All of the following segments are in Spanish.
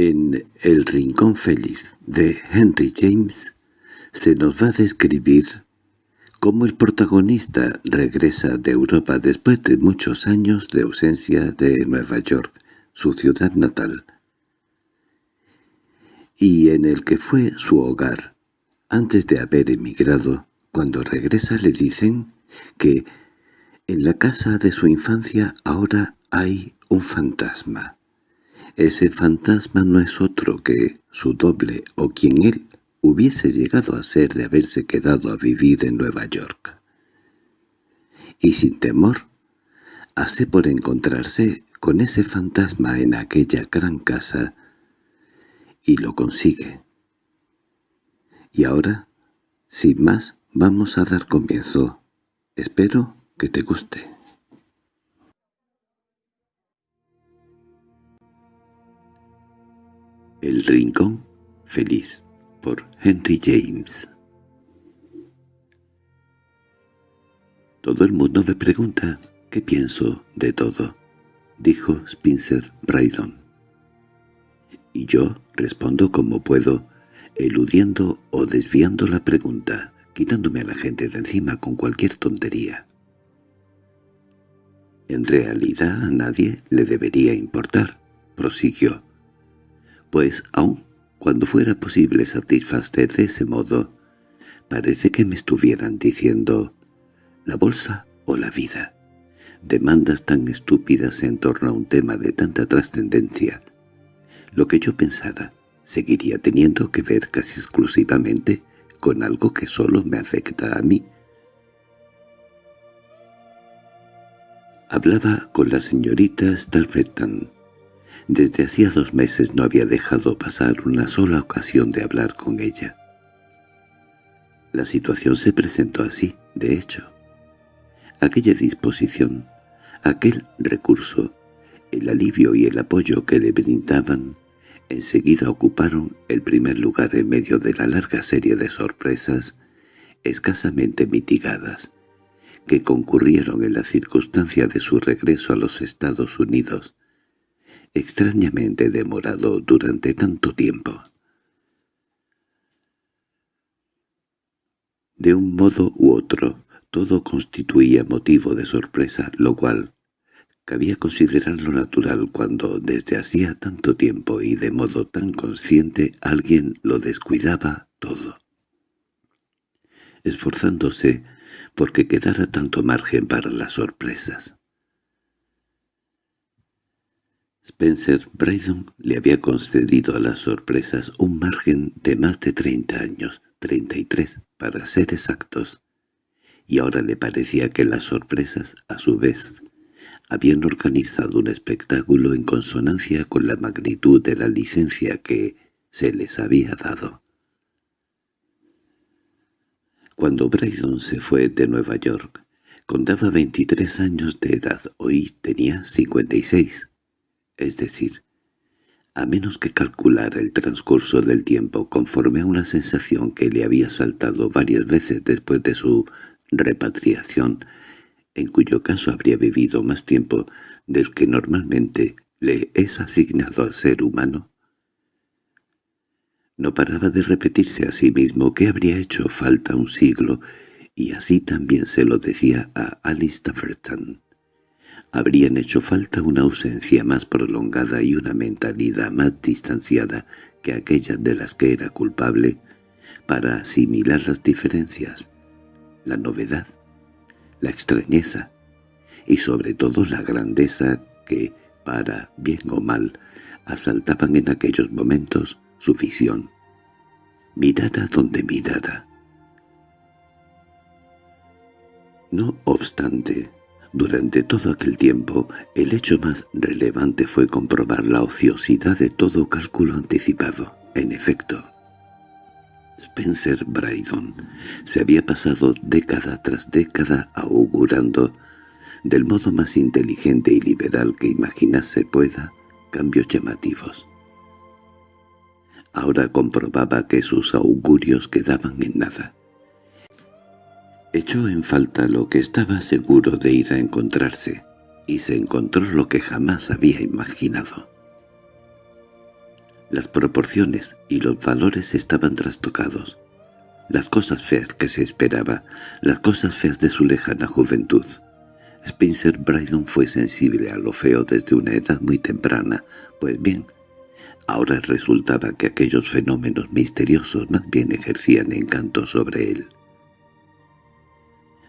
En El Rincón Feliz de Henry James se nos va a describir cómo el protagonista regresa de Europa después de muchos años de ausencia de Nueva York, su ciudad natal, y en el que fue su hogar. Antes de haber emigrado, cuando regresa le dicen que en la casa de su infancia ahora hay un fantasma. Ese fantasma no es otro que su doble o quien él hubiese llegado a ser de haberse quedado a vivir en Nueva York. Y sin temor, hace por encontrarse con ese fantasma en aquella gran casa, y lo consigue. Y ahora, sin más, vamos a dar comienzo. Espero que te guste. El Rincón Feliz por Henry James Todo el mundo me pregunta qué pienso de todo, dijo Spencer Brydon. Y yo respondo como puedo, eludiendo o desviando la pregunta, quitándome a la gente de encima con cualquier tontería. En realidad a nadie le debería importar, prosiguió pues aun cuando fuera posible satisfacer de ese modo, parece que me estuvieran diciendo «la bolsa o la vida». Demandas tan estúpidas en torno a un tema de tanta trascendencia. Lo que yo pensara seguiría teniendo que ver casi exclusivamente con algo que solo me afecta a mí. Hablaba con la señorita Starfetan, desde hacía dos meses no había dejado pasar una sola ocasión de hablar con ella. La situación se presentó así, de hecho. Aquella disposición, aquel recurso, el alivio y el apoyo que le brindaban, enseguida ocuparon el primer lugar en medio de la larga serie de sorpresas escasamente mitigadas, que concurrieron en la circunstancia de su regreso a los Estados Unidos, extrañamente demorado durante tanto tiempo. De un modo u otro, todo constituía motivo de sorpresa, lo cual cabía considerarlo natural cuando desde hacía tanto tiempo y de modo tan consciente alguien lo descuidaba todo, esforzándose porque quedara tanto margen para las sorpresas. Spencer Braydon le había concedido a las sorpresas un margen de más de treinta años, treinta y tres, para ser exactos, y ahora le parecía que las sorpresas, a su vez, habían organizado un espectáculo en consonancia con la magnitud de la licencia que se les había dado. Cuando Braydon se fue de Nueva York, contaba veintitrés años de edad, hoy tenía cincuenta y seis es decir, a menos que calculara el transcurso del tiempo conforme a una sensación que le había saltado varias veces después de su repatriación, en cuyo caso habría vivido más tiempo del que normalmente le es asignado al ser humano. No paraba de repetirse a sí mismo que habría hecho falta un siglo, y así también se lo decía a Alice Tafferton habrían hecho falta una ausencia más prolongada y una mentalidad más distanciada que aquella de las que era culpable para asimilar las diferencias, la novedad, la extrañeza y sobre todo la grandeza que, para bien o mal, asaltaban en aquellos momentos su visión. Mirara donde mirara. No obstante, durante todo aquel tiempo, el hecho más relevante fue comprobar la ociosidad de todo cálculo anticipado. En efecto, Spencer Brydon se había pasado década tras década augurando, del modo más inteligente y liberal que imaginarse pueda, cambios llamativos. Ahora comprobaba que sus augurios quedaban en nada. Echó en falta lo que estaba seguro de ir a encontrarse, y se encontró lo que jamás había imaginado. Las proporciones y los valores estaban trastocados. Las cosas feas que se esperaba, las cosas feas de su lejana juventud. Spencer Brydon fue sensible a lo feo desde una edad muy temprana, pues bien, ahora resultaba que aquellos fenómenos misteriosos más bien ejercían encanto sobre él.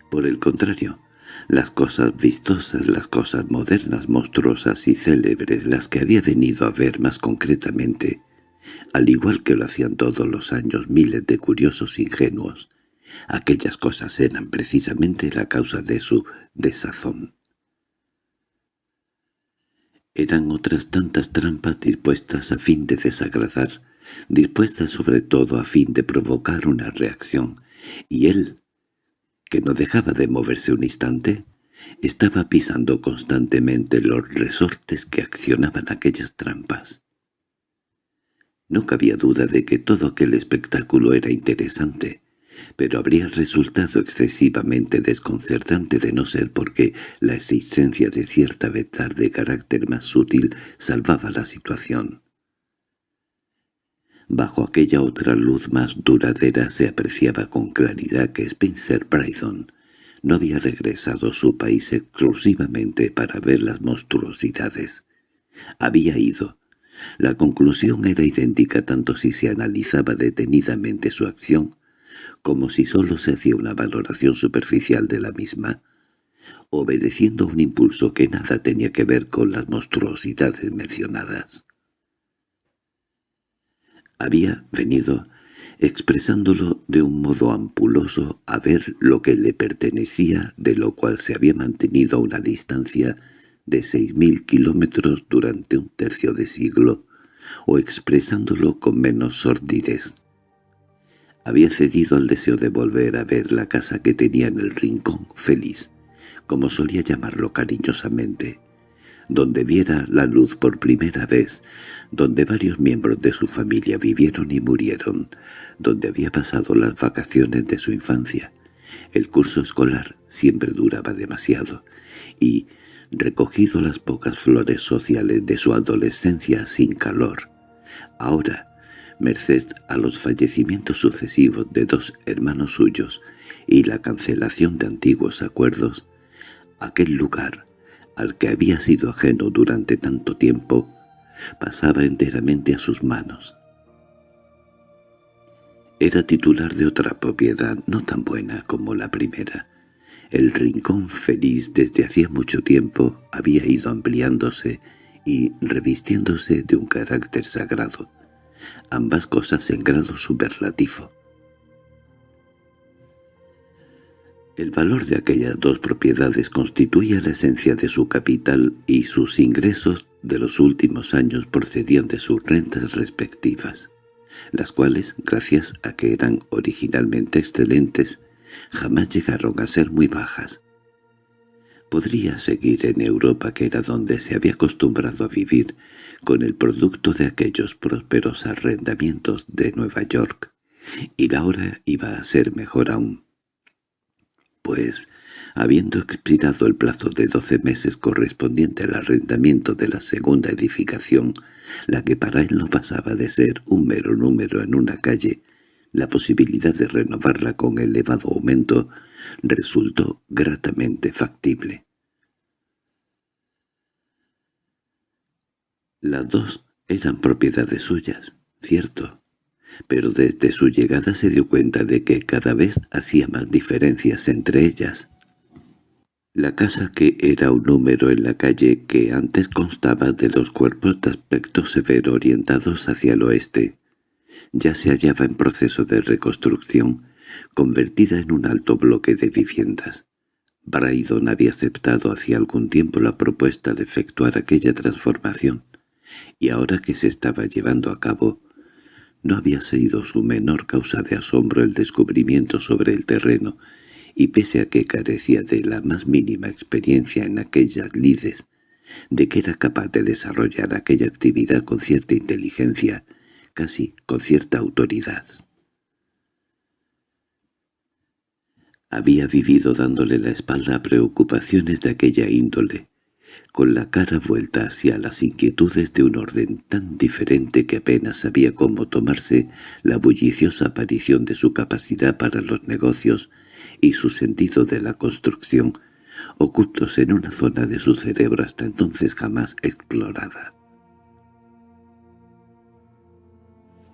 Por el contrario, las cosas vistosas, las cosas modernas, monstruosas y célebres, las que había venido a ver más concretamente, al igual que lo hacían todos los años miles de curiosos ingenuos, aquellas cosas eran precisamente la causa de su desazón. Eran otras tantas trampas dispuestas a fin de desagradar, dispuestas sobre todo a fin de provocar una reacción, y él, que no dejaba de moverse un instante, estaba pisando constantemente los resortes que accionaban aquellas trampas. No cabía duda de que todo aquel espectáculo era interesante, pero habría resultado excesivamente desconcertante de no ser porque la existencia de cierta verdad de carácter más sutil salvaba la situación. Bajo aquella otra luz más duradera se apreciaba con claridad que Spencer Brydon no había regresado a su país exclusivamente para ver las monstruosidades. Había ido. La conclusión era idéntica tanto si se analizaba detenidamente su acción como si sólo se hacía una valoración superficial de la misma, obedeciendo a un impulso que nada tenía que ver con las monstruosidades mencionadas. Había venido, expresándolo de un modo ampuloso, a ver lo que le pertenecía, de lo cual se había mantenido a una distancia de seis mil kilómetros durante un tercio de siglo, o expresándolo con menos sordidez. Había cedido al deseo de volver a ver la casa que tenía en el rincón feliz, como solía llamarlo cariñosamente, donde viera la luz por primera vez, donde varios miembros de su familia vivieron y murieron, donde había pasado las vacaciones de su infancia. El curso escolar siempre duraba demasiado, y, recogido las pocas flores sociales de su adolescencia sin calor, ahora merced a los fallecimientos sucesivos de dos hermanos suyos y la cancelación de antiguos acuerdos, aquel lugar, al que había sido ajeno durante tanto tiempo, pasaba enteramente a sus manos. Era titular de otra propiedad no tan buena como la primera. El rincón feliz desde hacía mucho tiempo había ido ampliándose y revistiéndose de un carácter sagrado ambas cosas en grado superlativo. El valor de aquellas dos propiedades constituía la esencia de su capital y sus ingresos de los últimos años procedían de sus rentas respectivas, las cuales, gracias a que eran originalmente excelentes, jamás llegaron a ser muy bajas. Podría seguir en Europa, que era donde se había acostumbrado a vivir, con el producto de aquellos prósperos arrendamientos de Nueva York, y la hora iba a ser mejor aún. Pues, habiendo expirado el plazo de doce meses correspondiente al arrendamiento de la segunda edificación, la que para él no pasaba de ser un mero número en una calle, la posibilidad de renovarla con elevado aumento resultó gratamente factible. Las dos eran propiedades suyas, cierto, pero desde su llegada se dio cuenta de que cada vez hacía más diferencias entre ellas. La casa que era un número en la calle que antes constaba de dos cuerpos de aspecto severo orientados hacia el oeste, ya se hallaba en proceso de reconstrucción, convertida en un alto bloque de viviendas. Braidon había aceptado hacía algún tiempo la propuesta de efectuar aquella transformación, y ahora que se estaba llevando a cabo, no había sido su menor causa de asombro el descubrimiento sobre el terreno, y pese a que carecía de la más mínima experiencia en aquellas lides, de que era capaz de desarrollar aquella actividad con cierta inteligencia, casi con cierta autoridad. Había vivido dándole la espalda a preocupaciones de aquella índole, con la cara vuelta hacia las inquietudes de un orden tan diferente que apenas sabía cómo tomarse la bulliciosa aparición de su capacidad para los negocios y su sentido de la construcción, ocultos en una zona de su cerebro hasta entonces jamás explorada.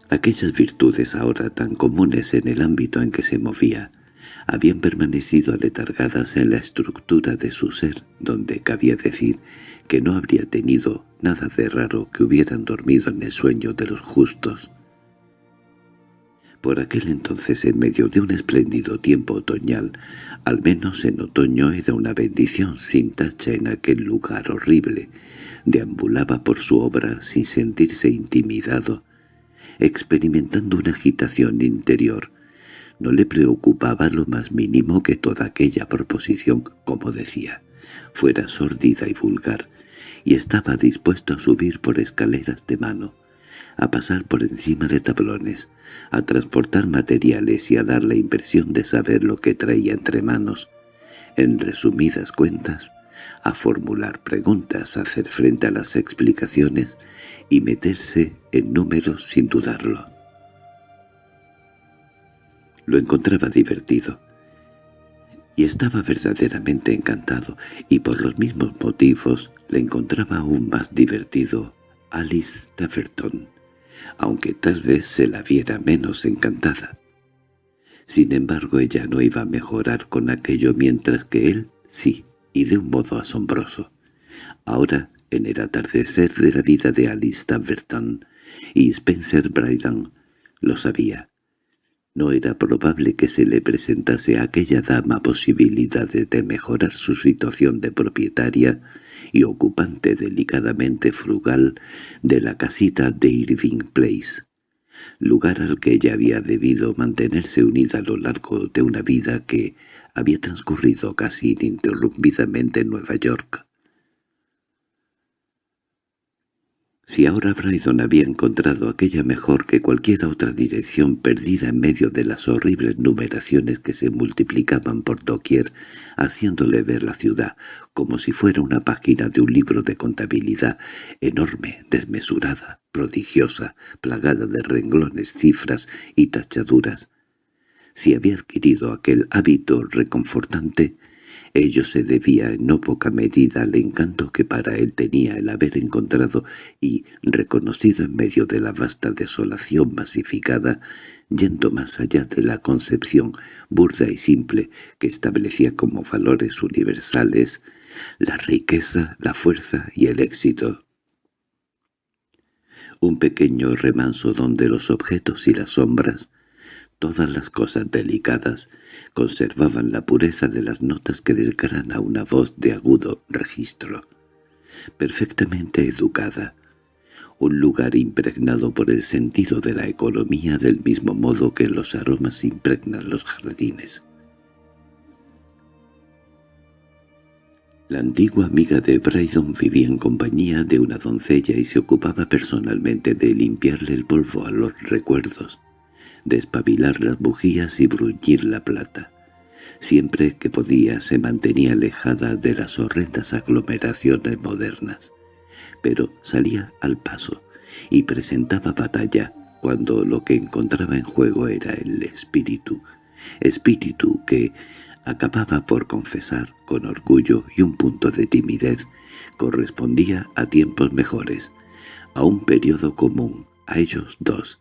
Aquellas virtudes ahora tan comunes en el ámbito en que se movía, habían permanecido aletargadas en la estructura de su ser, donde cabía decir que no habría tenido nada de raro que hubieran dormido en el sueño de los justos. Por aquel entonces, en medio de un espléndido tiempo otoñal, al menos en otoño era una bendición sin tacha en aquel lugar horrible, deambulaba por su obra sin sentirse intimidado, experimentando una agitación interior no le preocupaba lo más mínimo que toda aquella proposición, como decía, fuera sordida y vulgar, y estaba dispuesto a subir por escaleras de mano, a pasar por encima de tablones, a transportar materiales y a dar la impresión de saber lo que traía entre manos. En resumidas cuentas, a formular preguntas, a hacer frente a las explicaciones y meterse en números sin dudarlo. Lo encontraba divertido. Y estaba verdaderamente encantado, y por los mismos motivos le encontraba aún más divertido Alice Taverton, aunque tal vez se la viera menos encantada. Sin embargo, ella no iba a mejorar con aquello mientras que él sí, y de un modo asombroso. Ahora, en el atardecer de la vida de Alice Taverton y Spencer Bryden, lo sabía. No era probable que se le presentase a aquella dama posibilidades de mejorar su situación de propietaria y ocupante delicadamente frugal de la casita de Irving Place, lugar al que ella había debido mantenerse unida a lo largo de una vida que había transcurrido casi ininterrumpidamente en Nueva York. Si ahora Brydon había encontrado aquella mejor que cualquier otra dirección perdida en medio de las horribles numeraciones que se multiplicaban por doquier, haciéndole ver la ciudad como si fuera una página de un libro de contabilidad enorme, desmesurada, prodigiosa, plagada de renglones, cifras y tachaduras, si había adquirido aquel hábito reconfortante, Ello se debía en no poca medida al encanto que para él tenía el haber encontrado y reconocido en medio de la vasta desolación masificada, yendo más allá de la concepción burda y simple que establecía como valores universales la riqueza, la fuerza y el éxito. Un pequeño remanso donde los objetos y las sombras Todas las cosas delicadas conservaban la pureza de las notas que desgrana una voz de agudo registro, perfectamente educada, un lugar impregnado por el sentido de la economía del mismo modo que los aromas impregnan los jardines. La antigua amiga de Brydon vivía en compañía de una doncella y se ocupaba personalmente de limpiarle el polvo a los recuerdos, despabilar las bujías y bruñir la plata. Siempre que podía se mantenía alejada de las horrendas aglomeraciones modernas, pero salía al paso y presentaba batalla cuando lo que encontraba en juego era el espíritu, espíritu que acababa por confesar con orgullo y un punto de timidez correspondía a tiempos mejores, a un periodo común, a ellos dos,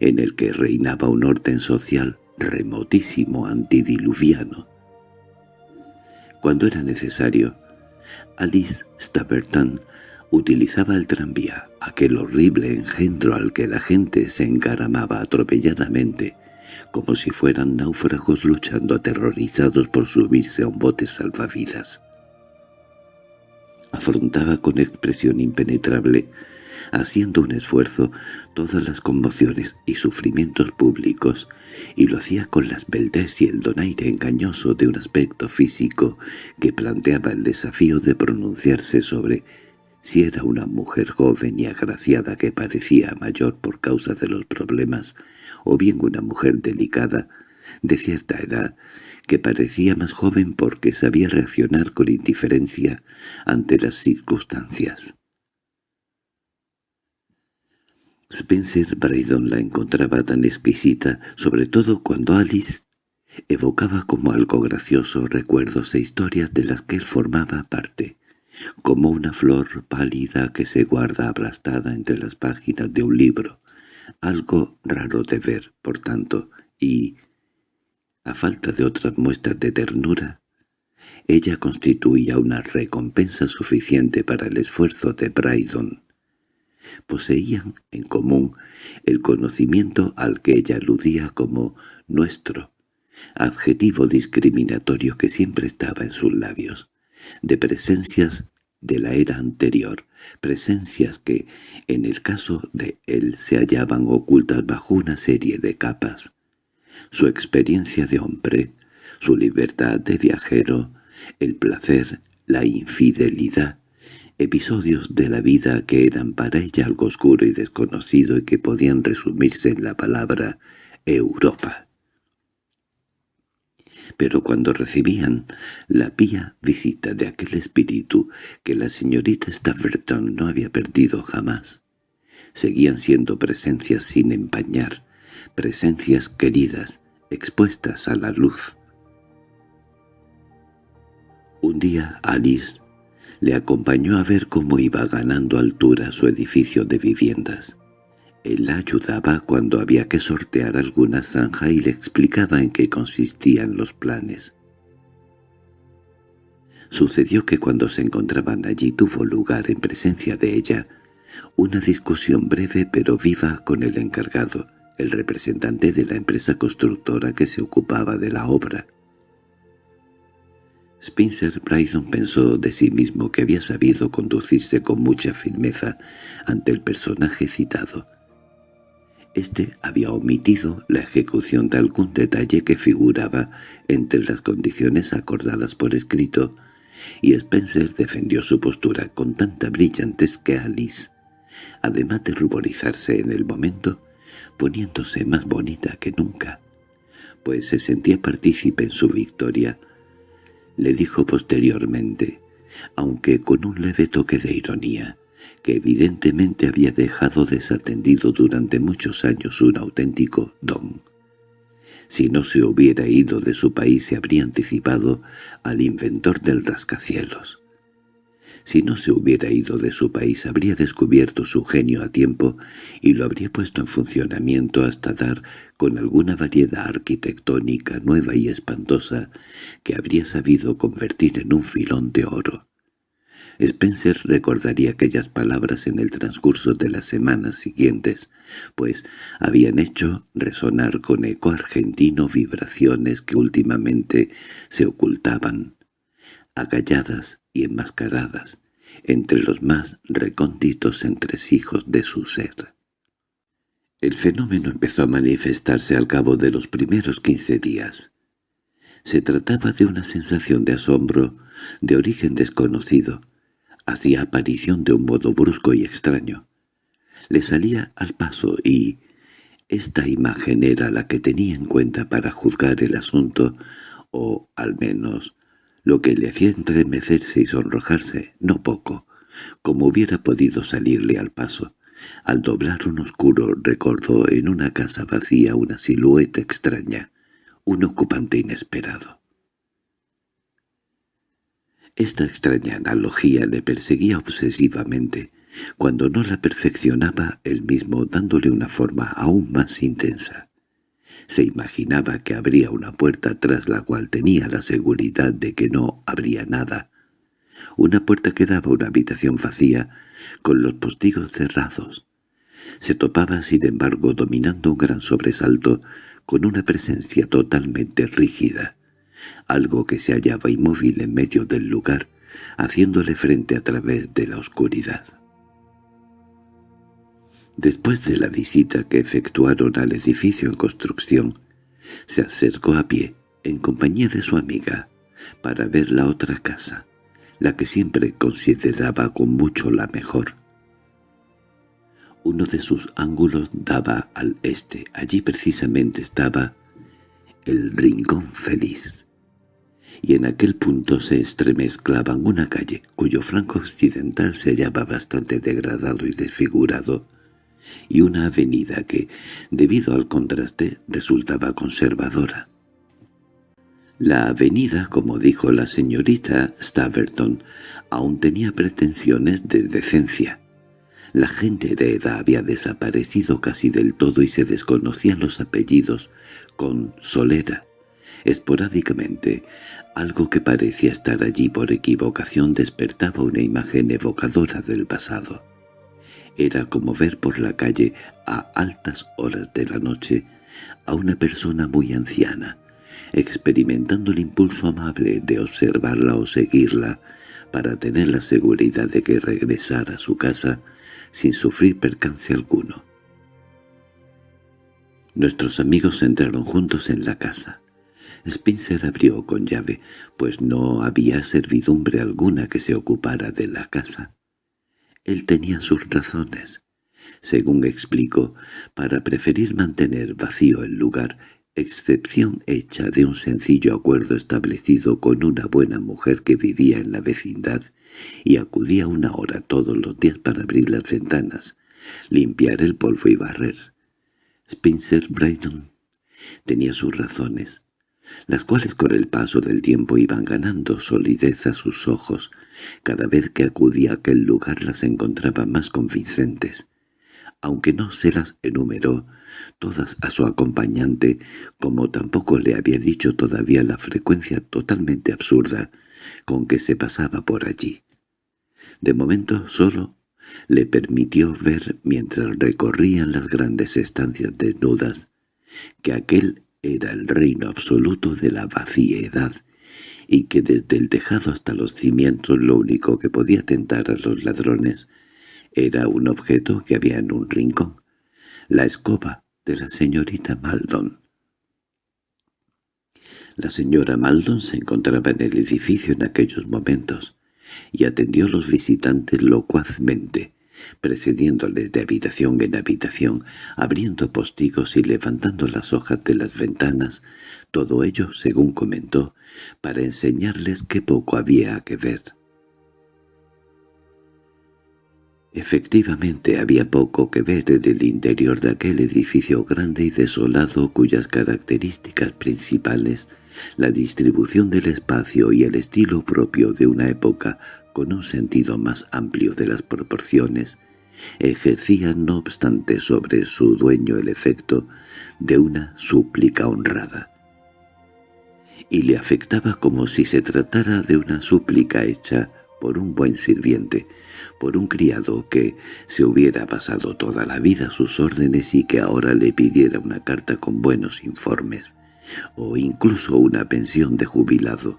en el que reinaba un orden social remotísimo antidiluviano. Cuando era necesario, Alice Staverton utilizaba el tranvía, aquel horrible engendro al que la gente se encaramaba atropelladamente, como si fueran náufragos luchando aterrorizados por subirse a un bote salvavidas. Afrontaba con expresión impenetrable haciendo un esfuerzo todas las conmociones y sufrimientos públicos, y lo hacía con la esbeltez y el donaire engañoso de un aspecto físico que planteaba el desafío de pronunciarse sobre si era una mujer joven y agraciada que parecía mayor por causa de los problemas, o bien una mujer delicada, de cierta edad, que parecía más joven porque sabía reaccionar con indiferencia ante las circunstancias. Spencer Braydon la encontraba tan exquisita, sobre todo cuando Alice evocaba como algo gracioso recuerdos e historias de las que él formaba parte, como una flor pálida que se guarda aplastada entre las páginas de un libro, algo raro de ver, por tanto, y, a falta de otras muestras de ternura, ella constituía una recompensa suficiente para el esfuerzo de Brydon poseían en común el conocimiento al que ella aludía como «nuestro», adjetivo discriminatorio que siempre estaba en sus labios, de presencias de la era anterior, presencias que, en el caso de él, se hallaban ocultas bajo una serie de capas. Su experiencia de hombre, su libertad de viajero, el placer, la infidelidad, episodios de la vida que eran para ella algo oscuro y desconocido y que podían resumirse en la palabra Europa. Pero cuando recibían la pía visita de aquel espíritu que la señorita Staverton no había perdido jamás, seguían siendo presencias sin empañar, presencias queridas, expuestas a la luz. Un día Alice le acompañó a ver cómo iba ganando altura su edificio de viviendas. Él la ayudaba cuando había que sortear alguna zanja y le explicaba en qué consistían los planes. Sucedió que cuando se encontraban allí tuvo lugar en presencia de ella una discusión breve pero viva con el encargado, el representante de la empresa constructora que se ocupaba de la obra. Spencer Bryson pensó de sí mismo que había sabido conducirse con mucha firmeza ante el personaje citado. Este había omitido la ejecución de algún detalle que figuraba entre las condiciones acordadas por escrito, y Spencer defendió su postura con tanta brillantez que Alice, además de ruborizarse en el momento, poniéndose más bonita que nunca, pues se sentía partícipe en su victoria, le dijo posteriormente, aunque con un leve toque de ironía, que evidentemente había dejado desatendido durante muchos años un auténtico don. Si no se hubiera ido de su país se habría anticipado al inventor del rascacielos. Si no se hubiera ido de su país habría descubierto su genio a tiempo y lo habría puesto en funcionamiento hasta dar con alguna variedad arquitectónica nueva y espantosa que habría sabido convertir en un filón de oro. Spencer recordaría aquellas palabras en el transcurso de las semanas siguientes, pues habían hecho resonar con eco argentino vibraciones que últimamente se ocultaban, agalladas y enmascaradas, entre los más recónditos entresijos de su ser. El fenómeno empezó a manifestarse al cabo de los primeros quince días. Se trataba de una sensación de asombro, de origen desconocido. Hacía aparición de un modo brusco y extraño. Le salía al paso y... Esta imagen era la que tenía en cuenta para juzgar el asunto, o, al menos, lo que le hacía entremecerse y sonrojarse, no poco, como hubiera podido salirle al paso. Al doblar un oscuro recordó en una casa vacía una silueta extraña, un ocupante inesperado. Esta extraña analogía le perseguía obsesivamente, cuando no la perfeccionaba él mismo dándole una forma aún más intensa. Se imaginaba que habría una puerta tras la cual tenía la seguridad de que no habría nada. Una puerta que daba una habitación vacía, con los postigos cerrados. Se topaba, sin embargo, dominando un gran sobresalto, con una presencia totalmente rígida, algo que se hallaba inmóvil en medio del lugar, haciéndole frente a través de la oscuridad. Después de la visita que efectuaron al edificio en construcción, se acercó a pie, en compañía de su amiga, para ver la otra casa, la que siempre consideraba con mucho la mejor. Uno de sus ángulos daba al este, allí precisamente estaba el rincón feliz. Y en aquel punto se estremezclaban una calle, cuyo franco occidental se hallaba bastante degradado y desfigurado, y una avenida que, debido al contraste, resultaba conservadora. La avenida, como dijo la señorita Staverton, aún tenía pretensiones de decencia. La gente de edad había desaparecido casi del todo y se desconocían los apellidos con solera. Esporádicamente, algo que parecía estar allí por equivocación despertaba una imagen evocadora del pasado. Era como ver por la calle, a altas horas de la noche, a una persona muy anciana, experimentando el impulso amable de observarla o seguirla, para tener la seguridad de que regresara a su casa sin sufrir percance alguno. Nuestros amigos entraron juntos en la casa. Spencer abrió con llave, pues no había servidumbre alguna que se ocupara de la casa. Él tenía sus razones, según explicó, para preferir mantener vacío el lugar, excepción hecha de un sencillo acuerdo establecido con una buena mujer que vivía en la vecindad y acudía una hora todos los días para abrir las ventanas, limpiar el polvo y barrer. Spencer Brydon tenía sus razones, las cuales con el paso del tiempo iban ganando solidez a sus ojos. Cada vez que acudía a aquel lugar las encontraba más convincentes. Aunque no se las enumeró todas a su acompañante, como tampoco le había dicho todavía la frecuencia totalmente absurda con que se pasaba por allí. De momento solo le permitió ver mientras recorrían las grandes estancias desnudas que aquel era el reino absoluto de la vaciedad y que desde el tejado hasta los cimientos lo único que podía tentar a los ladrones era un objeto que había en un rincón, la escoba de la señorita Maldon. La señora Maldon se encontraba en el edificio en aquellos momentos y atendió a los visitantes locuazmente, precediéndoles de habitación en habitación, abriendo postigos y levantando las hojas de las ventanas, todo ello, según comentó, para enseñarles qué poco había que ver. Efectivamente había poco que ver en el interior de aquel edificio grande y desolado cuyas características principales, la distribución del espacio y el estilo propio de una época con un sentido más amplio de las proporciones, ejercían no obstante sobre su dueño el efecto de una súplica honrada. Y le afectaba como si se tratara de una súplica hecha por un buen sirviente, por un criado que se hubiera pasado toda la vida a sus órdenes y que ahora le pidiera una carta con buenos informes, o incluso una pensión de jubilado.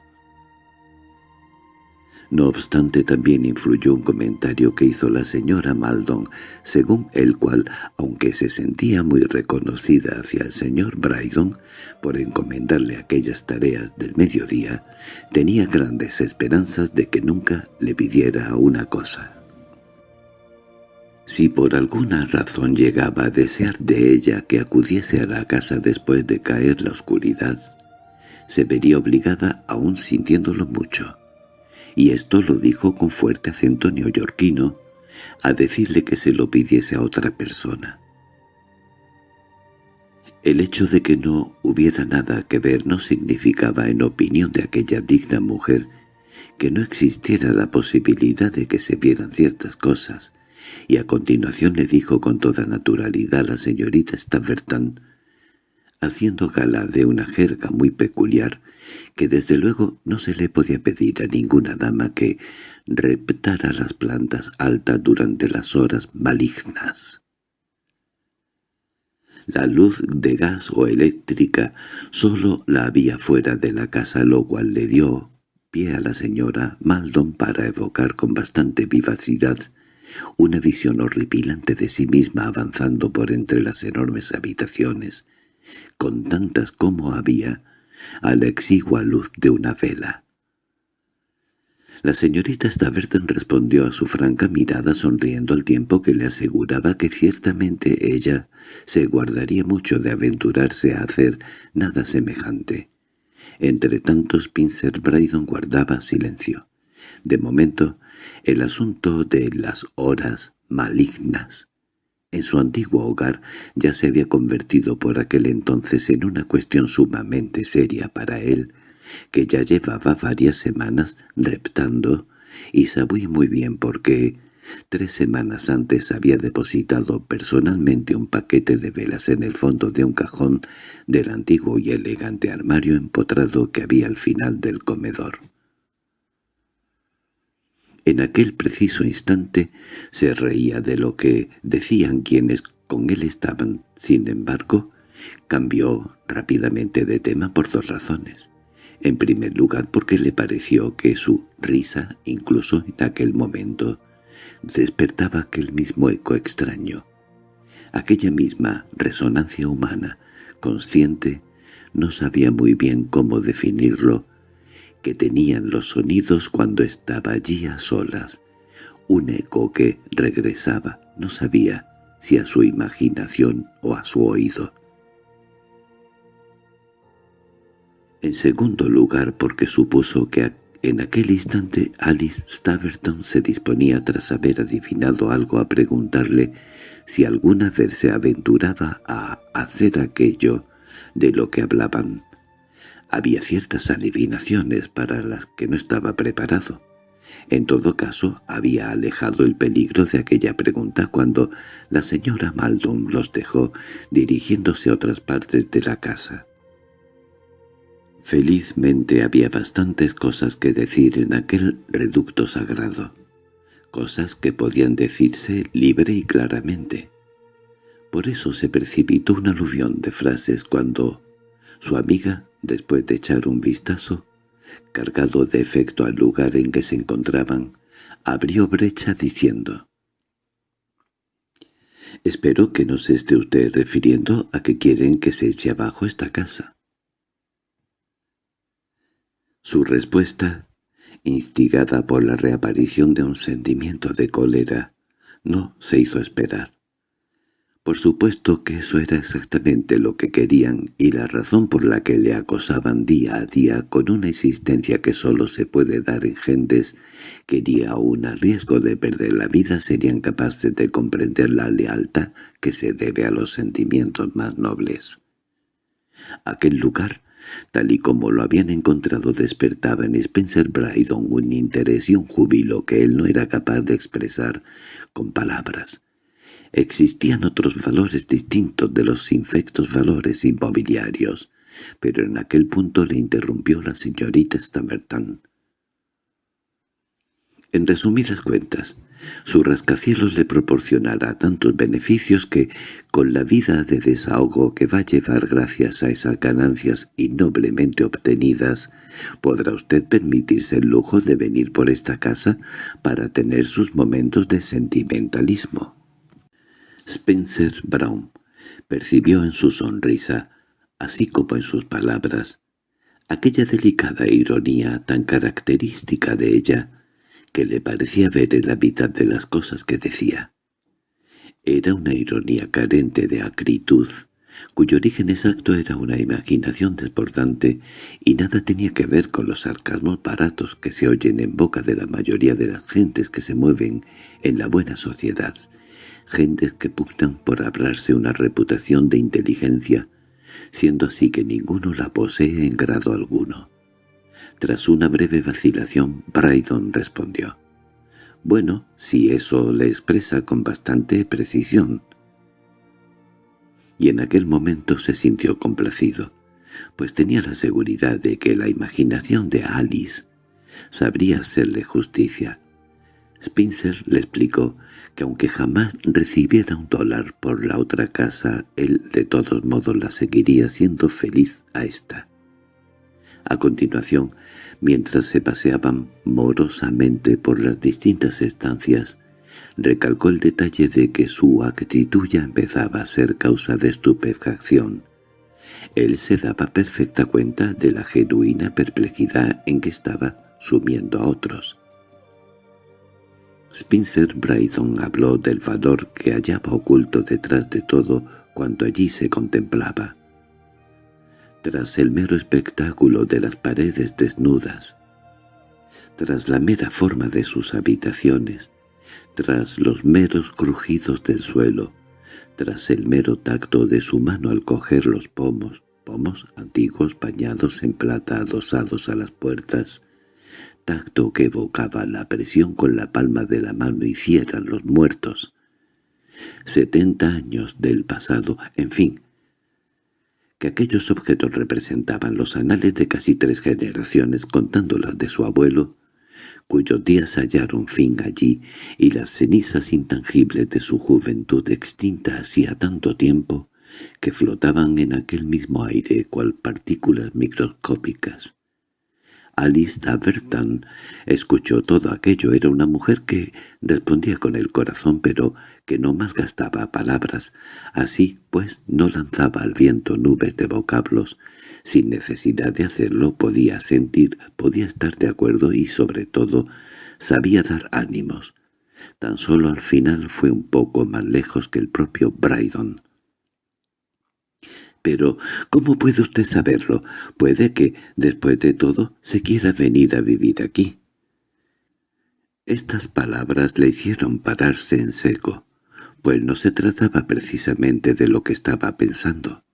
No obstante también influyó un comentario que hizo la señora Maldon, según el cual, aunque se sentía muy reconocida hacia el señor Brydon por encomendarle aquellas tareas del mediodía, tenía grandes esperanzas de que nunca le pidiera una cosa. Si por alguna razón llegaba a desear de ella que acudiese a la casa después de caer la oscuridad, se vería obligada, aún sintiéndolo mucho, y esto lo dijo con fuerte acento neoyorquino, a decirle que se lo pidiese a otra persona. El hecho de que no hubiera nada que ver no significaba, en opinión de aquella digna mujer, que no existiera la posibilidad de que se vieran ciertas cosas, y a continuación le dijo con toda naturalidad a la señorita Staverton, haciendo gala de una jerga muy peculiar, que desde luego no se le podía pedir a ninguna dama que reptara las plantas altas durante las horas malignas. La luz de gas o eléctrica sólo la había fuera de la casa, lo cual le dio pie a la señora Maldon para evocar con bastante vivacidad una visión horripilante de sí misma avanzando por entre las enormes habitaciones, con tantas como había, a la exigua luz de una vela. La señorita Staverton respondió a su franca mirada sonriendo al tiempo que le aseguraba que ciertamente ella se guardaría mucho de aventurarse a hacer nada semejante. Entre tanto Spencer Brydon guardaba silencio. De momento, el asunto de las horas malignas en su antiguo hogar ya se había convertido por aquel entonces en una cuestión sumamente seria para él, que ya llevaba varias semanas reptando, y sabía muy bien por qué. Tres semanas antes había depositado personalmente un paquete de velas en el fondo de un cajón del antiguo y elegante armario empotrado que había al final del comedor. En aquel preciso instante se reía de lo que decían quienes con él estaban. Sin embargo, cambió rápidamente de tema por dos razones. En primer lugar porque le pareció que su risa, incluso en aquel momento, despertaba aquel mismo eco extraño. Aquella misma resonancia humana, consciente, no sabía muy bien cómo definirlo, que tenían los sonidos cuando estaba allí a solas, un eco que regresaba, no sabía si a su imaginación o a su oído. En segundo lugar porque supuso que en aquel instante Alice Staverton se disponía tras haber adivinado algo a preguntarle si alguna vez se aventuraba a hacer aquello de lo que hablaban. Había ciertas adivinaciones para las que no estaba preparado. En todo caso, había alejado el peligro de aquella pregunta cuando la señora Maldon los dejó dirigiéndose a otras partes de la casa. Felizmente había bastantes cosas que decir en aquel reducto sagrado, cosas que podían decirse libre y claramente. Por eso se precipitó una aluvión de frases cuando su amiga después de echar un vistazo, cargado de efecto al lugar en que se encontraban, abrió brecha diciendo «Espero que no se esté usted refiriendo a que quieren que se eche abajo esta casa». Su respuesta, instigada por la reaparición de un sentimiento de cólera, no se hizo esperar. Por supuesto que eso era exactamente lo que querían y la razón por la que le acosaban día a día con una existencia que solo se puede dar en gentes que aún a riesgo de perder la vida serían capaces de comprender la lealtad que se debe a los sentimientos más nobles. Aquel lugar, tal y como lo habían encontrado despertaba en Spencer Brydon un interés y un júbilo que él no era capaz de expresar con palabras Existían otros valores distintos de los infectos valores inmobiliarios, pero en aquel punto le interrumpió la señorita Stamerton. En resumidas cuentas, su rascacielos le proporcionará tantos beneficios que, con la vida de desahogo que va a llevar gracias a esas ganancias innoblemente obtenidas, podrá usted permitirse el lujo de venir por esta casa para tener sus momentos de sentimentalismo. Spencer Brown percibió en su sonrisa, así como en sus palabras, aquella delicada ironía tan característica de ella que le parecía ver en la mitad de las cosas que decía. Era una ironía carente de acritud, cuyo origen exacto era una imaginación desbordante y nada tenía que ver con los sarcasmos baratos que se oyen en boca de la mayoría de las gentes que se mueven en la buena sociedad, gentes que pugnan por hablarse una reputación de inteligencia, siendo así que ninguno la posee en grado alguno. Tras una breve vacilación, Brydon respondió. «Bueno, si eso le expresa con bastante precisión». Y en aquel momento se sintió complacido, pues tenía la seguridad de que la imaginación de Alice sabría hacerle justicia, Spencer le explicó que aunque jamás recibiera un dólar por la otra casa, él de todos modos la seguiría siendo feliz a esta. A continuación, mientras se paseaban morosamente por las distintas estancias, recalcó el detalle de que su actitud ya empezaba a ser causa de estupefacción. Él se daba perfecta cuenta de la genuina perplejidad en que estaba sumiendo a otros. Spencer Brydon habló del valor que hallaba oculto detrás de todo cuando allí se contemplaba. Tras el mero espectáculo de las paredes desnudas, tras la mera forma de sus habitaciones, tras los meros crujidos del suelo, tras el mero tacto de su mano al coger los pomos, pomos antiguos bañados en plata adosados a las puertas, tacto que evocaba la presión con la palma de la mano hicieran los muertos. Setenta años del pasado, en fin, que aquellos objetos representaban los anales de casi tres generaciones contándolas de su abuelo, cuyos días hallaron fin allí y las cenizas intangibles de su juventud extinta hacía tanto tiempo que flotaban en aquel mismo aire cual partículas microscópicas. Alice Daverton escuchó todo aquello. Era una mujer que respondía con el corazón, pero que no malgastaba palabras. Así, pues, no lanzaba al viento nubes de vocablos. Sin necesidad de hacerlo, podía sentir, podía estar de acuerdo y, sobre todo, sabía dar ánimos. Tan solo al final fue un poco más lejos que el propio Brydon. Pero, ¿cómo puede usted saberlo? Puede que, después de todo, se quiera venir a vivir aquí. Estas palabras le hicieron pararse en seco, pues no se trataba precisamente de lo que estaba pensando,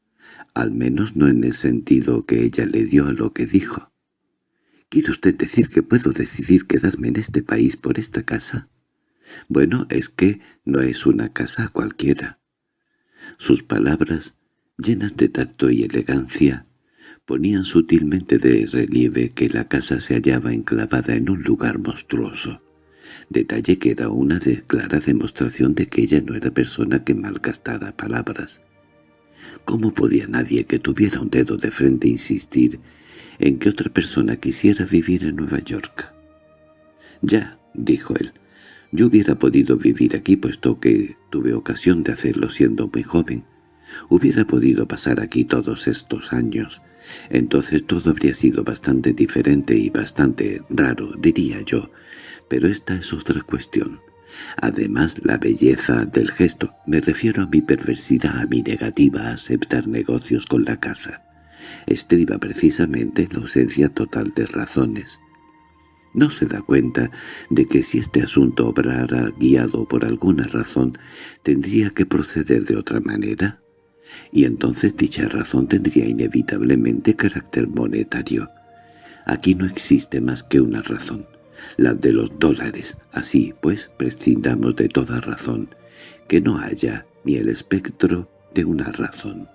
al menos no en el sentido que ella le dio a lo que dijo. ¿Quiere usted decir que puedo decidir quedarme en este país por esta casa? Bueno, es que no es una casa cualquiera. Sus palabras llenas de tacto y elegancia, ponían sutilmente de relieve que la casa se hallaba enclavada en un lugar monstruoso, detalle que era una clara demostración de que ella no era persona que malgastara palabras. ¿Cómo podía nadie que tuviera un dedo de frente insistir en que otra persona quisiera vivir en Nueva York? «Ya», dijo él, «yo hubiera podido vivir aquí puesto que tuve ocasión de hacerlo siendo muy joven, Hubiera podido pasar aquí todos estos años. Entonces todo habría sido bastante diferente y bastante raro, diría yo. Pero esta es otra cuestión. Además, la belleza del gesto, me refiero a mi perversidad, a mi negativa a aceptar negocios con la casa, estriba precisamente en la ausencia total de razones. ¿No se da cuenta de que si este asunto obrara guiado por alguna razón, tendría que proceder de otra manera? Y entonces dicha razón tendría inevitablemente carácter monetario. Aquí no existe más que una razón, la de los dólares. Así, pues, prescindamos de toda razón, que no haya ni el espectro de una razón.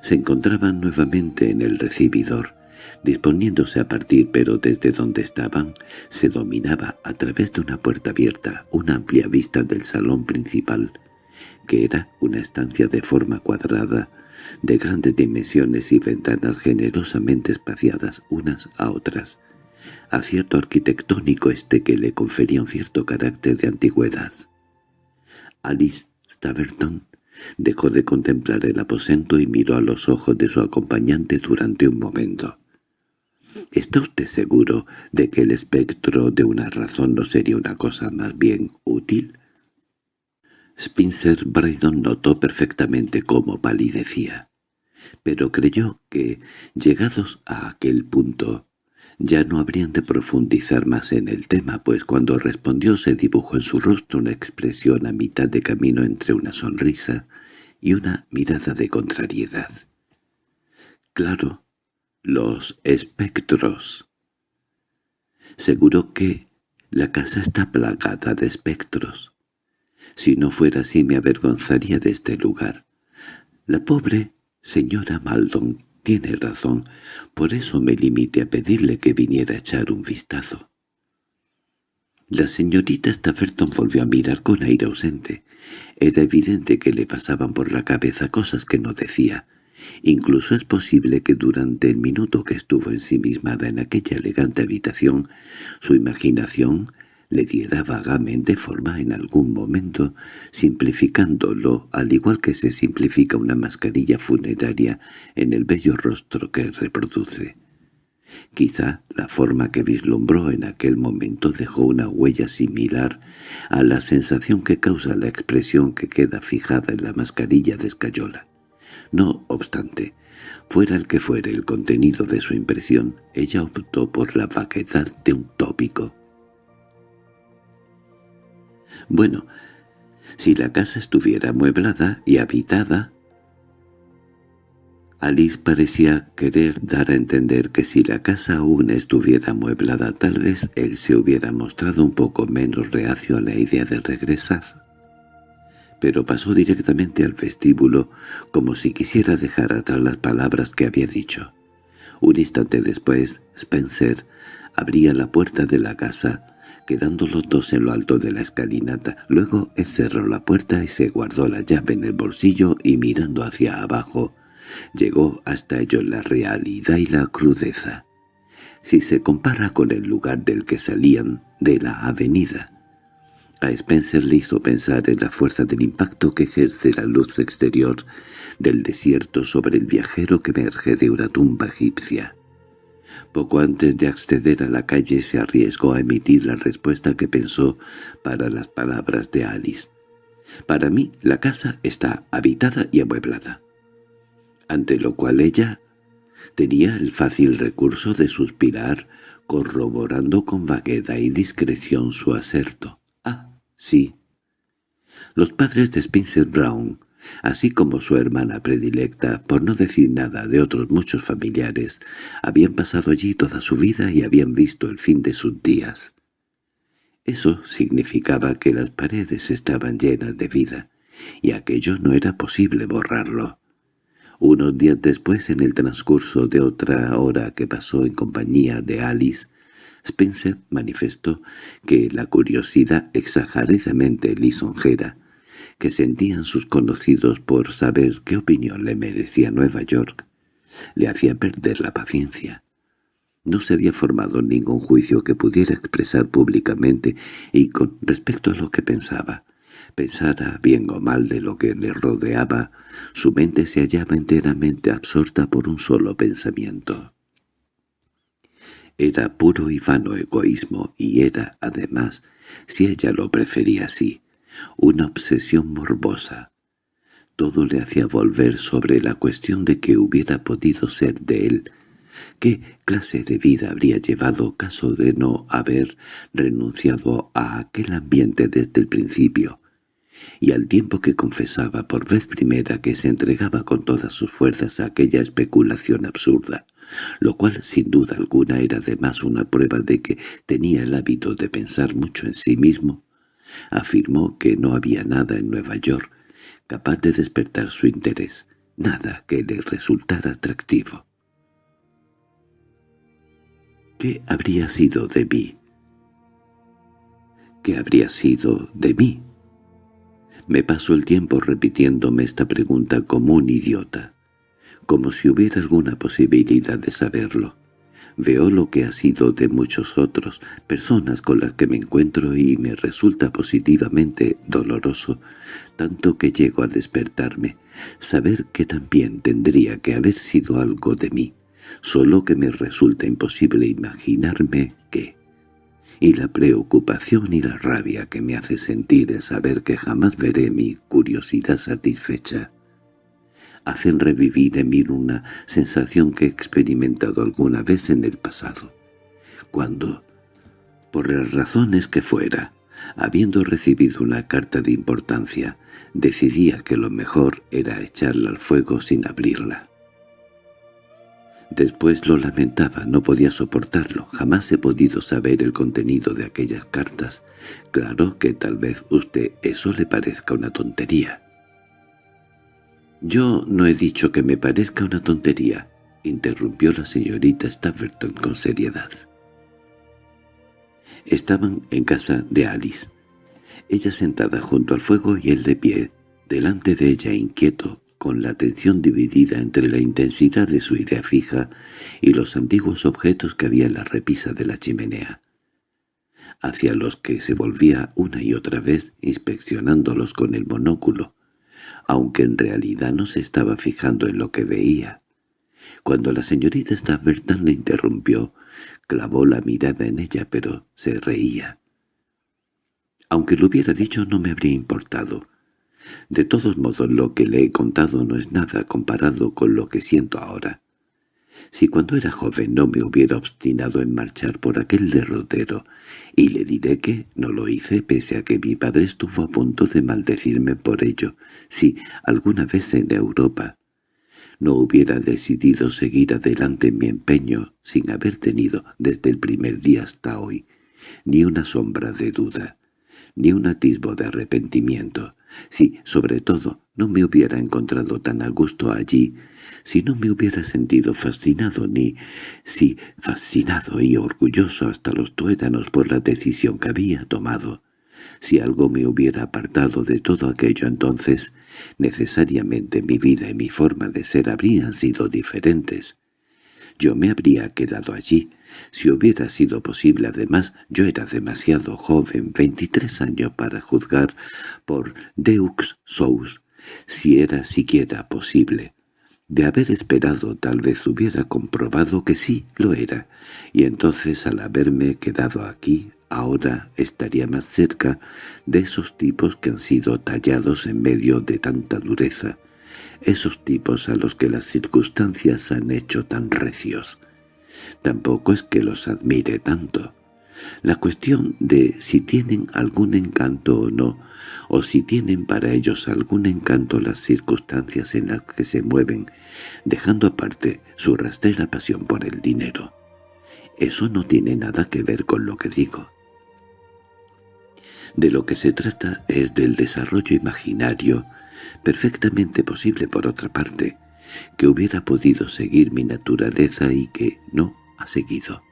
Se encontraban nuevamente en el recibidor, disponiéndose a partir, pero desde donde estaban se dominaba a través de una puerta abierta una amplia vista del salón principal, que era una estancia de forma cuadrada, de grandes dimensiones y ventanas generosamente espaciadas unas a otras, acierto arquitectónico este que le confería un cierto carácter de antigüedad. Alice Staverton dejó de contemplar el aposento y miró a los ojos de su acompañante durante un momento. —¿Está usted seguro de que el espectro de una razón no sería una cosa más bien útil? Spencer Brydon notó perfectamente cómo palidecía, pero creyó que, llegados a aquel punto, ya no habrían de profundizar más en el tema, pues cuando respondió se dibujó en su rostro una expresión a mitad de camino entre una sonrisa y una mirada de contrariedad. «Claro, los espectros». Seguro que la casa está plagada de espectros. Si no fuera así me avergonzaría de este lugar. La pobre señora Maldon tiene razón, por eso me limité a pedirle que viniera a echar un vistazo. La señorita Stafferton volvió a mirar con aire ausente. Era evidente que le pasaban por la cabeza cosas que no decía. Incluso es posible que durante el minuto que estuvo ensimismada en aquella elegante habitación, su imaginación le diera vagamente forma en algún momento, simplificándolo al igual que se simplifica una mascarilla funeraria en el bello rostro que reproduce. Quizá la forma que vislumbró en aquel momento dejó una huella similar a la sensación que causa la expresión que queda fijada en la mascarilla de escayola. No obstante, fuera el que fuere el contenido de su impresión, ella optó por la vaguedad de un tópico. Bueno, si la casa estuviera amueblada y habitada, Alice parecía querer dar a entender que si la casa aún estuviera amueblada tal vez él se hubiera mostrado un poco menos reacio a la idea de regresar. Pero pasó directamente al vestíbulo como si quisiera dejar atrás las palabras que había dicho. Un instante después, Spencer abría la puerta de la casa, quedando los dos en lo alto de la escalinata. Luego él cerró la puerta y se guardó la llave en el bolsillo y mirando hacia abajo, Llegó hasta ellos la realidad y la crudeza. Si se compara con el lugar del que salían, de la avenida, a Spencer le hizo pensar en la fuerza del impacto que ejerce la luz exterior del desierto sobre el viajero que emerge de una tumba egipcia. Poco antes de acceder a la calle se arriesgó a emitir la respuesta que pensó para las palabras de Alice. «Para mí la casa está habitada y amueblada ante lo cual ella tenía el fácil recurso de suspirar, corroborando con vaguedad y discreción su acerto. «Ah, sí». Los padres de Spencer Brown, así como su hermana predilecta, por no decir nada de otros muchos familiares, habían pasado allí toda su vida y habían visto el fin de sus días. Eso significaba que las paredes estaban llenas de vida, y aquello no era posible borrarlo. Unos días después, en el transcurso de otra hora que pasó en compañía de Alice, Spencer manifestó que la curiosidad exageradamente lisonjera que sentían sus conocidos por saber qué opinión le merecía Nueva York le hacía perder la paciencia. No se había formado ningún juicio que pudiera expresar públicamente y con respecto a lo que pensaba. Pensara bien o mal de lo que le rodeaba, su mente se hallaba enteramente absorta por un solo pensamiento. Era puro y vano egoísmo y era, además, si ella lo prefería así, una obsesión morbosa. Todo le hacía volver sobre la cuestión de que hubiera podido ser de él, qué clase de vida habría llevado caso de no haber renunciado a aquel ambiente desde el principio, y al tiempo que confesaba por vez primera que se entregaba con todas sus fuerzas a aquella especulación absurda, lo cual sin duda alguna era además una prueba de que tenía el hábito de pensar mucho en sí mismo, afirmó que no había nada en Nueva York capaz de despertar su interés, nada que le resultara atractivo. ¿Qué habría sido de mí? ¿Qué habría sido de mí? Me paso el tiempo repitiéndome esta pregunta como un idiota, como si hubiera alguna posibilidad de saberlo. Veo lo que ha sido de muchos otros, personas con las que me encuentro y me resulta positivamente doloroso, tanto que llego a despertarme, saber que también tendría que haber sido algo de mí, solo que me resulta imposible imaginarme que y la preocupación y la rabia que me hace sentir es saber que jamás veré mi curiosidad satisfecha. Hacen revivir en mí una sensación que he experimentado alguna vez en el pasado, cuando, por las razones que fuera, habiendo recibido una carta de importancia, decidía que lo mejor era echarla al fuego sin abrirla. Después lo lamentaba, no podía soportarlo. Jamás he podido saber el contenido de aquellas cartas. Claro que tal vez usted eso le parezca una tontería. «Yo no he dicho que me parezca una tontería», interrumpió la señorita Staverton con seriedad. Estaban en casa de Alice. Ella sentada junto al fuego y él de pie, delante de ella inquieto, con la atención dividida entre la intensidad de su idea fija y los antiguos objetos que había en la repisa de la chimenea, hacia los que se volvía una y otra vez inspeccionándolos con el monóculo, aunque en realidad no se estaba fijando en lo que veía. Cuando la señorita Staverton le interrumpió, clavó la mirada en ella, pero se reía. Aunque lo hubiera dicho no me habría importado. De todos modos lo que le he contado no es nada comparado con lo que siento ahora. Si cuando era joven no me hubiera obstinado en marchar por aquel derrotero, y le diré que no lo hice pese a que mi padre estuvo a punto de maldecirme por ello, si alguna vez en Europa no hubiera decidido seguir adelante mi empeño sin haber tenido desde el primer día hasta hoy ni una sombra de duda, ni un atisbo de arrepentimiento, si, sobre todo, no me hubiera encontrado tan a gusto allí, si no me hubiera sentido fascinado ni, si fascinado y orgulloso hasta los tuétanos por la decisión que había tomado, si algo me hubiera apartado de todo aquello entonces, necesariamente mi vida y mi forma de ser habrían sido diferentes. Yo me habría quedado allí, si hubiera sido posible. Además, yo era demasiado joven, veintitrés años, para juzgar por Deux Sous, si era siquiera posible. De haber esperado tal vez hubiera comprobado que sí lo era, y entonces al haberme quedado aquí, ahora estaría más cerca de esos tipos que han sido tallados en medio de tanta dureza, esos tipos a los que las circunstancias han hecho tan recios. Tampoco es que los admire tanto. La cuestión de si tienen algún encanto o no, o si tienen para ellos algún encanto las circunstancias en las que se mueven, dejando aparte su rastrera pasión por el dinero. Eso no tiene nada que ver con lo que digo. De lo que se trata es del desarrollo imaginario, perfectamente posible por otra parte, que hubiera podido seguir mi naturaleza y que no seguido.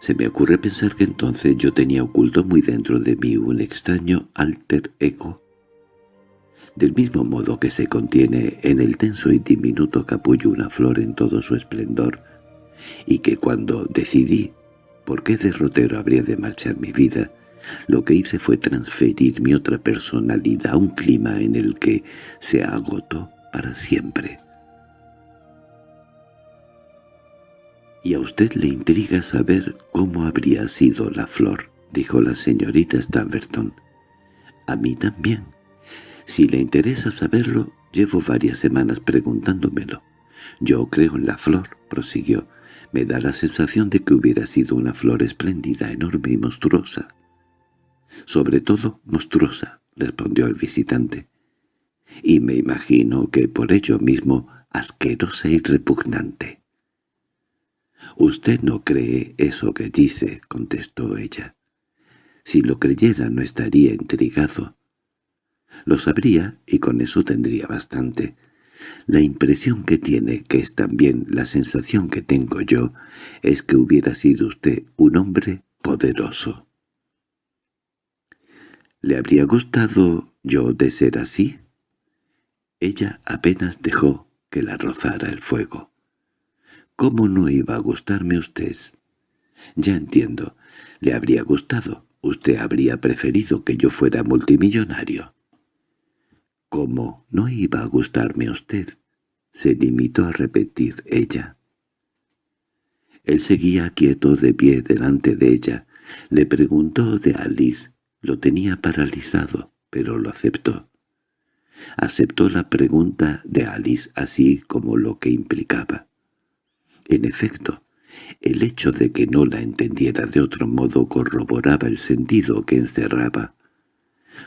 Se me ocurre pensar que entonces yo tenía oculto muy dentro de mí un extraño alter ego. Del mismo modo que se contiene en el tenso y diminuto capullo una flor en todo su esplendor, y que cuando decidí por qué derrotero habría de marchar mi vida, lo que hice fue transferir mi otra personalidad a un clima en el que se agotó para siempre. —¿Y a usted le intriga saber cómo habría sido la flor? —dijo la señorita Stamberton. —A mí también. Si le interesa saberlo, llevo varias semanas preguntándomelo. Yo creo en la flor —prosiguió—. Me da la sensación de que hubiera sido una flor espléndida, enorme y monstruosa. —Sobre todo monstruosa —respondió el visitante. —Y me imagino que por ello mismo asquerosa y repugnante. «Usted no cree eso que dice», contestó ella. «Si lo creyera no estaría intrigado». Lo sabría y con eso tendría bastante. La impresión que tiene, que es también la sensación que tengo yo, es que hubiera sido usted un hombre poderoso. ¿Le habría gustado yo de ser así? Ella apenas dejó que la rozara el fuego. ¿Cómo no iba a gustarme usted? Ya entiendo. Le habría gustado. Usted habría preferido que yo fuera multimillonario. ¿Cómo no iba a gustarme usted? Se limitó a repetir ella. Él seguía quieto de pie delante de ella. Le preguntó de Alice. Lo tenía paralizado, pero lo aceptó. Aceptó la pregunta de Alice así como lo que implicaba. En efecto, el hecho de que no la entendiera de otro modo corroboraba el sentido que encerraba.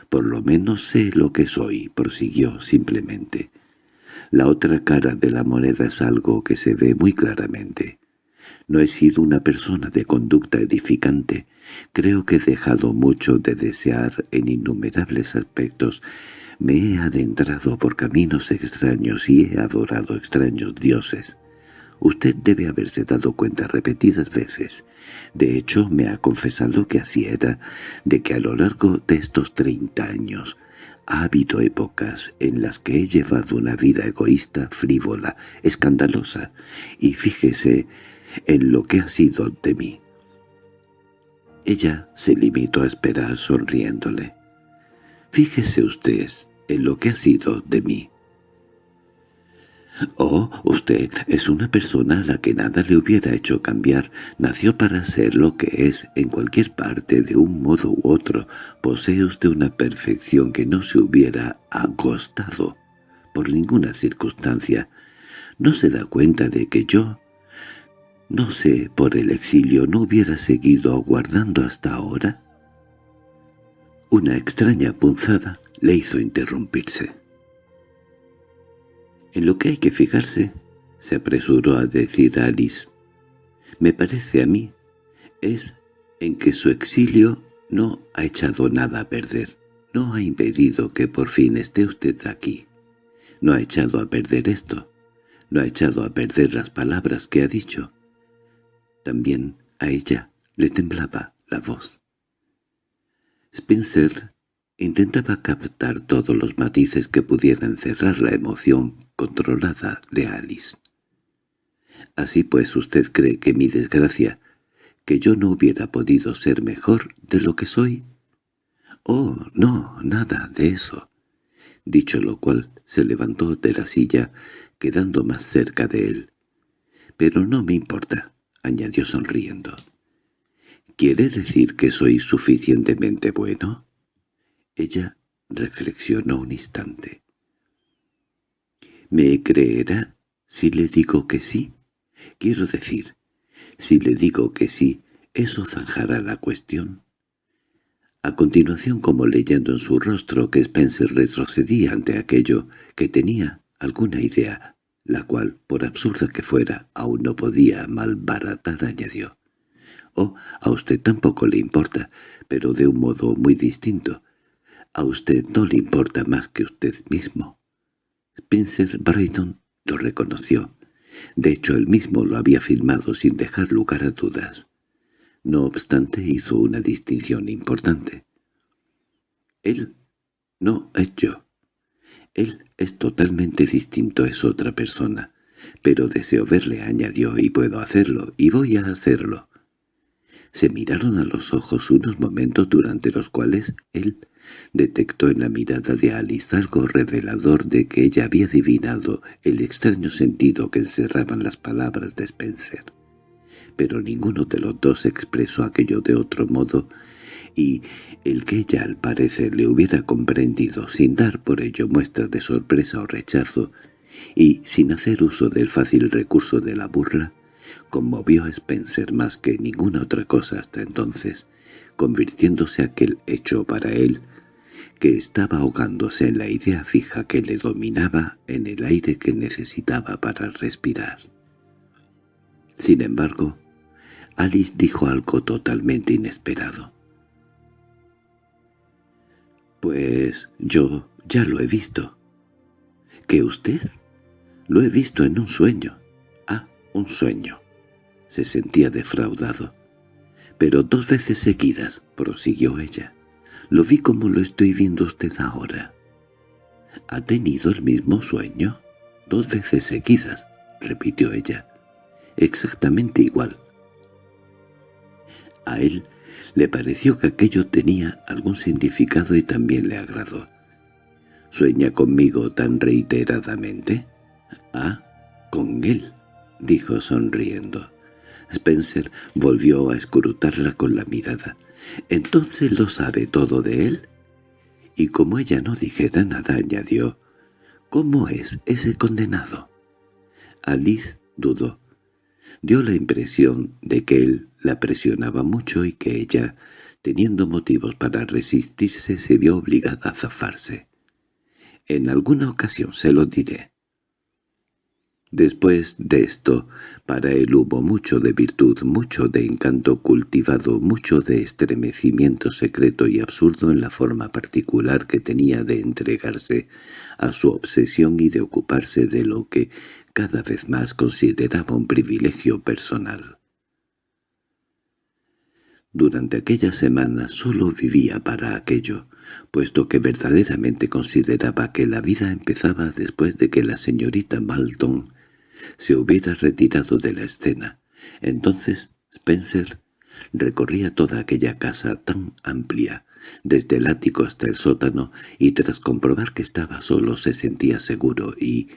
«Por lo menos sé lo que soy», prosiguió simplemente. «La otra cara de la moneda es algo que se ve muy claramente. No he sido una persona de conducta edificante. Creo que he dejado mucho de desear en innumerables aspectos. Me he adentrado por caminos extraños y he adorado extraños dioses. Usted debe haberse dado cuenta repetidas veces. De hecho, me ha confesado que así era, de que a lo largo de estos treinta años ha habido épocas en las que he llevado una vida egoísta, frívola, escandalosa, y fíjese en lo que ha sido de mí. Ella se limitó a esperar sonriéndole. «Fíjese usted en lo que ha sido de mí». Oh, usted es una persona a la que nada le hubiera hecho cambiar. Nació para ser lo que es en cualquier parte de un modo u otro. Posee usted una perfección que no se hubiera acostado por ninguna circunstancia. ¿No se da cuenta de que yo, no sé, por el exilio no hubiera seguido aguardando hasta ahora? Una extraña punzada le hizo interrumpirse. En lo que hay que fijarse, se apresuró a decir Alice, me parece a mí, es en que su exilio no ha echado nada a perder, no ha impedido que por fin esté usted aquí, no ha echado a perder esto, no ha echado a perder las palabras que ha dicho. También a ella le temblaba la voz. Spencer intentaba captar todos los matices que pudieran cerrar la emoción controlada de Alice. Así pues usted cree que mi desgracia, que yo no hubiera podido ser mejor de lo que soy. Oh, no, nada de eso. Dicho lo cual, se levantó de la silla, quedando más cerca de él. «Pero no me importa», añadió sonriendo. «¿Quiere decir que soy suficientemente bueno?» Ella reflexionó un instante. ¿Me creerá si le digo que sí? Quiero decir, si le digo que sí, eso zanjará la cuestión. A continuación, como leyendo en su rostro que Spencer retrocedía ante aquello que tenía alguna idea, la cual, por absurda que fuera, aún no podía malbaratar, añadió. «Oh, a usted tampoco le importa, pero de un modo muy distinto. A usted no le importa más que usted mismo». Spencer Brayton lo reconoció. De hecho, él mismo lo había firmado sin dejar lugar a dudas. No obstante, hizo una distinción importante. Él no es yo. Él es totalmente distinto, es otra persona. Pero deseo verle, añadió, y puedo hacerlo, y voy a hacerlo. Se miraron a los ojos unos momentos durante los cuales él Detectó en la mirada de Alice algo revelador de que ella había adivinado el extraño sentido que encerraban las palabras de Spencer. Pero ninguno de los dos expresó aquello de otro modo, y el que ella al parecer le hubiera comprendido sin dar por ello muestras de sorpresa o rechazo, y sin hacer uso del fácil recurso de la burla, conmovió a Spencer más que ninguna otra cosa hasta entonces, convirtiéndose aquel hecho para él que estaba ahogándose en la idea fija que le dominaba en el aire que necesitaba para respirar. Sin embargo, Alice dijo algo totalmente inesperado. «Pues yo ya lo he visto». «¿Que usted?» «Lo he visto en un sueño». «Ah, un sueño». Se sentía defraudado. «Pero dos veces seguidas», prosiguió ella. Lo vi como lo estoy viendo usted ahora. —¿Ha tenido el mismo sueño? —Dos veces seguidas —repitió ella—. Exactamente igual. A él le pareció que aquello tenía algún significado y también le agradó. —¿Sueña conmigo tan reiteradamente? —Ah, con él —dijo sonriendo. Spencer volvió a escrutarla con la mirada. —¿Entonces lo sabe todo de él? Y como ella no dijera nada, añadió, —¿Cómo es ese condenado? Alice dudó. Dio la impresión de que él la presionaba mucho y que ella, teniendo motivos para resistirse, se vio obligada a zafarse. —En alguna ocasión se lo diré Después de esto, para él hubo mucho de virtud, mucho de encanto cultivado, mucho de estremecimiento secreto y absurdo en la forma particular que tenía de entregarse a su obsesión y de ocuparse de lo que cada vez más consideraba un privilegio personal. Durante aquella semana solo vivía para aquello, puesto que verdaderamente consideraba que la vida empezaba después de que la señorita Malton se hubiera retirado de la escena. Entonces Spencer recorría toda aquella casa tan amplia, desde el ático hasta el sótano, y tras comprobar que estaba solo se sentía seguro y,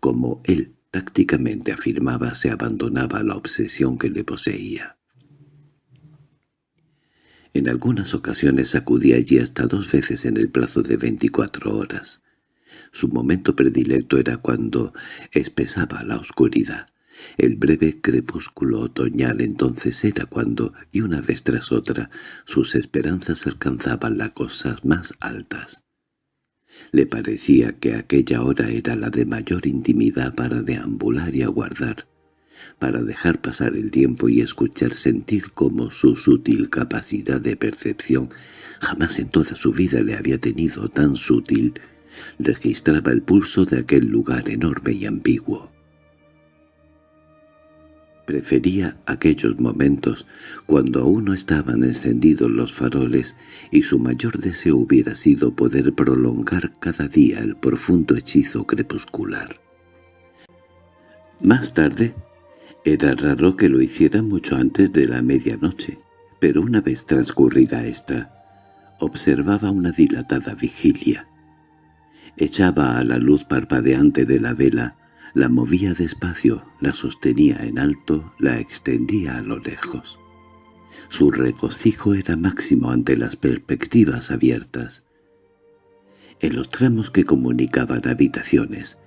como él tácticamente afirmaba, se abandonaba la obsesión que le poseía. En algunas ocasiones acudía allí hasta dos veces en el plazo de veinticuatro horas. Su momento predilecto era cuando espesaba la oscuridad. El breve crepúsculo otoñal entonces era cuando, y una vez tras otra, sus esperanzas alcanzaban las cosas más altas. Le parecía que aquella hora era la de mayor intimidad para deambular y aguardar, para dejar pasar el tiempo y escuchar sentir como su sutil capacidad de percepción jamás en toda su vida le había tenido tan sutil, registraba el pulso de aquel lugar enorme y ambiguo. Prefería aquellos momentos cuando aún no estaban encendidos los faroles y su mayor deseo hubiera sido poder prolongar cada día el profundo hechizo crepuscular. Más tarde, era raro que lo hiciera mucho antes de la medianoche, pero una vez transcurrida esta, observaba una dilatada vigilia. Echaba a la luz parpadeante de la vela la movía despacio, la sostenía en alto, la extendía a lo lejos. Su regocijo era máximo ante las perspectivas abiertas. En los tramos que comunicaban habitaciones,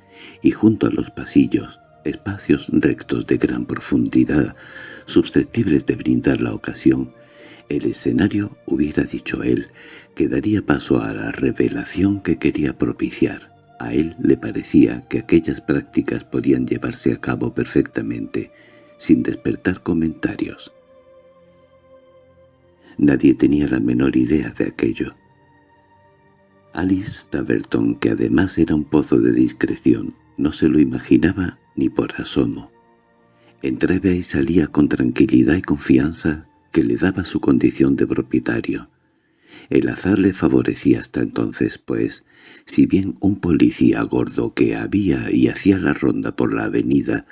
y junto a los pasillos, espacios rectos de gran profundidad, susceptibles de brindar la ocasión, el escenario, hubiera dicho él, que daría paso a la revelación que quería propiciar. A él le parecía que aquellas prácticas podían llevarse a cabo perfectamente, sin despertar comentarios. Nadie tenía la menor idea de aquello. Alice Taverton, que además era un pozo de discreción, no se lo imaginaba ni por asomo. Entraba y salía con tranquilidad y confianza que le daba su condición de propietario. El azar le favorecía hasta entonces, pues, si bien un policía gordo que había y hacía la ronda por la avenida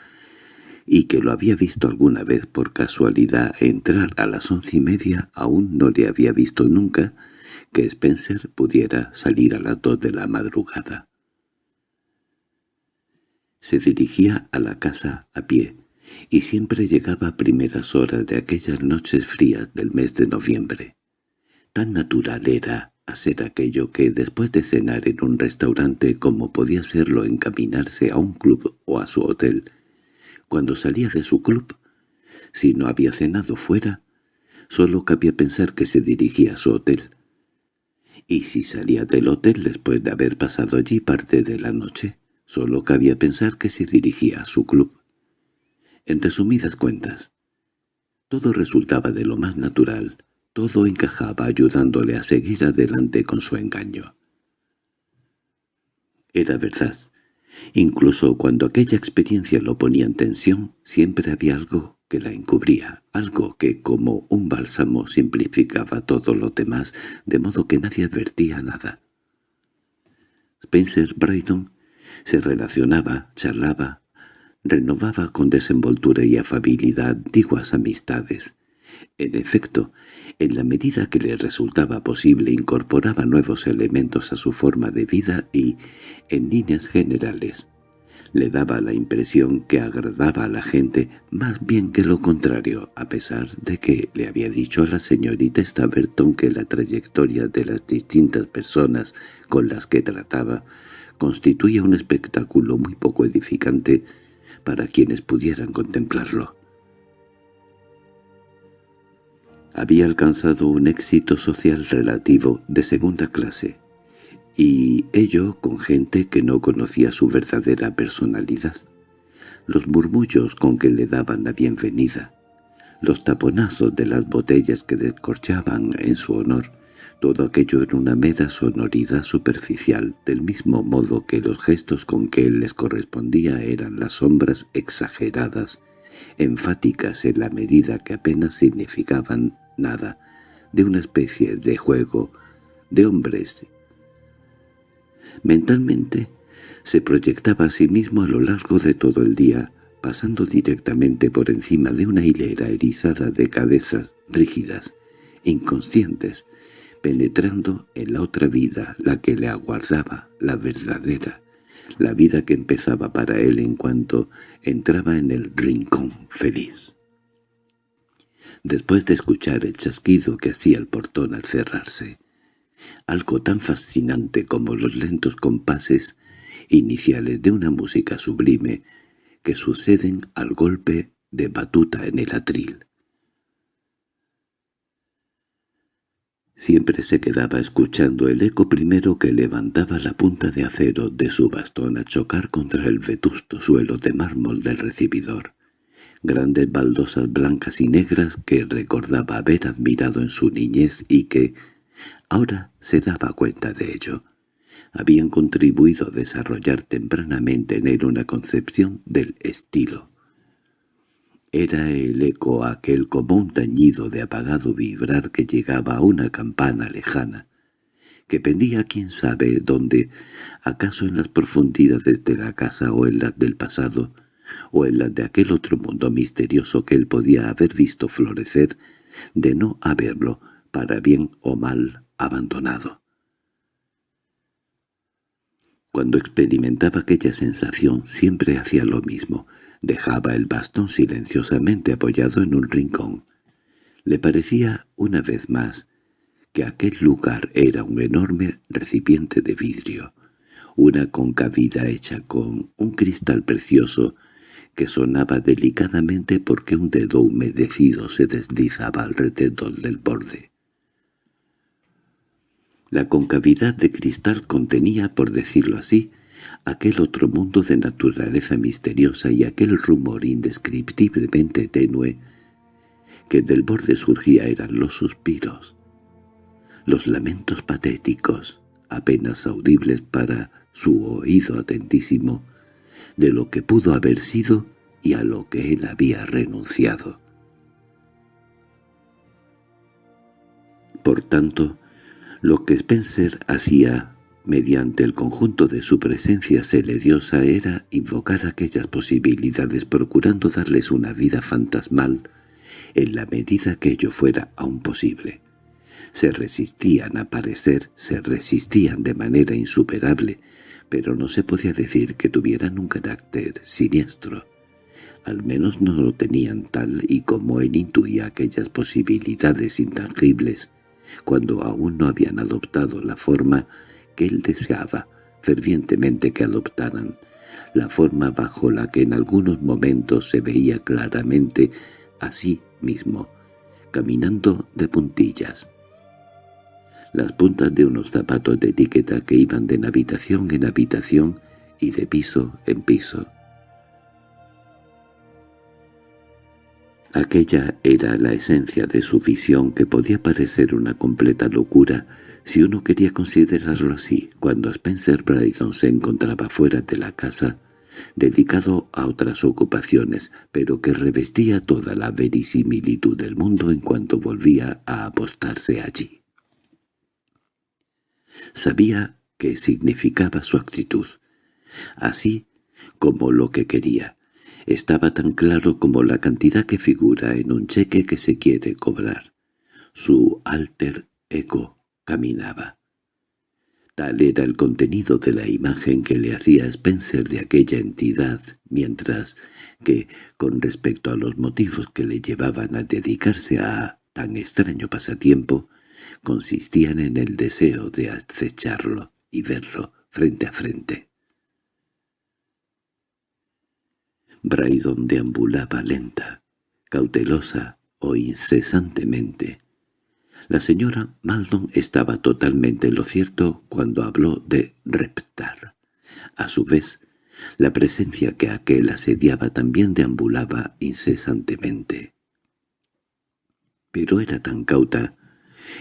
y que lo había visto alguna vez por casualidad entrar a las once y media, aún no le había visto nunca que Spencer pudiera salir a las dos de la madrugada. Se dirigía a la casa a pie, y siempre llegaba a primeras horas de aquellas noches frías del mes de noviembre. Tan natural era hacer aquello que después de cenar en un restaurante como podía serlo encaminarse a un club o a su hotel. Cuando salía de su club, si no había cenado fuera, solo cabía pensar que se dirigía a su hotel. Y si salía del hotel después de haber pasado allí parte de la noche, solo cabía pensar que se dirigía a su club. En resumidas cuentas, todo resultaba de lo más natural, todo encajaba ayudándole a seguir adelante con su engaño. Era verdad. Incluso cuando aquella experiencia lo ponía en tensión, siempre había algo que la encubría, algo que como un bálsamo simplificaba todo lo demás, de modo que nadie advertía nada. Spencer Brayton se relacionaba, charlaba, renovaba con desenvoltura y afabilidad antiguas amistades. En efecto, en la medida que le resultaba posible incorporaba nuevos elementos a su forma de vida y, en líneas generales, le daba la impresión que agradaba a la gente más bien que lo contrario, a pesar de que le había dicho a la señorita Staverton que la trayectoria de las distintas personas con las que trataba constituía un espectáculo muy poco edificante para quienes pudieran contemplarlo. había alcanzado un éxito social relativo de segunda clase, y ello con gente que no conocía su verdadera personalidad. Los murmullos con que le daban la bienvenida, los taponazos de las botellas que descorchaban en su honor, todo aquello era una mera sonoridad superficial, del mismo modo que los gestos con que él les correspondía eran las sombras exageradas, enfáticas en la medida que apenas significaban nada, de una especie de juego de hombres. Mentalmente se proyectaba a sí mismo a lo largo de todo el día, pasando directamente por encima de una hilera erizada de cabezas rígidas, inconscientes, penetrando en la otra vida, la que le aguardaba, la verdadera, la vida que empezaba para él en cuanto entraba en el rincón feliz. Después de escuchar el chasquido que hacía el portón al cerrarse, algo tan fascinante como los lentos compases iniciales de una música sublime que suceden al golpe de batuta en el atril. Siempre se quedaba escuchando el eco primero que levantaba la punta de acero de su bastón a chocar contra el vetusto suelo de mármol del recibidor. Grandes baldosas blancas y negras que recordaba haber admirado en su niñez y que, ahora se daba cuenta de ello, habían contribuido a desarrollar tempranamente en él una concepción del estilo. Era el eco aquel como un tañido de apagado vibrar que llegaba a una campana lejana, que pendía quién sabe dónde, acaso en las profundidades de la casa o en las del pasado, o en las de aquel otro mundo misterioso que él podía haber visto florecer, de no haberlo, para bien o mal, abandonado. Cuando experimentaba aquella sensación siempre hacía lo mismo, dejaba el bastón silenciosamente apoyado en un rincón. Le parecía, una vez más, que aquel lugar era un enorme recipiente de vidrio, una concavida hecha con un cristal precioso que sonaba delicadamente porque un dedo humedecido se deslizaba alrededor del borde. La concavidad de cristal contenía, por decirlo así, aquel otro mundo de naturaleza misteriosa y aquel rumor indescriptiblemente tenue que del borde surgía eran los suspiros, los lamentos patéticos, apenas audibles para su oído atentísimo, de lo que pudo haber sido y a lo que él había renunciado. Por tanto, lo que Spencer hacía mediante el conjunto de su presencia celediosa era invocar aquellas posibilidades procurando darles una vida fantasmal en la medida que ello fuera aún posible. Se resistían a parecer, se resistían de manera insuperable, pero no se podía decir que tuvieran un carácter siniestro. Al menos no lo tenían tal y como él intuía aquellas posibilidades intangibles cuando aún no habían adoptado la forma que él deseaba fervientemente que adoptaran, la forma bajo la que en algunos momentos se veía claramente a sí mismo, caminando de puntillas. Las puntas de unos zapatos de etiqueta que iban de habitación en habitación y de piso en piso. Aquella era la esencia de su visión que podía parecer una completa locura si uno quería considerarlo así. Cuando Spencer Brydon se encontraba fuera de la casa, dedicado a otras ocupaciones, pero que revestía toda la verisimilitud del mundo en cuanto volvía a apostarse allí. Sabía qué significaba su actitud, así como lo que quería, estaba tan claro como la cantidad que figura en un cheque que se quiere cobrar. Su alter ego caminaba. Tal era el contenido de la imagen que le hacía Spencer de aquella entidad, mientras que, con respecto a los motivos que le llevaban a dedicarse a tan extraño pasatiempo, consistían en el deseo de acecharlo y verlo frente a frente. Braidon deambulaba lenta, cautelosa o incesantemente. La señora Maldon estaba totalmente en lo cierto cuando habló de reptar. A su vez, la presencia que aquel asediaba también deambulaba incesantemente. Pero era tan cauta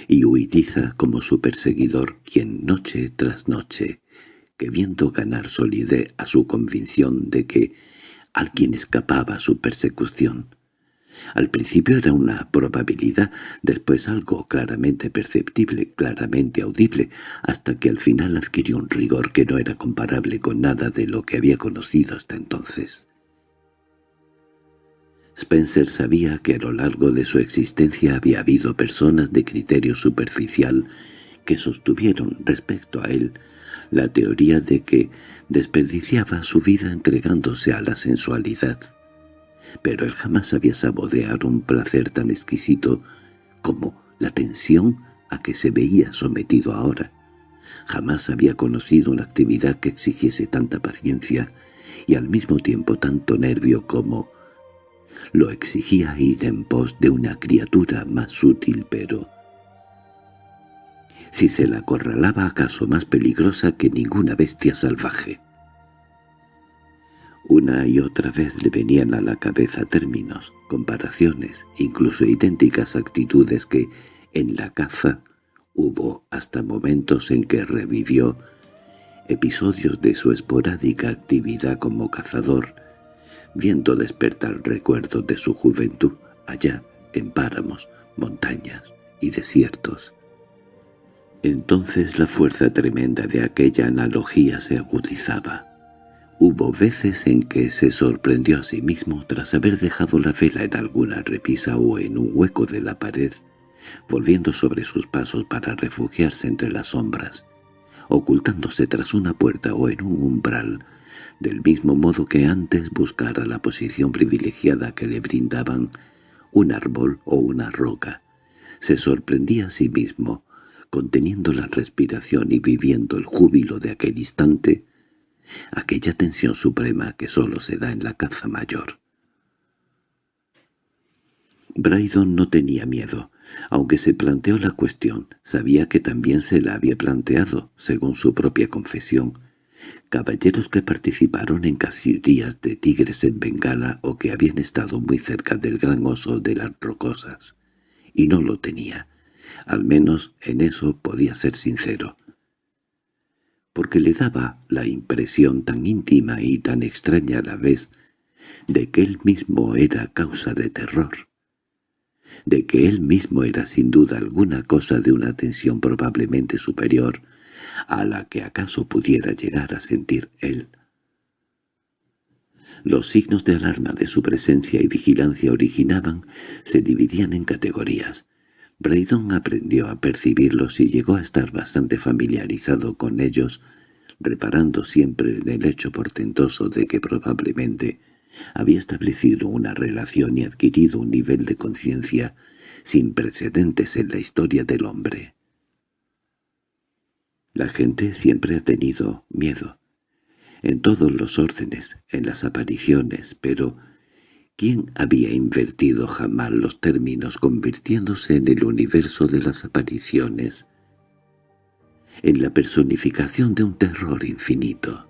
y huidiza como su perseguidor, quien noche tras noche, que viendo ganar solidez a su convicción de que Alguien escapaba su persecución. Al principio era una probabilidad, después algo claramente perceptible, claramente audible, hasta que al final adquirió un rigor que no era comparable con nada de lo que había conocido hasta entonces. Spencer sabía que a lo largo de su existencia había habido personas de criterio superficial que sostuvieron respecto a él la teoría de que desperdiciaba su vida entregándose a la sensualidad. Pero él jamás sabía saborear un placer tan exquisito como la tensión a que se veía sometido ahora. Jamás había conocido una actividad que exigiese tanta paciencia y al mismo tiempo tanto nervio como lo exigía ir en pos de una criatura más sutil pero si se la acorralaba acaso más peligrosa que ninguna bestia salvaje. Una y otra vez le venían a la cabeza términos, comparaciones, incluso idénticas actitudes que, en la caza, hubo hasta momentos en que revivió episodios de su esporádica actividad como cazador, viendo despertar recuerdos de su juventud allá en páramos, montañas y desiertos. Entonces la fuerza tremenda de aquella analogía se agudizaba. Hubo veces en que se sorprendió a sí mismo tras haber dejado la vela en alguna repisa o en un hueco de la pared, volviendo sobre sus pasos para refugiarse entre las sombras, ocultándose tras una puerta o en un umbral, del mismo modo que antes buscara la posición privilegiada que le brindaban un árbol o una roca. Se sorprendía a sí mismo, conteniendo la respiración y viviendo el júbilo de aquel instante, aquella tensión suprema que sólo se da en la caza mayor. Brydon no tenía miedo. Aunque se planteó la cuestión, sabía que también se la había planteado, según su propia confesión, caballeros que participaron en cacerías de tigres en Bengala o que habían estado muy cerca del gran oso de las rocosas, y no lo tenía. Al menos en eso podía ser sincero. Porque le daba la impresión tan íntima y tan extraña a la vez de que él mismo era causa de terror, de que él mismo era sin duda alguna cosa de una tensión probablemente superior a la que acaso pudiera llegar a sentir él. Los signos de alarma de su presencia y vigilancia originaban, se dividían en categorías. Braydon aprendió a percibirlos y llegó a estar bastante familiarizado con ellos, reparando siempre en el hecho portentoso de que probablemente había establecido una relación y adquirido un nivel de conciencia sin precedentes en la historia del hombre. La gente siempre ha tenido miedo, en todos los órdenes, en las apariciones, pero ¿quién había invertido jamás los términos convirtiéndose en el universo de las apariciones, en la personificación de un terror infinito?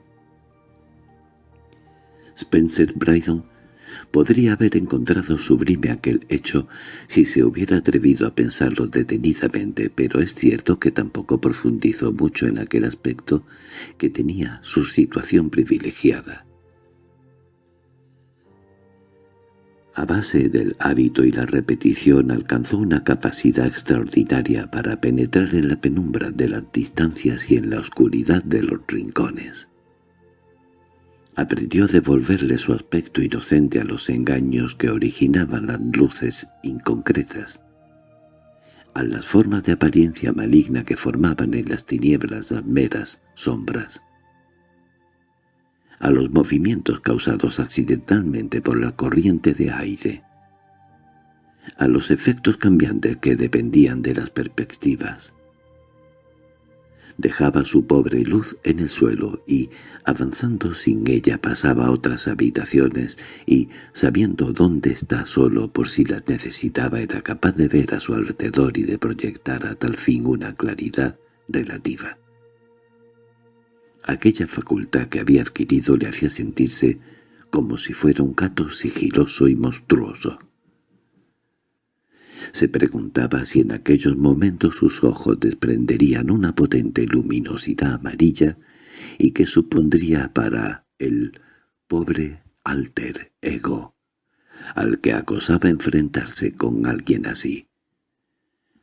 Spencer Brydon podría haber encontrado sublime aquel hecho si se hubiera atrevido a pensarlo detenidamente, pero es cierto que tampoco profundizó mucho en aquel aspecto que tenía su situación privilegiada. A base del hábito y la repetición alcanzó una capacidad extraordinaria para penetrar en la penumbra de las distancias y en la oscuridad de los rincones. Aprendió a devolverle su aspecto inocente a los engaños que originaban las luces inconcretas, a las formas de apariencia maligna que formaban en las tinieblas las meras sombras, a los movimientos causados accidentalmente por la corriente de aire, a los efectos cambiantes que dependían de las perspectivas, dejaba su pobre luz en el suelo y, avanzando sin ella, pasaba a otras habitaciones y, sabiendo dónde está solo por si las necesitaba, era capaz de ver a su alrededor y de proyectar a tal fin una claridad relativa. Aquella facultad que había adquirido le hacía sentirse como si fuera un gato sigiloso y monstruoso. Se preguntaba si en aquellos momentos sus ojos desprenderían una potente luminosidad amarilla y que supondría para el pobre alter ego, al que acosaba enfrentarse con alguien así.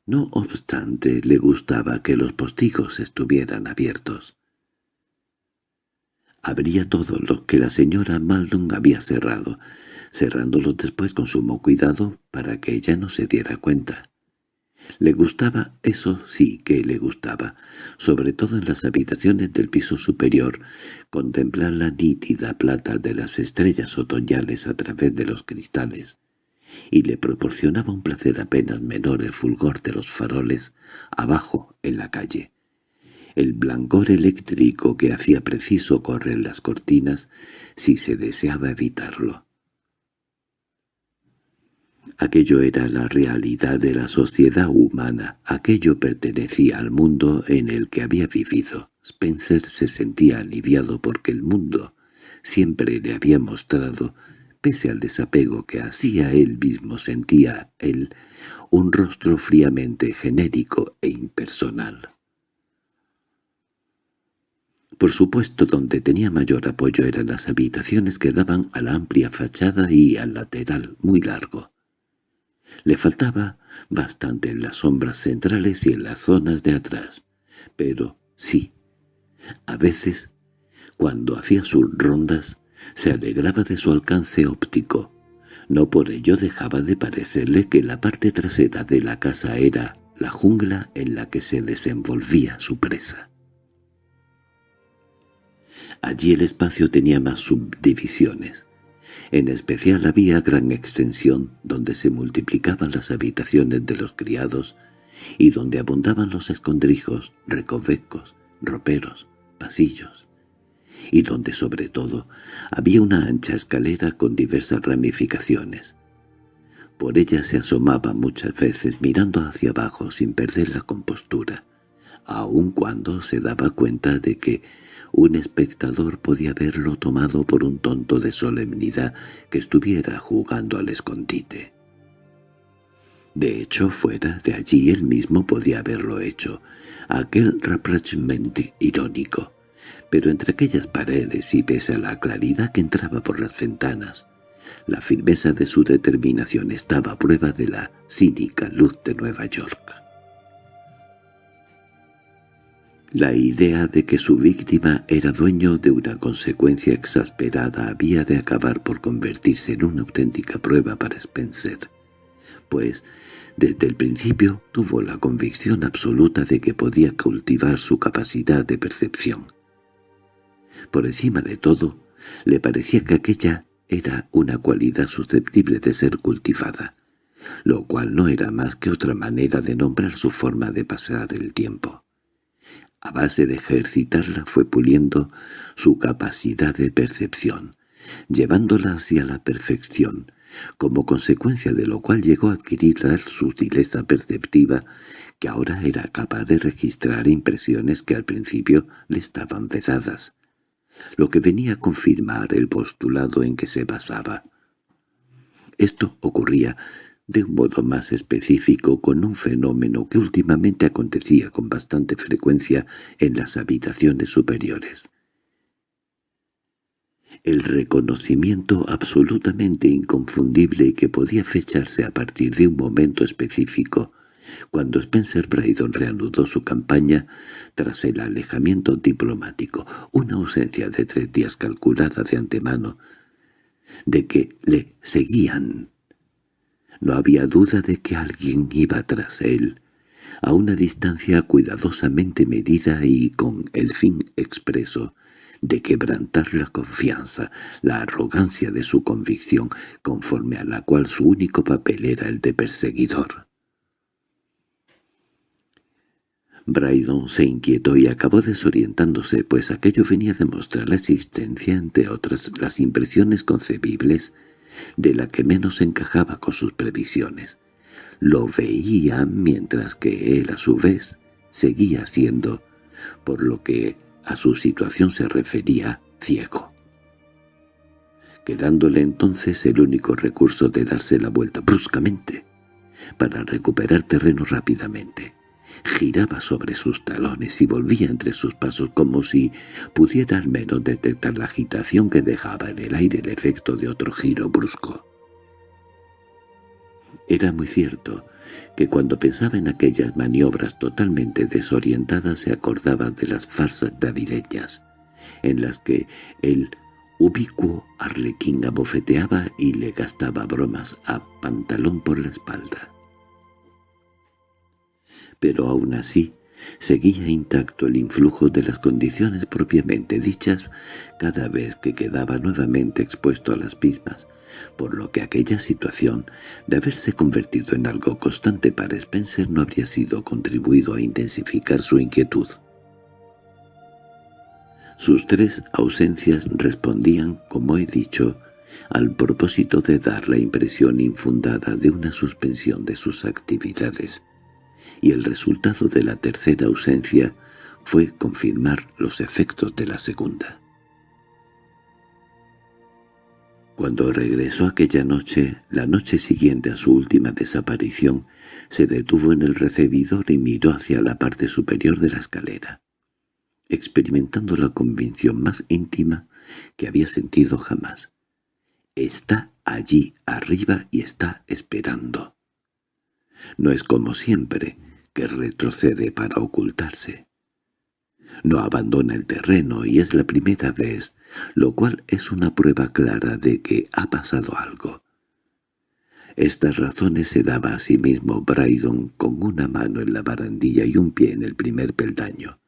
No obstante, le gustaba que los postigos estuvieran abiertos. Abría todo lo que la señora Maldon había cerrado, cerrándolo después con sumo cuidado para que ella no se diera cuenta. Le gustaba, eso sí que le gustaba, sobre todo en las habitaciones del piso superior, contemplar la nítida plata de las estrellas otoñales a través de los cristales, y le proporcionaba un placer apenas menor el fulgor de los faroles abajo en la calle. El blancor eléctrico que hacía preciso correr las cortinas si se deseaba evitarlo. Aquello era la realidad de la sociedad humana, aquello pertenecía al mundo en el que había vivido. Spencer se sentía aliviado porque el mundo siempre le había mostrado, pese al desapego que hacía él mismo sentía él, un rostro fríamente genérico e impersonal. Por supuesto, donde tenía mayor apoyo eran las habitaciones que daban a la amplia fachada y al lateral muy largo. Le faltaba bastante en las sombras centrales y en las zonas de atrás. Pero sí, a veces, cuando hacía sus rondas, se alegraba de su alcance óptico. No por ello dejaba de parecerle que la parte trasera de la casa era la jungla en la que se desenvolvía su presa. Allí el espacio tenía más subdivisiones. En especial había gran extensión donde se multiplicaban las habitaciones de los criados y donde abundaban los escondrijos, recovecos, roperos, pasillos, y donde sobre todo había una ancha escalera con diversas ramificaciones. Por ella se asomaba muchas veces mirando hacia abajo sin perder la compostura, aun cuando se daba cuenta de que un espectador podía haberlo tomado por un tonto de solemnidad que estuviera jugando al escondite. De hecho, fuera de allí él mismo podía haberlo hecho, aquel rapprochement irónico. Pero entre aquellas paredes y pese a la claridad que entraba por las ventanas, la firmeza de su determinación estaba a prueba de la cínica luz de Nueva York. La idea de que su víctima era dueño de una consecuencia exasperada había de acabar por convertirse en una auténtica prueba para Spencer, pues desde el principio tuvo la convicción absoluta de que podía cultivar su capacidad de percepción. Por encima de todo, le parecía que aquella era una cualidad susceptible de ser cultivada, lo cual no era más que otra manera de nombrar su forma de pasar el tiempo. A base de ejercitarla fue puliendo su capacidad de percepción, llevándola hacia la perfección, como consecuencia de lo cual llegó a adquirir la sutileza perceptiva que ahora era capaz de registrar impresiones que al principio le estaban vedadas, lo que venía a confirmar el postulado en que se basaba. Esto ocurría de un modo más específico con un fenómeno que últimamente acontecía con bastante frecuencia en las habitaciones superiores. El reconocimiento absolutamente inconfundible que podía fecharse a partir de un momento específico, cuando Spencer Brydon reanudó su campaña tras el alejamiento diplomático, una ausencia de tres días calculada de antemano, de que le seguían no había duda de que alguien iba tras él, a una distancia cuidadosamente medida y con el fin expreso de quebrantar la confianza, la arrogancia de su convicción, conforme a la cual su único papel era el de perseguidor. Brydon se inquietó y acabó desorientándose, pues aquello venía a demostrar la existencia, entre otras, las impresiones concebibles de la que menos encajaba con sus previsiones. Lo veía mientras que él a su vez seguía siendo, por lo que a su situación se refería, ciego. Quedándole entonces el único recurso de darse la vuelta bruscamente, para recuperar terreno rápidamente. Giraba sobre sus talones y volvía entre sus pasos como si pudiera al menos detectar la agitación que dejaba en el aire el efecto de otro giro brusco. Era muy cierto que cuando pensaba en aquellas maniobras totalmente desorientadas se acordaba de las farsas navideñas, en las que el ubicuo arlequín abofeteaba y le gastaba bromas a pantalón por la espalda. Pero aún así seguía intacto el influjo de las condiciones propiamente dichas cada vez que quedaba nuevamente expuesto a las mismas, por lo que aquella situación, de haberse convertido en algo constante para Spencer, no habría sido contribuido a intensificar su inquietud. Sus tres ausencias respondían, como he dicho, al propósito de dar la impresión infundada de una suspensión de sus actividades, y el resultado de la tercera ausencia fue confirmar los efectos de la segunda. Cuando regresó aquella noche, la noche siguiente a su última desaparición, se detuvo en el recibidor y miró hacia la parte superior de la escalera, experimentando la convicción más íntima que había sentido jamás. Está allí arriba y está esperando. No es como siempre, que retrocede para ocultarse. No abandona el terreno y es la primera vez, lo cual es una prueba clara de que ha pasado algo. Estas razones se daba a sí mismo Brydon con una mano en la barandilla y un pie en el primer peldaño.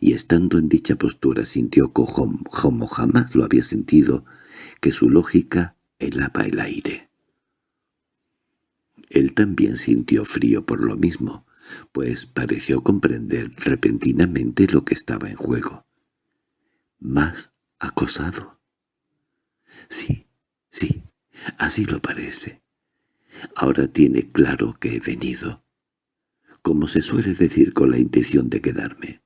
Y estando en dicha postura sintió como jamás lo había sentido, que su lógica helaba el aire. Él también sintió frío por lo mismo, pues pareció comprender repentinamente lo que estaba en juego. ¿Más acosado? Sí, sí, así lo parece. Ahora tiene claro que he venido. Como se suele decir con la intención de quedarme.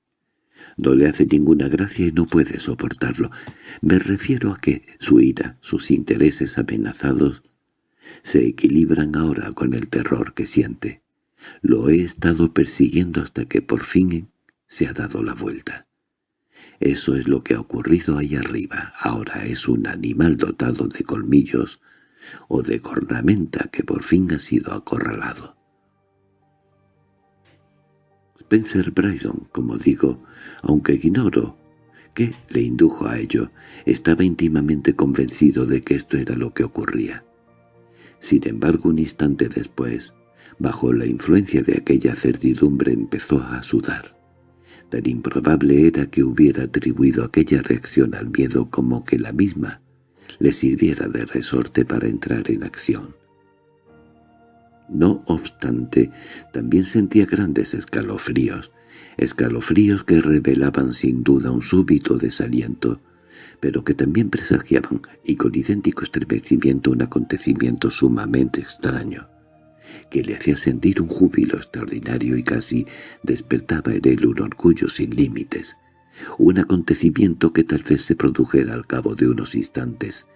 No le hace ninguna gracia y no puede soportarlo. Me refiero a que su ira, sus intereses amenazados, se equilibran ahora con el terror que siente. Lo he estado persiguiendo hasta que por fin se ha dado la vuelta. Eso es lo que ha ocurrido ahí arriba. Ahora es un animal dotado de colmillos o de cornamenta que por fin ha sido acorralado. Spencer Brydon, como digo, aunque ignoro qué le indujo a ello, estaba íntimamente convencido de que esto era lo que ocurría. Sin embargo, un instante después, bajo la influencia de aquella certidumbre empezó a sudar. Tan improbable era que hubiera atribuido aquella reacción al miedo como que la misma le sirviera de resorte para entrar en acción. No obstante, también sentía grandes escalofríos, escalofríos que revelaban sin duda un súbito desaliento, pero que también presagiaban, y con idéntico estremecimiento, un acontecimiento sumamente extraño, que le hacía sentir un júbilo extraordinario y casi despertaba en él un orgullo sin límites, un acontecimiento que tal vez se produjera al cabo de unos instantes,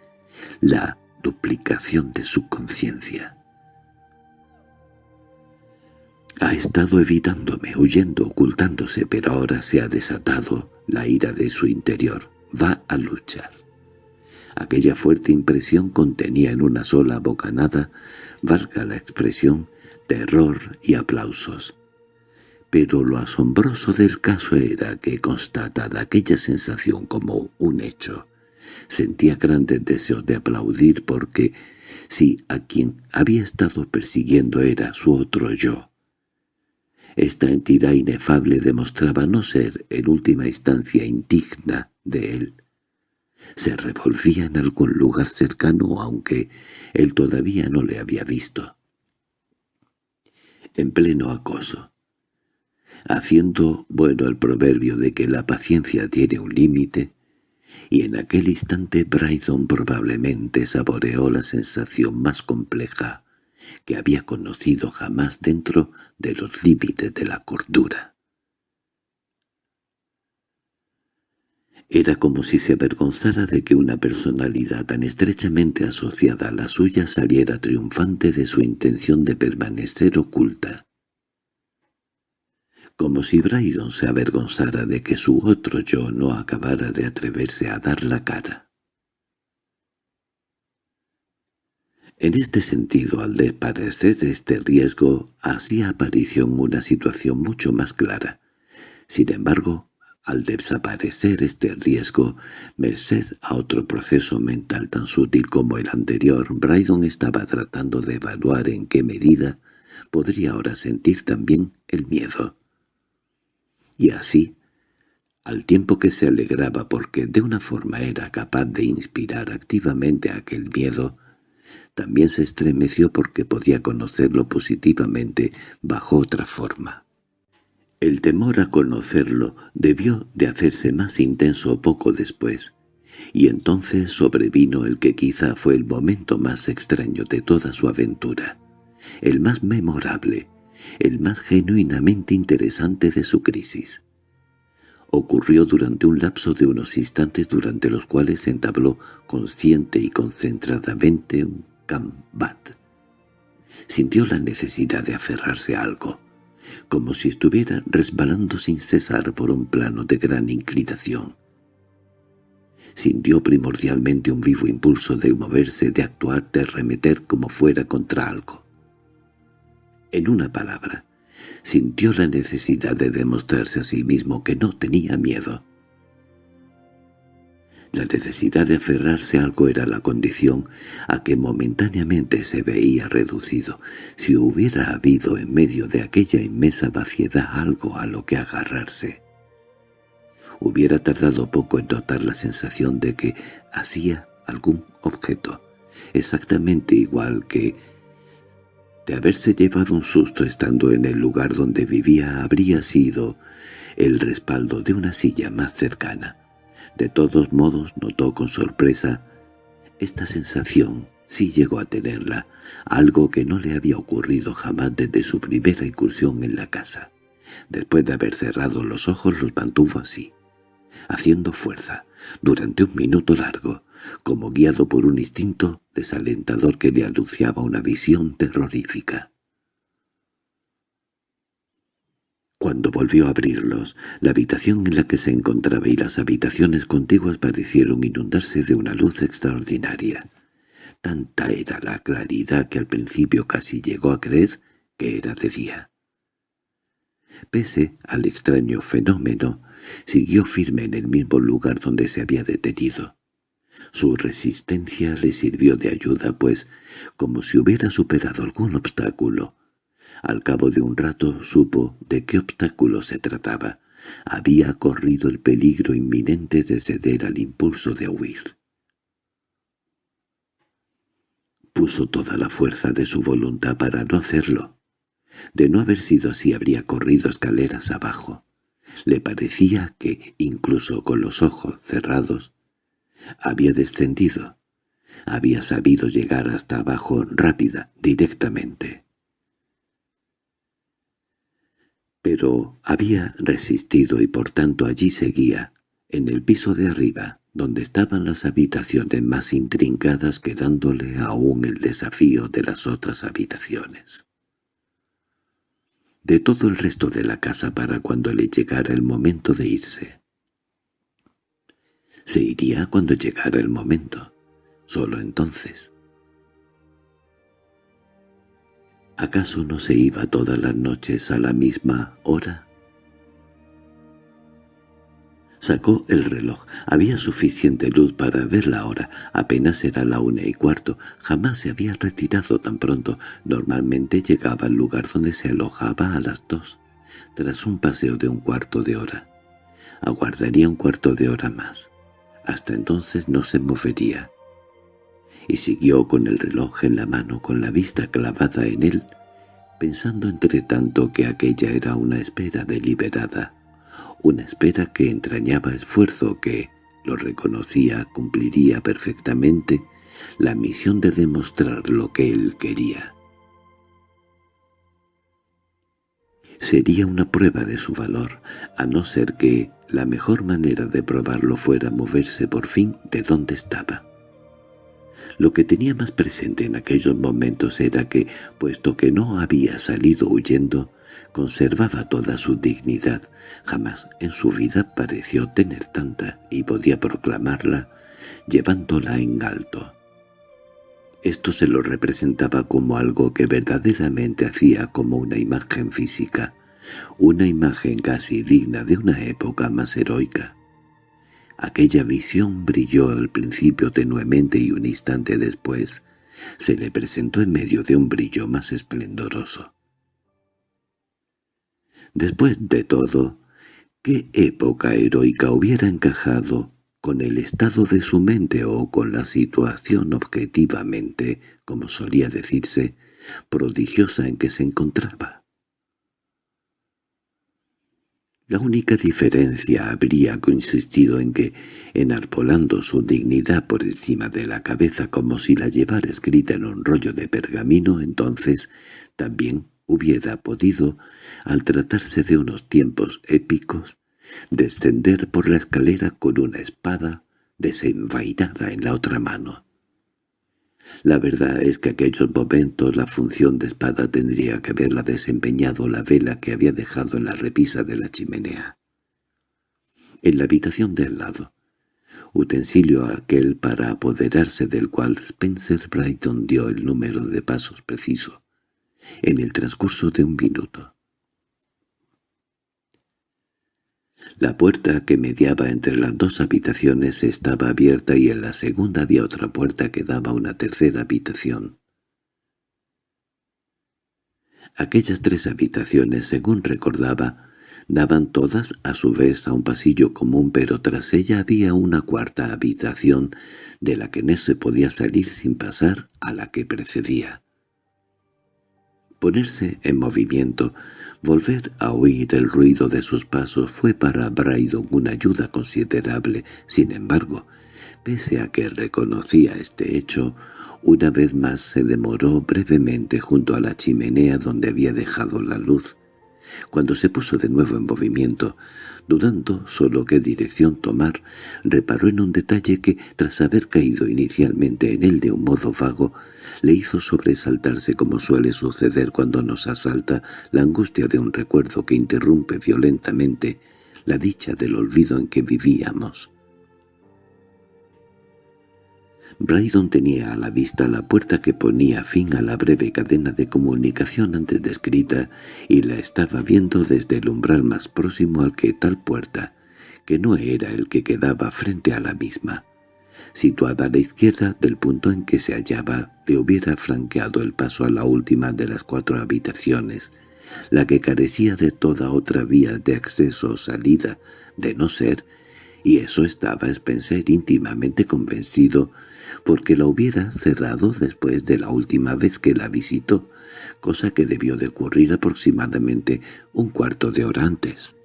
la duplicación de su conciencia. Ha estado evitándome, huyendo, ocultándose, pero ahora se ha desatado la ira de su interior va a luchar. Aquella fuerte impresión contenía en una sola bocanada, valga la expresión, terror y aplausos. Pero lo asombroso del caso era que, constatada aquella sensación como un hecho, sentía grandes deseos de aplaudir porque, si a quien había estado persiguiendo era su otro yo, esta entidad inefable demostraba no ser, en última instancia, indigna de él. Se revolvía en algún lugar cercano, aunque él todavía no le había visto. En pleno acoso. Haciendo bueno el proverbio de que la paciencia tiene un límite, y en aquel instante Brydon probablemente saboreó la sensación más compleja que había conocido jamás dentro de los límites de la cordura. Era como si se avergonzara de que una personalidad tan estrechamente asociada a la suya saliera triunfante de su intención de permanecer oculta. Como si Brydon se avergonzara de que su otro yo no acabara de atreverse a dar la cara. En este sentido, al desaparecer este riesgo, hacía aparición una situación mucho más clara. Sin embargo, al desaparecer este riesgo, merced a otro proceso mental tan sutil como el anterior, Brydon estaba tratando de evaluar en qué medida podría ahora sentir también el miedo. Y así, al tiempo que se alegraba porque de una forma era capaz de inspirar activamente aquel miedo, también se estremeció porque podía conocerlo positivamente bajo otra forma. El temor a conocerlo debió de hacerse más intenso poco después, y entonces sobrevino el que quizá fue el momento más extraño de toda su aventura, el más memorable, el más genuinamente interesante de su crisis. Ocurrió durante un lapso de unos instantes durante los cuales entabló consciente y concentradamente un Sintió la necesidad de aferrarse a algo, como si estuviera resbalando sin cesar por un plano de gran inclinación. Sintió primordialmente un vivo impulso de moverse, de actuar, de remeter como fuera contra algo. En una palabra, sintió la necesidad de demostrarse a sí mismo que no tenía miedo. La necesidad de aferrarse a algo era la condición a que momentáneamente se veía reducido. Si hubiera habido en medio de aquella inmensa vaciedad algo a lo que agarrarse, hubiera tardado poco en notar la sensación de que hacía algún objeto, exactamente igual que de haberse llevado un susto estando en el lugar donde vivía habría sido el respaldo de una silla más cercana. De todos modos notó con sorpresa esta sensación, sí llegó a tenerla, algo que no le había ocurrido jamás desde su primera incursión en la casa. Después de haber cerrado los ojos los mantuvo así, haciendo fuerza, durante un minuto largo, como guiado por un instinto desalentador que le anunciaba una visión terrorífica. Cuando volvió a abrirlos, la habitación en la que se encontraba y las habitaciones contiguas parecieron inundarse de una luz extraordinaria. Tanta era la claridad que al principio casi llegó a creer que era de día. Pese al extraño fenómeno, siguió firme en el mismo lugar donde se había detenido. Su resistencia le sirvió de ayuda, pues, como si hubiera superado algún obstáculo, al cabo de un rato supo de qué obstáculo se trataba. Había corrido el peligro inminente de ceder al impulso de huir. Puso toda la fuerza de su voluntad para no hacerlo. De no haber sido así habría corrido escaleras abajo. Le parecía que, incluso con los ojos cerrados, había descendido. Había sabido llegar hasta abajo rápida, directamente. Pero había resistido y por tanto allí seguía, en el piso de arriba, donde estaban las habitaciones más intrincadas quedándole aún el desafío de las otras habitaciones. De todo el resto de la casa para cuando le llegara el momento de irse. Se iría cuando llegara el momento, solo entonces. ¿Acaso no se iba todas las noches a la misma hora? Sacó el reloj. Había suficiente luz para ver la hora. Apenas era la una y cuarto. Jamás se había retirado tan pronto. Normalmente llegaba al lugar donde se alojaba a las dos, tras un paseo de un cuarto de hora. Aguardaría un cuarto de hora más. Hasta entonces no se movería y siguió con el reloj en la mano con la vista clavada en él, pensando entre tanto que aquella era una espera deliberada, una espera que entrañaba esfuerzo que, lo reconocía, cumpliría perfectamente la misión de demostrar lo que él quería. Sería una prueba de su valor, a no ser que la mejor manera de probarlo fuera moverse por fin de donde estaba. Lo que tenía más presente en aquellos momentos era que, puesto que no había salido huyendo, conservaba toda su dignidad. Jamás en su vida pareció tener tanta y podía proclamarla llevándola en alto. Esto se lo representaba como algo que verdaderamente hacía como una imagen física, una imagen casi digna de una época más heroica. Aquella visión brilló al principio tenuemente y un instante después se le presentó en medio de un brillo más esplendoroso. Después de todo, ¿qué época heroica hubiera encajado con el estado de su mente o con la situación objetivamente, como solía decirse, prodigiosa en que se encontraba? La única diferencia habría consistido en que, enarbolando su dignidad por encima de la cabeza como si la llevara escrita en un rollo de pergamino, entonces también hubiera podido, al tratarse de unos tiempos épicos, descender por la escalera con una espada desenvainada en la otra mano. La verdad es que aquellos momentos la función de espada tendría que haberla desempeñado la vela que había dejado en la repisa de la chimenea. En la habitación de al lado, utensilio aquel para apoderarse del cual Spencer Brighton dio el número de pasos preciso, en el transcurso de un minuto. La puerta que mediaba entre las dos habitaciones estaba abierta y en la segunda había otra puerta que daba a una tercera habitación. Aquellas tres habitaciones, según recordaba, daban todas a su vez a un pasillo común, pero tras ella había una cuarta habitación de la que no se podía salir sin pasar a la que precedía. Ponerse en movimiento, volver a oír el ruido de sus pasos fue para Brydon una ayuda considerable. Sin embargo, pese a que reconocía este hecho, una vez más se demoró brevemente junto a la chimenea donde había dejado la luz. Cuando se puso de nuevo en movimiento, dudando solo qué dirección tomar, reparó en un detalle que, tras haber caído inicialmente en él de un modo vago, le hizo sobresaltarse como suele suceder cuando nos asalta la angustia de un recuerdo que interrumpe violentamente la dicha del olvido en que vivíamos. Brydon tenía a la vista la puerta que ponía fin a la breve cadena de comunicación antes descrita y la estaba viendo desde el umbral más próximo al que tal puerta, que no era el que quedaba frente a la misma, situada a la izquierda del punto en que se hallaba, le hubiera franqueado el paso a la última de las cuatro habitaciones, la que carecía de toda otra vía de acceso o salida, de no ser, y eso estaba Spencer íntimamente convencido, porque la hubiera cerrado después de la última vez que la visitó, cosa que debió de ocurrir aproximadamente un cuarto de hora antes.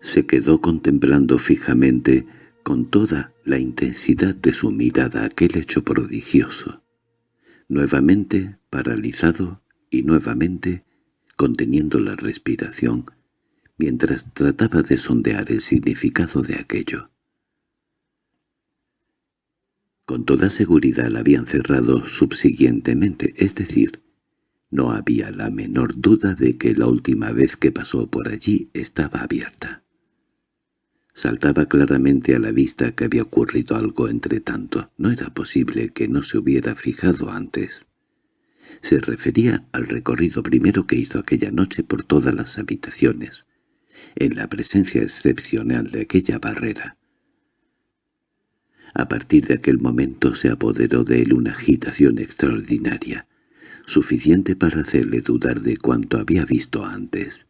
Se quedó contemplando fijamente, con toda la intensidad de su mirada, aquel hecho prodigioso. Nuevamente paralizado y nuevamente conteniendo la respiración, mientras trataba de sondear el significado de aquello. Con toda seguridad la habían cerrado subsiguientemente, es decir, no había la menor duda de que la última vez que pasó por allí estaba abierta. Saltaba claramente a la vista que había ocurrido algo entre tanto. No era posible que no se hubiera fijado antes. Se refería al recorrido primero que hizo aquella noche por todas las habitaciones, en la presencia excepcional de aquella barrera. A partir de aquel momento se apoderó de él una agitación extraordinaria, suficiente para hacerle dudar de cuanto había visto antes.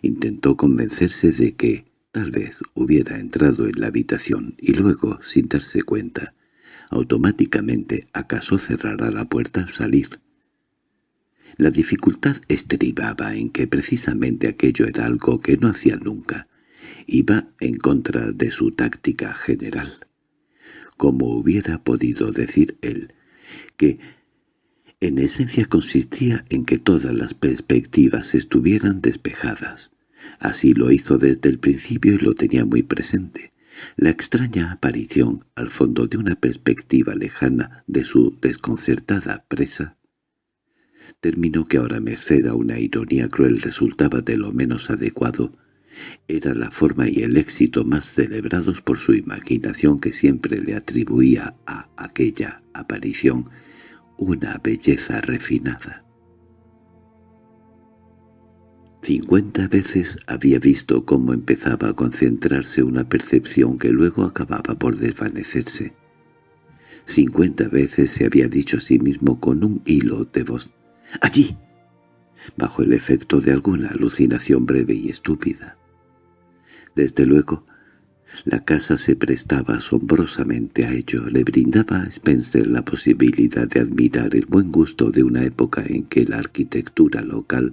Intentó convencerse de que tal vez hubiera entrado en la habitación y luego, sin darse cuenta, automáticamente acaso cerrará la puerta al salir. La dificultad estribaba en que precisamente aquello era algo que no hacía nunca. Iba en contra de su táctica general como hubiera podido decir él, que en esencia consistía en que todas las perspectivas estuvieran despejadas. Así lo hizo desde el principio y lo tenía muy presente. La extraña aparición, al fondo de una perspectiva lejana de su desconcertada presa, terminó que ahora merced a una ironía cruel resultaba de lo menos adecuado, era la forma y el éxito más celebrados por su imaginación que siempre le atribuía a aquella aparición una belleza refinada. Cincuenta veces había visto cómo empezaba a concentrarse una percepción que luego acababa por desvanecerse. Cincuenta veces se había dicho a sí mismo con un hilo de voz «¡Allí!» bajo el efecto de alguna alucinación breve y estúpida. Desde luego, la casa se prestaba asombrosamente a ello, le brindaba a Spencer la posibilidad de admirar el buen gusto de una época en que la arquitectura local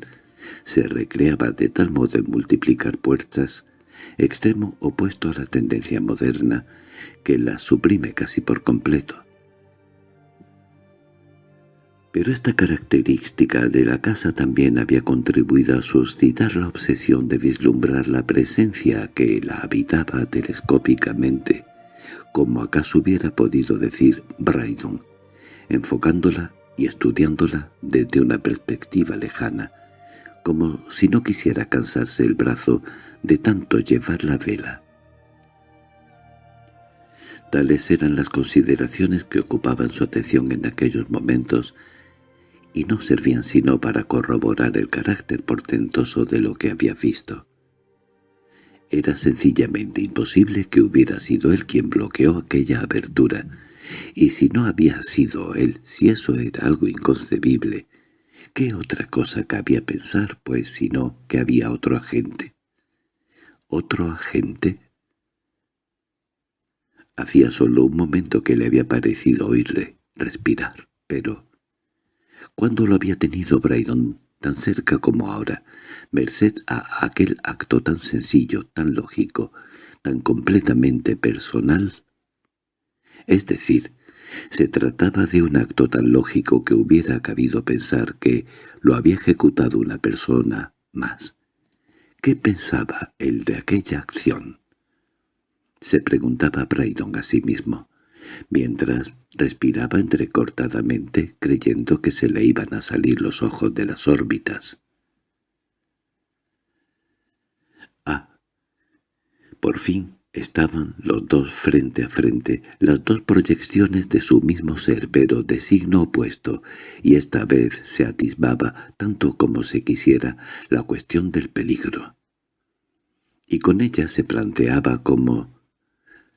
se recreaba de tal modo en multiplicar puertas, extremo opuesto a la tendencia moderna, que las suprime casi por completo. Pero esta característica de la casa también había contribuido a suscitar la obsesión de vislumbrar la presencia que la habitaba telescópicamente, como acaso hubiera podido decir Brydon, enfocándola y estudiándola desde una perspectiva lejana, como si no quisiera cansarse el brazo de tanto llevar la vela. Tales eran las consideraciones que ocupaban su atención en aquellos momentos, y no servían sino para corroborar el carácter portentoso de lo que había visto. Era sencillamente imposible que hubiera sido él quien bloqueó aquella abertura, y si no había sido él, si eso era algo inconcebible, ¿qué otra cosa cabía pensar, pues, sino que había otro agente? ¿Otro agente? Hacía solo un momento que le había parecido oírle respirar, pero cuando lo había tenido Brydon tan cerca como ahora, merced a aquel acto tan sencillo, tan lógico, tan completamente personal. Es decir, se trataba de un acto tan lógico que hubiera cabido pensar que lo había ejecutado una persona más. ¿Qué pensaba él de aquella acción? Se preguntaba Brydon a sí mismo mientras respiraba entrecortadamente creyendo que se le iban a salir los ojos de las órbitas. Ah, por fin estaban los dos frente a frente, las dos proyecciones de su mismo ser, pero de signo opuesto, y esta vez se atisbaba, tanto como se quisiera, la cuestión del peligro. Y con ella se planteaba como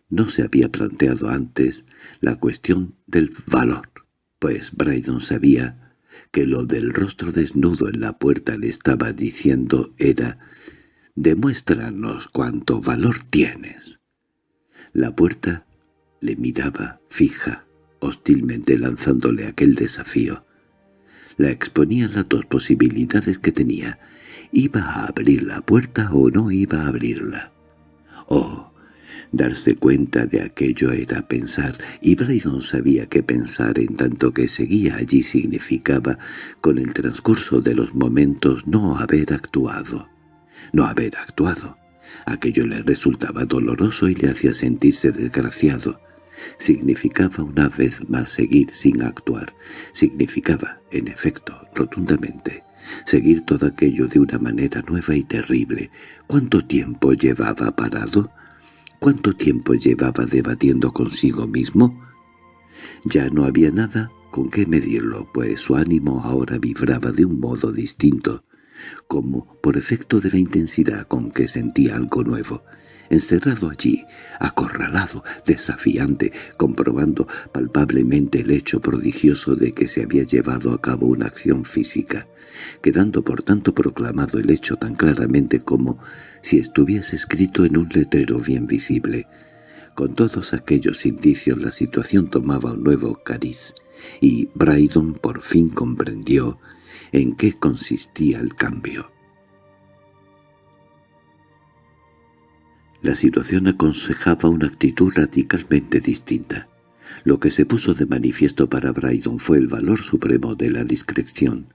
no se había planteado antes la cuestión del valor, pues Brydon sabía que lo del rostro desnudo en la puerta le estaba diciendo era «Demuéstranos cuánto valor tienes». La puerta le miraba fija, hostilmente lanzándole aquel desafío. La exponía las dos posibilidades que tenía. ¿Iba a abrir la puerta o no iba a abrirla? Oh, Darse cuenta de aquello era pensar, y Brydon sabía que pensar en tanto que seguía allí significaba, con el transcurso de los momentos, no haber actuado. No haber actuado. Aquello le resultaba doloroso y le hacía sentirse desgraciado. Significaba una vez más seguir sin actuar. Significaba, en efecto, rotundamente, seguir todo aquello de una manera nueva y terrible. ¿Cuánto tiempo llevaba parado? ¿Cuánto tiempo llevaba debatiendo consigo mismo? Ya no había nada con qué medirlo, pues su ánimo ahora vibraba de un modo distinto, como por efecto de la intensidad con que sentía algo nuevo, encerrado allí, acorralado, desafiante, comprobando palpablemente el hecho prodigioso de que se había llevado a cabo una acción física, quedando por tanto proclamado el hecho tan claramente como si estuviese escrito en un letrero bien visible. Con todos aquellos indicios la situación tomaba un nuevo cariz, y Brydon por fin comprendió en qué consistía el cambio. La situación aconsejaba una actitud radicalmente distinta. Lo que se puso de manifiesto para Brydon fue el valor supremo de la discreción.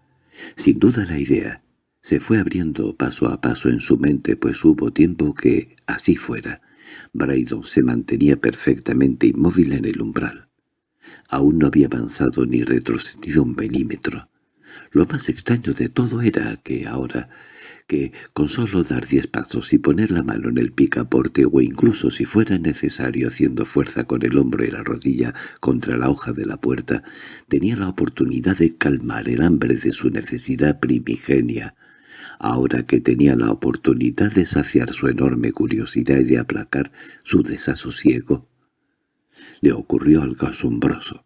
Sin duda la idea se fue abriendo paso a paso en su mente, pues hubo tiempo que, así fuera, Brydon se mantenía perfectamente inmóvil en el umbral. Aún no había avanzado ni retrocedido un milímetro. Lo más extraño de todo era que ahora que con solo dar diez pasos y poner la mano en el picaporte o incluso si fuera necesario haciendo fuerza con el hombro y la rodilla contra la hoja de la puerta, tenía la oportunidad de calmar el hambre de su necesidad primigenia. ahora que tenía la oportunidad de saciar su enorme curiosidad y de aplacar su desasosiego. Le ocurrió algo asombroso,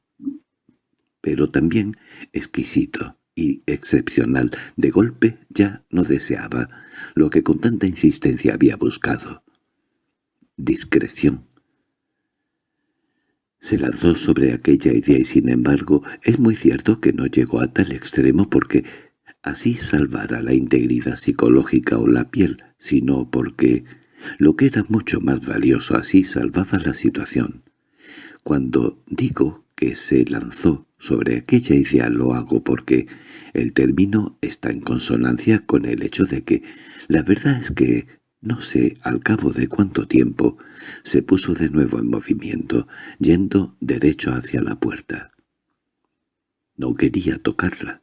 pero también exquisito y excepcional. De golpe ya no deseaba lo que con tanta insistencia había buscado. Discreción. Se lanzó sobre aquella idea y sin embargo es muy cierto que no llegó a tal extremo porque así salvara la integridad psicológica o la piel, sino porque, lo que era mucho más valioso, así salvaba la situación. Cuando digo que se lanzó sobre aquella idea lo hago porque el término está en consonancia con el hecho de que la verdad es que no sé al cabo de cuánto tiempo se puso de nuevo en movimiento, yendo derecho hacia la puerta. No quería tocarla.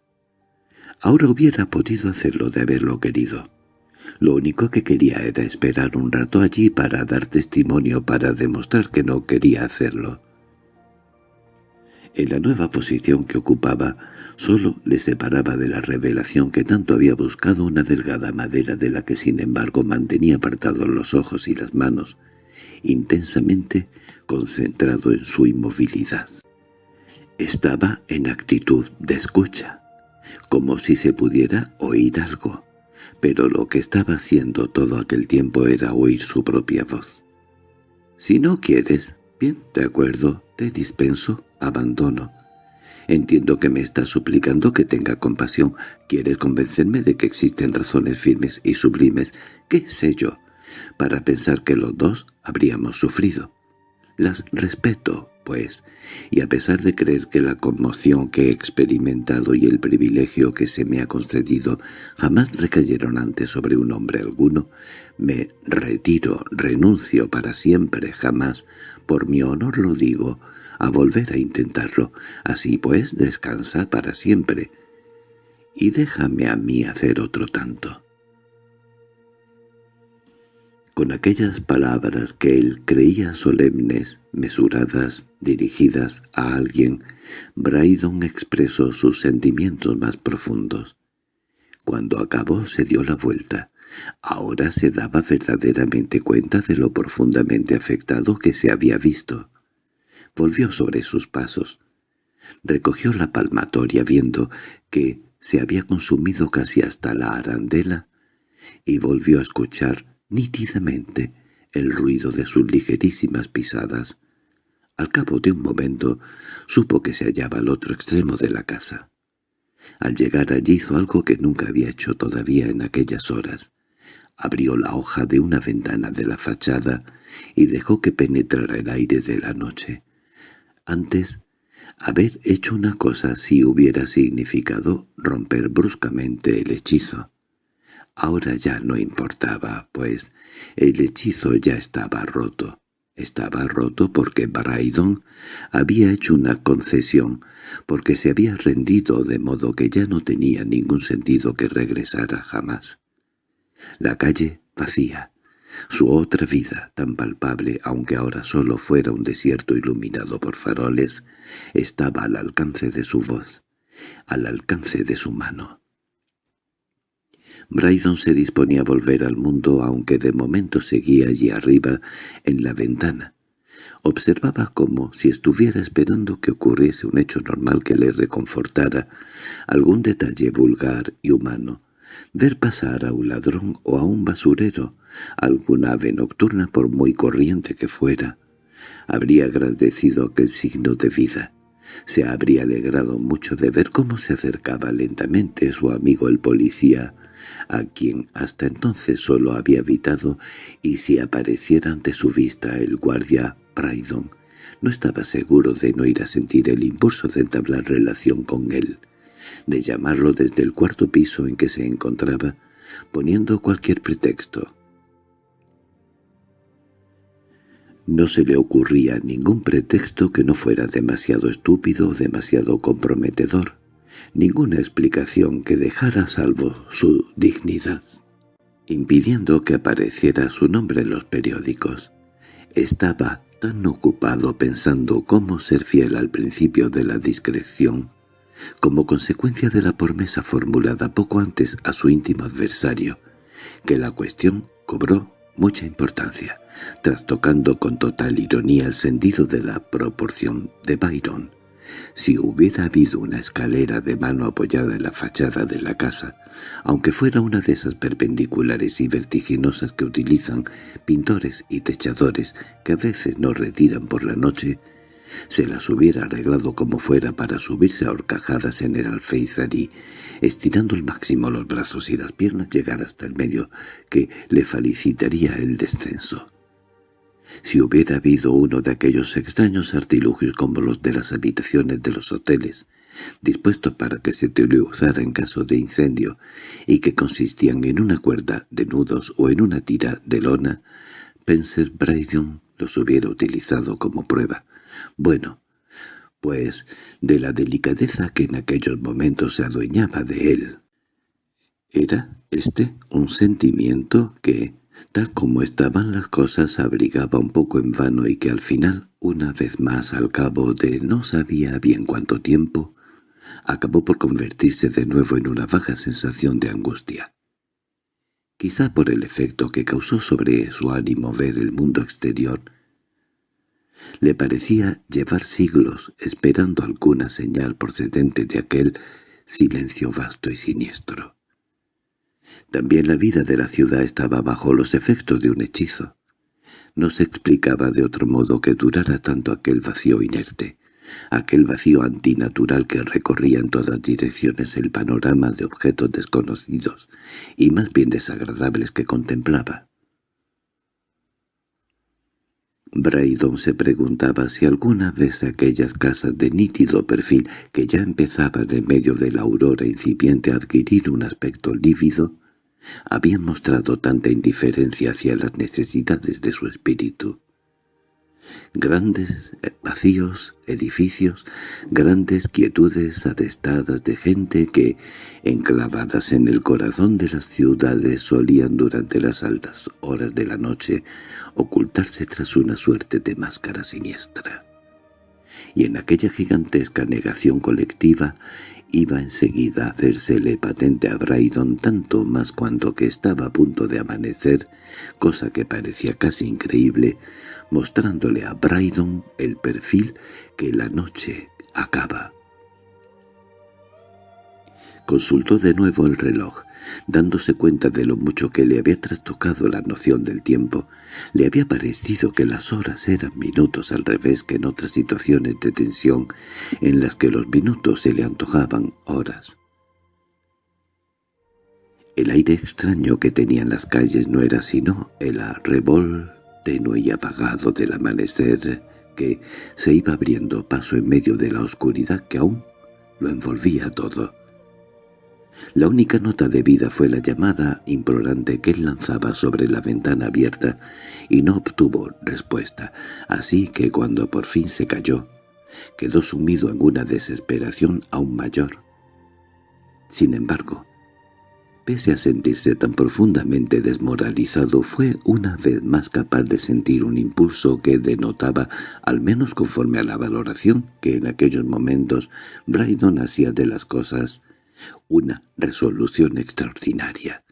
Ahora hubiera podido hacerlo de haberlo querido. Lo único que quería era esperar un rato allí para dar testimonio para demostrar que no quería hacerlo. En la nueva posición que ocupaba, solo le separaba de la revelación que tanto había buscado una delgada madera de la que sin embargo mantenía apartados los ojos y las manos, intensamente concentrado en su inmovilidad. Estaba en actitud de escucha, como si se pudiera oír algo, pero lo que estaba haciendo todo aquel tiempo era oír su propia voz. «Si no quieres, bien, de acuerdo, te dispenso, abandono. Entiendo que me estás suplicando que tenga compasión. Quieres convencerme de que existen razones firmes y sublimes, qué sé yo, para pensar que los dos habríamos sufrido. Las respeto, pues, y a pesar de creer que la conmoción que he experimentado y el privilegio que se me ha concedido jamás recayeron antes sobre un hombre alguno, me retiro, renuncio para siempre, jamás, por mi honor lo digo, a volver a intentarlo. Así pues, descansa para siempre, y déjame a mí hacer otro tanto. Con aquellas palabras que él creía solemnes, mesuradas, dirigidas a alguien, Braidon expresó sus sentimientos más profundos. Cuando acabó se dio la vuelta. Ahora se daba verdaderamente cuenta de lo profundamente afectado que se había visto. Volvió sobre sus pasos. Recogió la palmatoria viendo que se había consumido casi hasta la arandela y volvió a escuchar nítidamente el ruido de sus ligerísimas pisadas. Al cabo de un momento supo que se hallaba al otro extremo de la casa. Al llegar allí hizo algo que nunca había hecho todavía en aquellas horas. Abrió la hoja de una ventana de la fachada y dejó que penetrara el aire de la noche. Antes, haber hecho una cosa así hubiera significado romper bruscamente el hechizo. Ahora ya no importaba, pues el hechizo ya estaba roto. Estaba roto porque Braidon había hecho una concesión, porque se había rendido de modo que ya no tenía ningún sentido que regresara jamás. La calle vacía, su otra vida, tan palpable, aunque ahora solo fuera un desierto iluminado por faroles, estaba al alcance de su voz, al alcance de su mano. Brydon se disponía a volver al mundo, aunque de momento seguía allí arriba, en la ventana. Observaba como si estuviera esperando que ocurriese un hecho normal que le reconfortara, algún detalle vulgar y humano, ver pasar a un ladrón o a un basurero, alguna ave nocturna por muy corriente que fuera. Habría agradecido aquel signo de vida. Se habría alegrado mucho de ver cómo se acercaba lentamente su amigo el policía, a quien hasta entonces solo había habitado, y si apareciera ante su vista el guardia Brydon, no estaba seguro de no ir a sentir el impulso de entablar relación con él, de llamarlo desde el cuarto piso en que se encontraba, poniendo cualquier pretexto. No se le ocurría ningún pretexto que no fuera demasiado estúpido o demasiado comprometedor ninguna explicación que dejara salvo su dignidad, impidiendo que apareciera su nombre en los periódicos. Estaba tan ocupado pensando cómo ser fiel al principio de la discreción, como consecuencia de la promesa formulada poco antes a su íntimo adversario, que la cuestión cobró mucha importancia, trastocando con total ironía el sentido de la proporción de Byron. Si hubiera habido una escalera de mano apoyada en la fachada de la casa, aunque fuera una de esas perpendiculares y vertiginosas que utilizan pintores y techadores que a veces no retiran por la noche, se las hubiera arreglado como fuera para subirse a horcajadas en el alféizar y, estirando al máximo los brazos y las piernas, llegar hasta el medio que le felicitaría el descenso. Si hubiera habido uno de aquellos extraños artilugios como los de las habitaciones de los hoteles, dispuestos para que se utilizara en caso de incendio y que consistían en una cuerda de nudos o en una tira de lona, Spencer Brydon los hubiera utilizado como prueba. Bueno, pues de la delicadeza que en aquellos momentos se adueñaba de él. Era este un sentimiento que, tal como estaban las cosas, abrigaba un poco en vano y que al final, una vez más al cabo de no sabía bien cuánto tiempo, acabó por convertirse de nuevo en una baja sensación de angustia. Quizá por el efecto que causó sobre su ánimo ver el mundo exterior, le parecía llevar siglos esperando alguna señal procedente de aquel silencio vasto y siniestro. También la vida de la ciudad estaba bajo los efectos de un hechizo. No se explicaba de otro modo que durara tanto aquel vacío inerte, aquel vacío antinatural que recorría en todas direcciones el panorama de objetos desconocidos y más bien desagradables que contemplaba. Braydon se preguntaba si alguna vez aquellas casas de nítido perfil que ya empezaban en medio de la aurora incipiente a adquirir un aspecto lívido, habían mostrado tanta indiferencia hacia las necesidades de su espíritu. Grandes vacíos, edificios, grandes quietudes atestadas de gente que, enclavadas en el corazón de las ciudades, solían durante las altas horas de la noche ocultarse tras una suerte de máscara siniestra. Y en aquella gigantesca negación colectiva iba enseguida a hacérsele patente a Brydon tanto más cuando que estaba a punto de amanecer, cosa que parecía casi increíble, mostrándole a Brydon el perfil que la noche acaba. Consultó de nuevo el reloj, dándose cuenta de lo mucho que le había trastocado la noción del tiempo. Le había parecido que las horas eran minutos al revés que en otras situaciones de tensión en las que los minutos se le antojaban horas. El aire extraño que tenían las calles no era sino el arrebol tenue y apagado del amanecer que se iba abriendo paso en medio de la oscuridad que aún lo envolvía todo. La única nota de vida fue la llamada implorante que él lanzaba sobre la ventana abierta y no obtuvo respuesta, así que cuando por fin se cayó, quedó sumido en una desesperación aún mayor. Sin embargo, pese a sentirse tan profundamente desmoralizado, fue una vez más capaz de sentir un impulso que denotaba, al menos conforme a la valoración que en aquellos momentos Brydon hacía de las cosas, una resolución extraordinaria.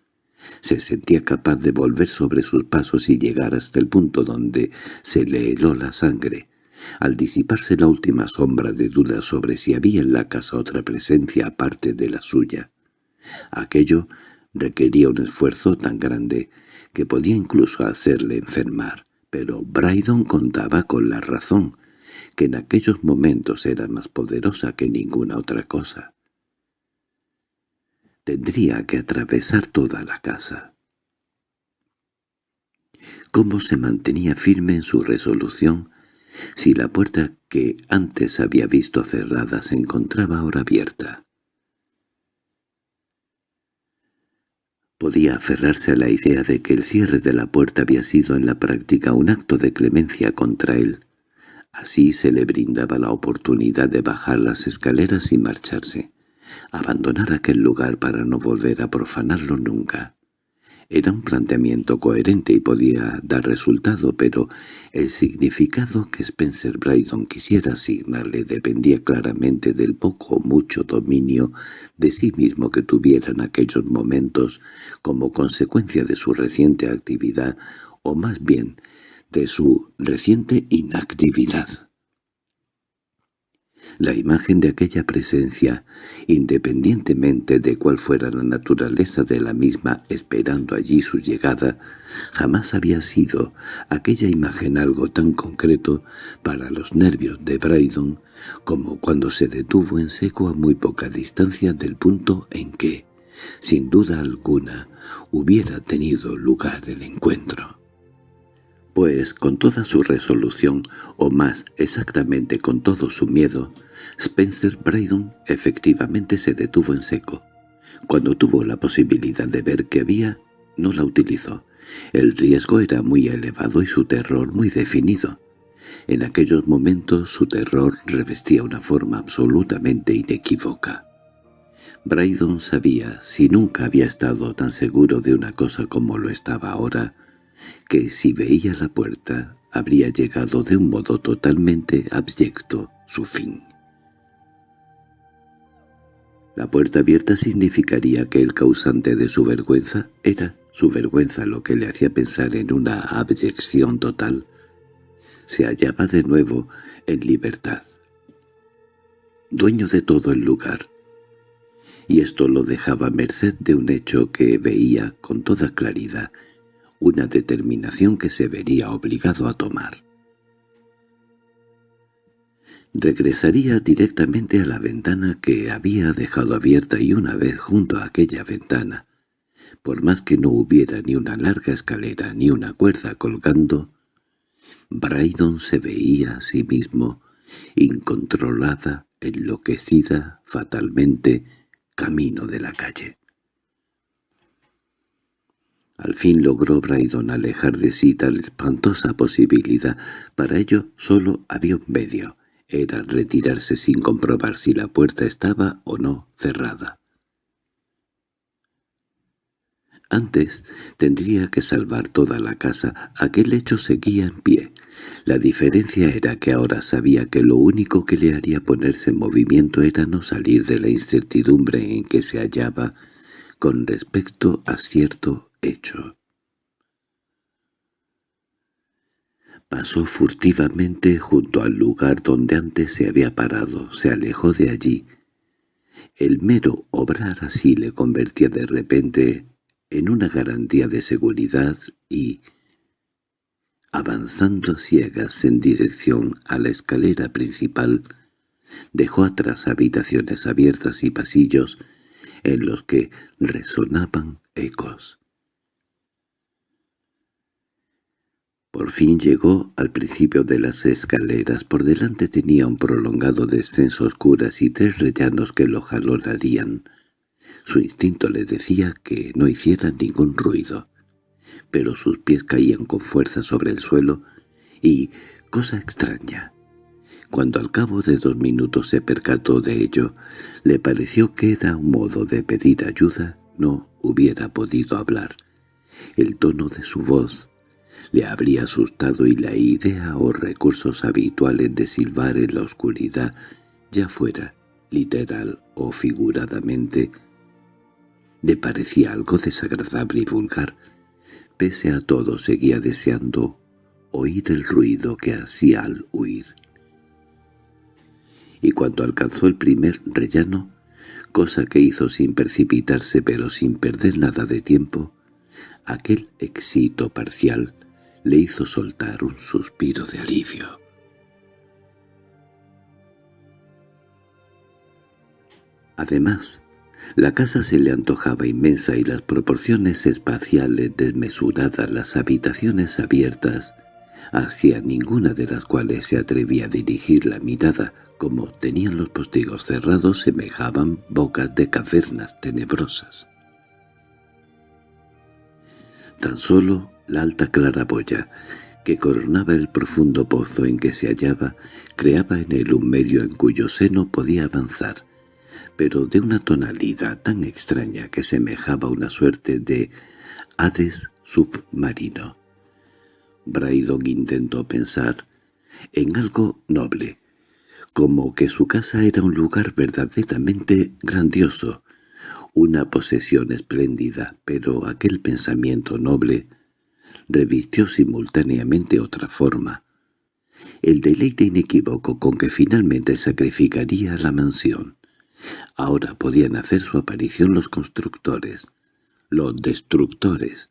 Se sentía capaz de volver sobre sus pasos y llegar hasta el punto donde se le heló la sangre. Al disiparse la última sombra de duda sobre si había en la casa otra presencia aparte de la suya, aquello requería un esfuerzo tan grande que podía incluso hacerle enfermar, pero Brydon contaba con la razón, que en aquellos momentos era más poderosa que ninguna otra cosa. Tendría que atravesar toda la casa. ¿Cómo se mantenía firme en su resolución si la puerta que antes había visto cerrada se encontraba ahora abierta? Podía aferrarse a la idea de que el cierre de la puerta había sido en la práctica un acto de clemencia contra él. Así se le brindaba la oportunidad de bajar las escaleras y marcharse abandonar aquel lugar para no volver a profanarlo nunca. Era un planteamiento coherente y podía dar resultado, pero el significado que Spencer Brydon quisiera asignarle dependía claramente del poco o mucho dominio de sí mismo que tuviera en aquellos momentos como consecuencia de su reciente actividad, o más bien de su reciente inactividad. La imagen de aquella presencia, independientemente de cuál fuera la naturaleza de la misma esperando allí su llegada, jamás había sido aquella imagen algo tan concreto para los nervios de Brydon como cuando se detuvo en seco a muy poca distancia del punto en que, sin duda alguna, hubiera tenido lugar el encuentro pues con toda su resolución, o más exactamente con todo su miedo, Spencer Brydon efectivamente se detuvo en seco. Cuando tuvo la posibilidad de ver que había, no la utilizó. El riesgo era muy elevado y su terror muy definido. En aquellos momentos su terror revestía una forma absolutamente inequívoca. Brydon sabía, si nunca había estado tan seguro de una cosa como lo estaba ahora, que si veía la puerta habría llegado de un modo totalmente abyecto su fin. La puerta abierta significaría que el causante de su vergüenza era su vergüenza lo que le hacía pensar en una abyección total. Se hallaba de nuevo en libertad, dueño de todo el lugar, y esto lo dejaba merced de un hecho que veía con toda claridad, una determinación que se vería obligado a tomar. Regresaría directamente a la ventana que había dejado abierta y una vez junto a aquella ventana, por más que no hubiera ni una larga escalera ni una cuerda colgando, Brydon se veía a sí mismo, incontrolada, enloquecida, fatalmente, camino de la calle. Al fin logró Brydon alejar de sí tal espantosa posibilidad. Para ello solo había un medio. Era retirarse sin comprobar si la puerta estaba o no cerrada. Antes tendría que salvar toda la casa. Aquel hecho seguía en pie. La diferencia era que ahora sabía que lo único que le haría ponerse en movimiento era no salir de la incertidumbre en que se hallaba con respecto a cierto hecho. Pasó furtivamente junto al lugar donde antes se había parado, se alejó de allí. El mero obrar así le convertía de repente en una garantía de seguridad y, avanzando ciegas en dirección a la escalera principal, dejó atrás habitaciones abiertas y pasillos en los que resonaban ecos. Por fin llegó al principio de las escaleras. Por delante tenía un prolongado descenso oscuras y tres rellanos que lo jalonarían. Su instinto le decía que no hiciera ningún ruido, pero sus pies caían con fuerza sobre el suelo y, cosa extraña, cuando al cabo de dos minutos se percató de ello, le pareció que era un modo de pedir ayuda, no hubiera podido hablar. El tono de su voz le habría asustado y la idea o recursos habituales de silbar en la oscuridad, ya fuera literal o figuradamente, le parecía algo desagradable y vulgar. Pese a todo seguía deseando oír el ruido que hacía al huir. Y cuando alcanzó el primer rellano, cosa que hizo sin precipitarse pero sin perder nada de tiempo, aquel éxito parcial le hizo soltar un suspiro de alivio. Además, la casa se le antojaba inmensa y las proporciones espaciales desmesuradas, las habitaciones abiertas, hacia ninguna de las cuales se atrevía a dirigir la mirada, como tenían los postigos cerrados, semejaban bocas de cavernas tenebrosas. Tan solo la alta claraboya, que coronaba el profundo pozo en que se hallaba, creaba en él un medio en cuyo seno podía avanzar, pero de una tonalidad tan extraña que semejaba una suerte de Hades submarino. Braidon intentó pensar en algo noble, como que su casa era un lugar verdaderamente grandioso, una posesión espléndida, pero aquel pensamiento noble revistió simultáneamente otra forma, el deleite inequívoco con que finalmente sacrificaría la mansión. Ahora podían hacer su aparición los constructores, los destructores.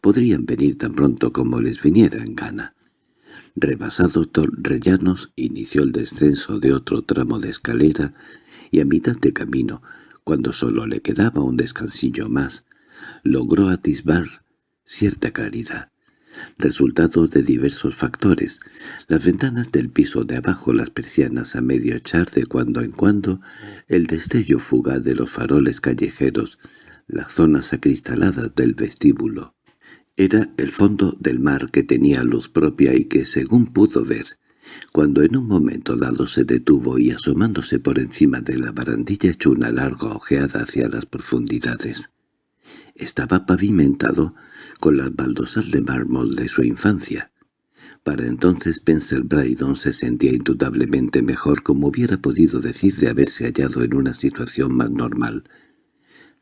Podrían venir tan pronto como les viniera en gana. Rebasado Torrellanos, inició el descenso de otro tramo de escalera y a mitad de camino, cuando solo le quedaba un descansillo más, logró atisbar cierta claridad resultado de diversos factores. Las ventanas del piso de abajo, las persianas a medio echar de cuando en cuando, el destello fugaz de los faroles callejeros, las zonas acristaladas del vestíbulo. Era el fondo del mar que tenía luz propia y que, según pudo ver, cuando en un momento dado se detuvo y asomándose por encima de la barandilla echó una larga ojeada hacia las profundidades. Estaba pavimentado con las baldosas de mármol de su infancia. Para entonces Spencer Brydon se sentía indudablemente mejor como hubiera podido decir de haberse hallado en una situación más normal.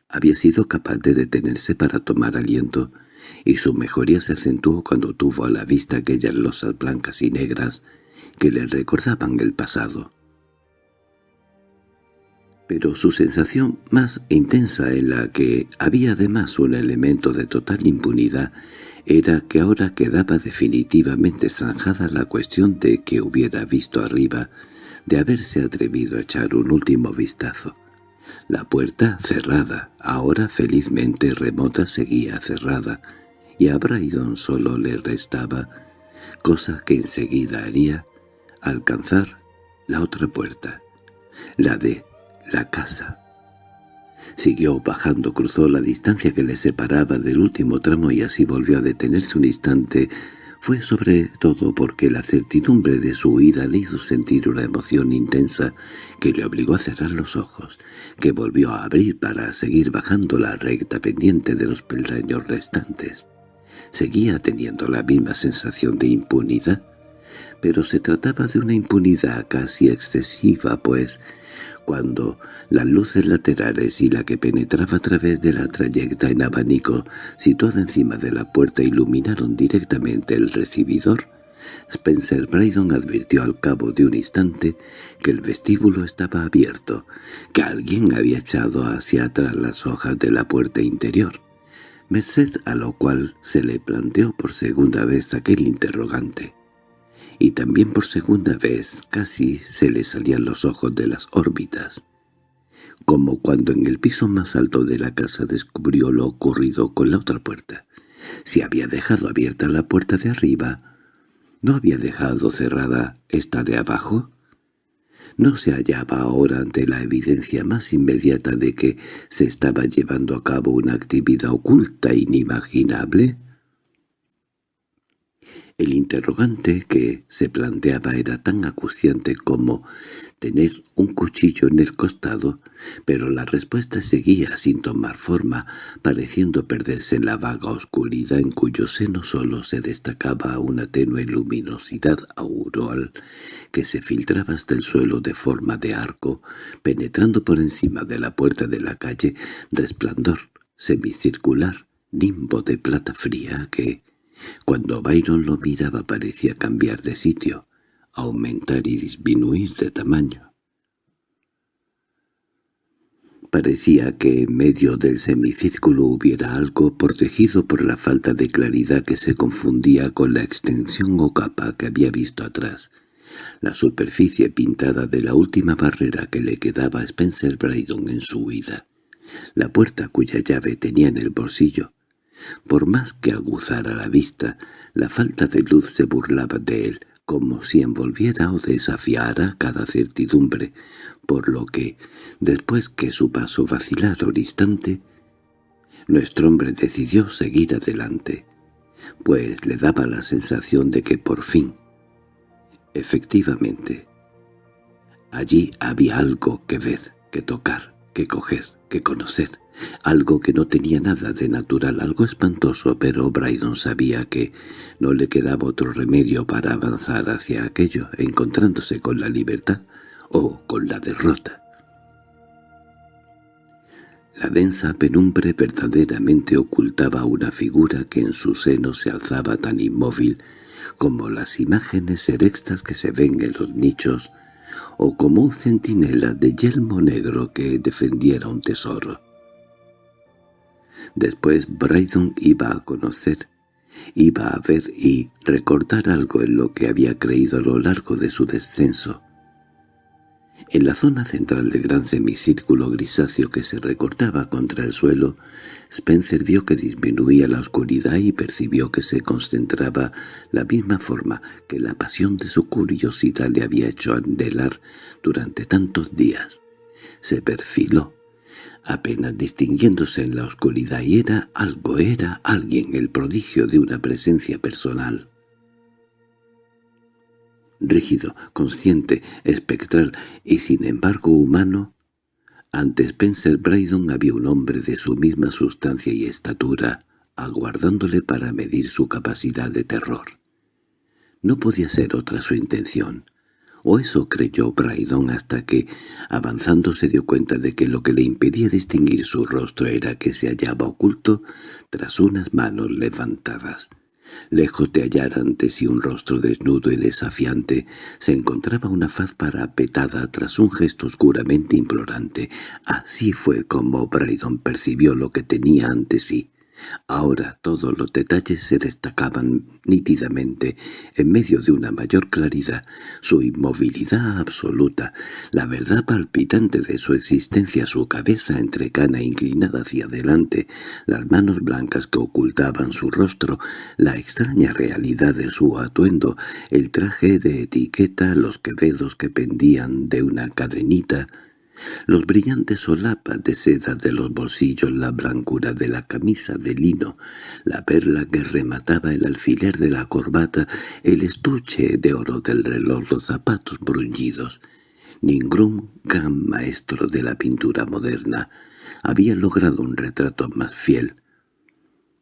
Había sido capaz de detenerse para tomar aliento, y su mejoría se acentuó cuando tuvo a la vista aquellas losas blancas y negras que le recordaban el pasado pero su sensación más intensa en la que había además un elemento de total impunidad era que ahora quedaba definitivamente zanjada la cuestión de que hubiera visto arriba, de haberse atrevido a echar un último vistazo. La puerta cerrada, ahora felizmente remota seguía cerrada, y a Brydon solo le restaba, cosa que enseguida haría, alcanzar la otra puerta, la de la casa. Siguió bajando, cruzó la distancia que le separaba del último tramo y así volvió a detenerse un instante. Fue sobre todo porque la certidumbre de su huida le hizo sentir una emoción intensa que le obligó a cerrar los ojos, que volvió a abrir para seguir bajando la recta pendiente de los peldaños restantes. Seguía teniendo la misma sensación de impunidad, pero se trataba de una impunidad casi excesiva, pues cuando las luces laterales y la que penetraba a través de la trayecta en abanico situada encima de la puerta iluminaron directamente el recibidor, Spencer Brydon advirtió al cabo de un instante que el vestíbulo estaba abierto, que alguien había echado hacia atrás las hojas de la puerta interior, merced a lo cual se le planteó por segunda vez aquel interrogante y también por segunda vez casi se le salían los ojos de las órbitas, como cuando en el piso más alto de la casa descubrió lo ocurrido con la otra puerta. Si había dejado abierta la puerta de arriba, ¿no había dejado cerrada esta de abajo? ¿No se hallaba ahora ante la evidencia más inmediata de que se estaba llevando a cabo una actividad oculta e inimaginable? El interrogante que se planteaba era tan acuciante como tener un cuchillo en el costado, pero la respuesta seguía sin tomar forma, pareciendo perderse en la vaga oscuridad en cuyo seno solo se destacaba una tenue luminosidad auroral que se filtraba hasta el suelo de forma de arco, penetrando por encima de la puerta de la calle, resplandor semicircular, nimbo de plata fría que, cuando Byron lo miraba parecía cambiar de sitio, aumentar y disminuir de tamaño. Parecía que en medio del semicírculo hubiera algo protegido por la falta de claridad que se confundía con la extensión o capa que había visto atrás, la superficie pintada de la última barrera que le quedaba a Spencer Brydon en su huida, la puerta cuya llave tenía en el bolsillo, por más que aguzara la vista, la falta de luz se burlaba de él, como si envolviera o desafiara cada certidumbre, por lo que, después que su paso vacilara un instante, nuestro hombre decidió seguir adelante, pues le daba la sensación de que por fin, efectivamente, allí había algo que ver, que tocar, que coger, que conocer, algo que no tenía nada de natural, algo espantoso, pero Brydon sabía que no le quedaba otro remedio para avanzar hacia aquello, encontrándose con la libertad o con la derrota. La densa penumbre verdaderamente ocultaba una figura que en su seno se alzaba tan inmóvil como las imágenes erectas que se ven en los nichos o como un centinela de yelmo negro que defendiera un tesoro. Después Brydon iba a conocer, iba a ver y recordar algo en lo que había creído a lo largo de su descenso, en la zona central del gran semicírculo grisáceo que se recortaba contra el suelo, Spencer vio que disminuía la oscuridad y percibió que se concentraba la misma forma que la pasión de su curiosidad le había hecho anhelar durante tantos días. Se perfiló, apenas distinguiéndose en la oscuridad, y era algo, era alguien, el prodigio de una presencia personal rígido, consciente, espectral y sin embargo humano, ante Spencer Brydon había un hombre de su misma sustancia y estatura, aguardándole para medir su capacidad de terror. No podía ser otra su intención, o eso creyó Brydon hasta que, avanzando se dio cuenta de que lo que le impedía distinguir su rostro era que se hallaba oculto tras unas manos levantadas. Lejos de hallar ante sí un rostro desnudo y desafiante, se encontraba una faz parapetada tras un gesto oscuramente implorante. Así fue como Brydon percibió lo que tenía ante sí. Ahora todos los detalles se destacaban nítidamente en medio de una mayor claridad, su inmovilidad absoluta, la verdad palpitante de su existencia, su cabeza entrecana inclinada hacia adelante, las manos blancas que ocultaban su rostro, la extraña realidad de su atuendo, el traje de etiqueta, los quevedos que pendían de una cadenita, los brillantes solapas de seda de los bolsillos, la blancura de la camisa de lino, la perla que remataba el alfiler de la corbata, el estuche de oro del reloj, los zapatos bruñidos. Ningún gran maestro de la pintura moderna había logrado un retrato más fiel.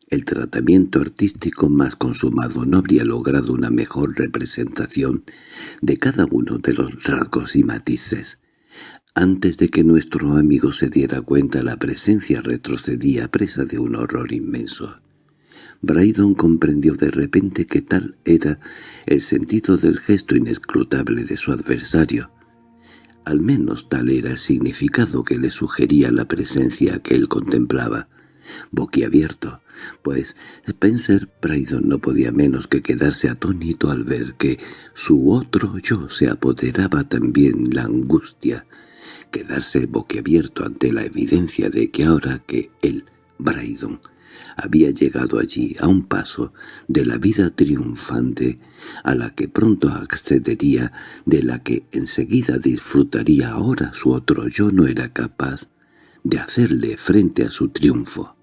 El tratamiento artístico más consumado no habría logrado una mejor representación de cada uno de los rasgos y matices. Antes de que nuestro amigo se diera cuenta la presencia retrocedía presa de un horror inmenso. Brydon comprendió de repente que tal era el sentido del gesto inescrutable de su adversario. Al menos tal era el significado que le sugería la presencia que él contemplaba, boquiabierto, pues Spencer Brydon no podía menos que quedarse atónito al ver que su otro yo se apoderaba también la angustia, quedarse boquiabierto ante la evidencia de que ahora que él, Brydon, había llegado allí a un paso de la vida triunfante a la que pronto accedería, de la que enseguida disfrutaría ahora su otro yo no era capaz de hacerle frente a su triunfo.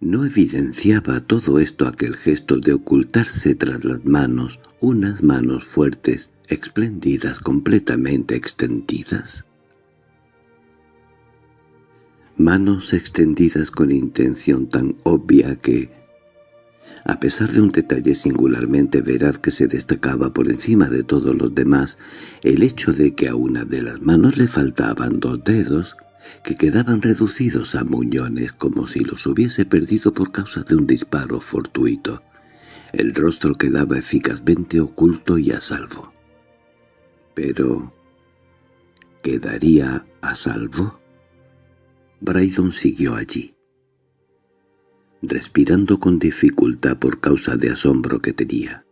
¿No evidenciaba todo esto aquel gesto de ocultarse tras las manos, unas manos fuertes, espléndidas, completamente extendidas? Manos extendidas con intención tan obvia que, a pesar de un detalle singularmente veraz que se destacaba por encima de todos los demás, el hecho de que a una de las manos le faltaban dos dedos, que quedaban reducidos a muñones como si los hubiese perdido por causa de un disparo fortuito. El rostro quedaba eficazmente oculto y a salvo. Pero... ¿quedaría a salvo? Brydon siguió allí, respirando con dificultad por causa de asombro que tenía,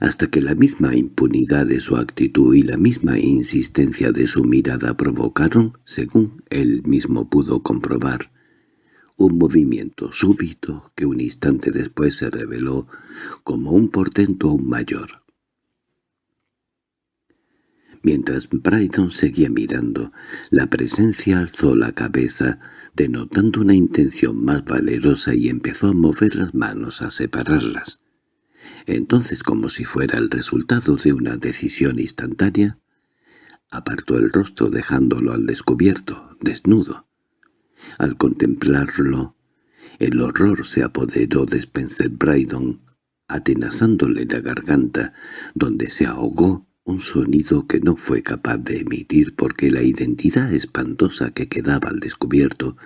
hasta que la misma impunidad de su actitud y la misma insistencia de su mirada provocaron, según él mismo pudo comprobar, un movimiento súbito que un instante después se reveló como un portento aún mayor. Mientras Brydon seguía mirando, la presencia alzó la cabeza, denotando una intención más valerosa y empezó a mover las manos a separarlas. Entonces, como si fuera el resultado de una decisión instantánea, apartó el rostro dejándolo al descubierto, desnudo. Al contemplarlo, el horror se apoderó de Spencer Brydon, atenazándole la garganta, donde se ahogó un sonido que no fue capaz de emitir porque la identidad espantosa que quedaba al descubierto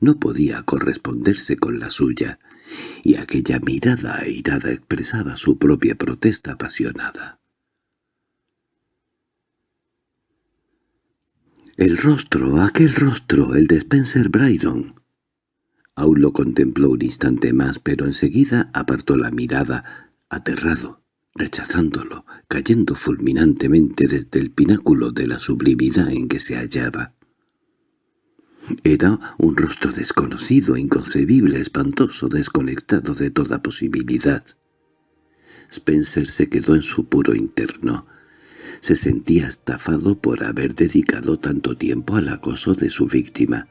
no podía corresponderse con la suya, y aquella mirada airada expresaba su propia protesta apasionada. El rostro, aquel rostro, el de Spencer Brydon. Aún lo contempló un instante más, pero enseguida apartó la mirada, aterrado, rechazándolo, cayendo fulminantemente desde el pináculo de la sublimidad en que se hallaba. Era un rostro desconocido, inconcebible, espantoso, desconectado de toda posibilidad. Spencer se quedó en su puro interno. Se sentía estafado por haber dedicado tanto tiempo al acoso de su víctima.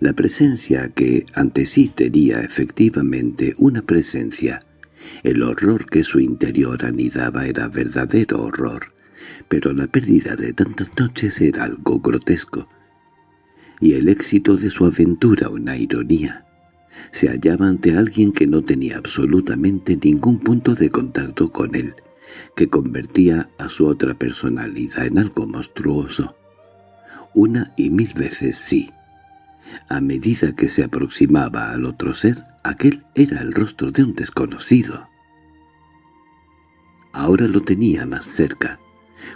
La presencia que ante sí tenía efectivamente una presencia. El horror que su interior anidaba era verdadero horror, pero la pérdida de tantas noches era algo grotesco y el éxito de su aventura una ironía. Se hallaba ante alguien que no tenía absolutamente ningún punto de contacto con él, que convertía a su otra personalidad en algo monstruoso. Una y mil veces sí. A medida que se aproximaba al otro ser, aquel era el rostro de un desconocido. Ahora lo tenía más cerca,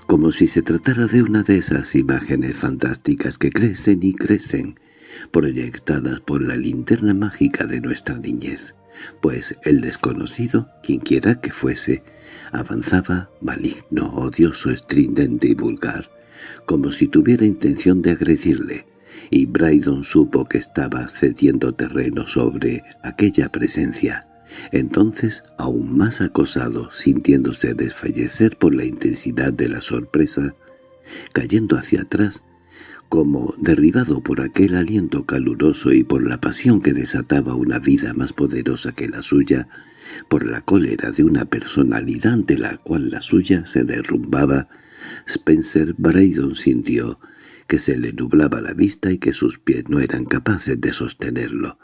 como si se tratara de una de esas imágenes fantásticas que crecen y crecen, proyectadas por la linterna mágica de nuestra niñez, pues el desconocido, quienquiera que fuese, avanzaba maligno, odioso, estridente y vulgar, como si tuviera intención de agredirle, y Brydon supo que estaba cediendo terreno sobre aquella presencia, entonces, aún más acosado, sintiéndose desfallecer por la intensidad de la sorpresa, cayendo hacia atrás, como derribado por aquel aliento caluroso y por la pasión que desataba una vida más poderosa que la suya, por la cólera de una personalidad ante la cual la suya se derrumbaba, Spencer Braydon sintió que se le nublaba la vista y que sus pies no eran capaces de sostenerlo.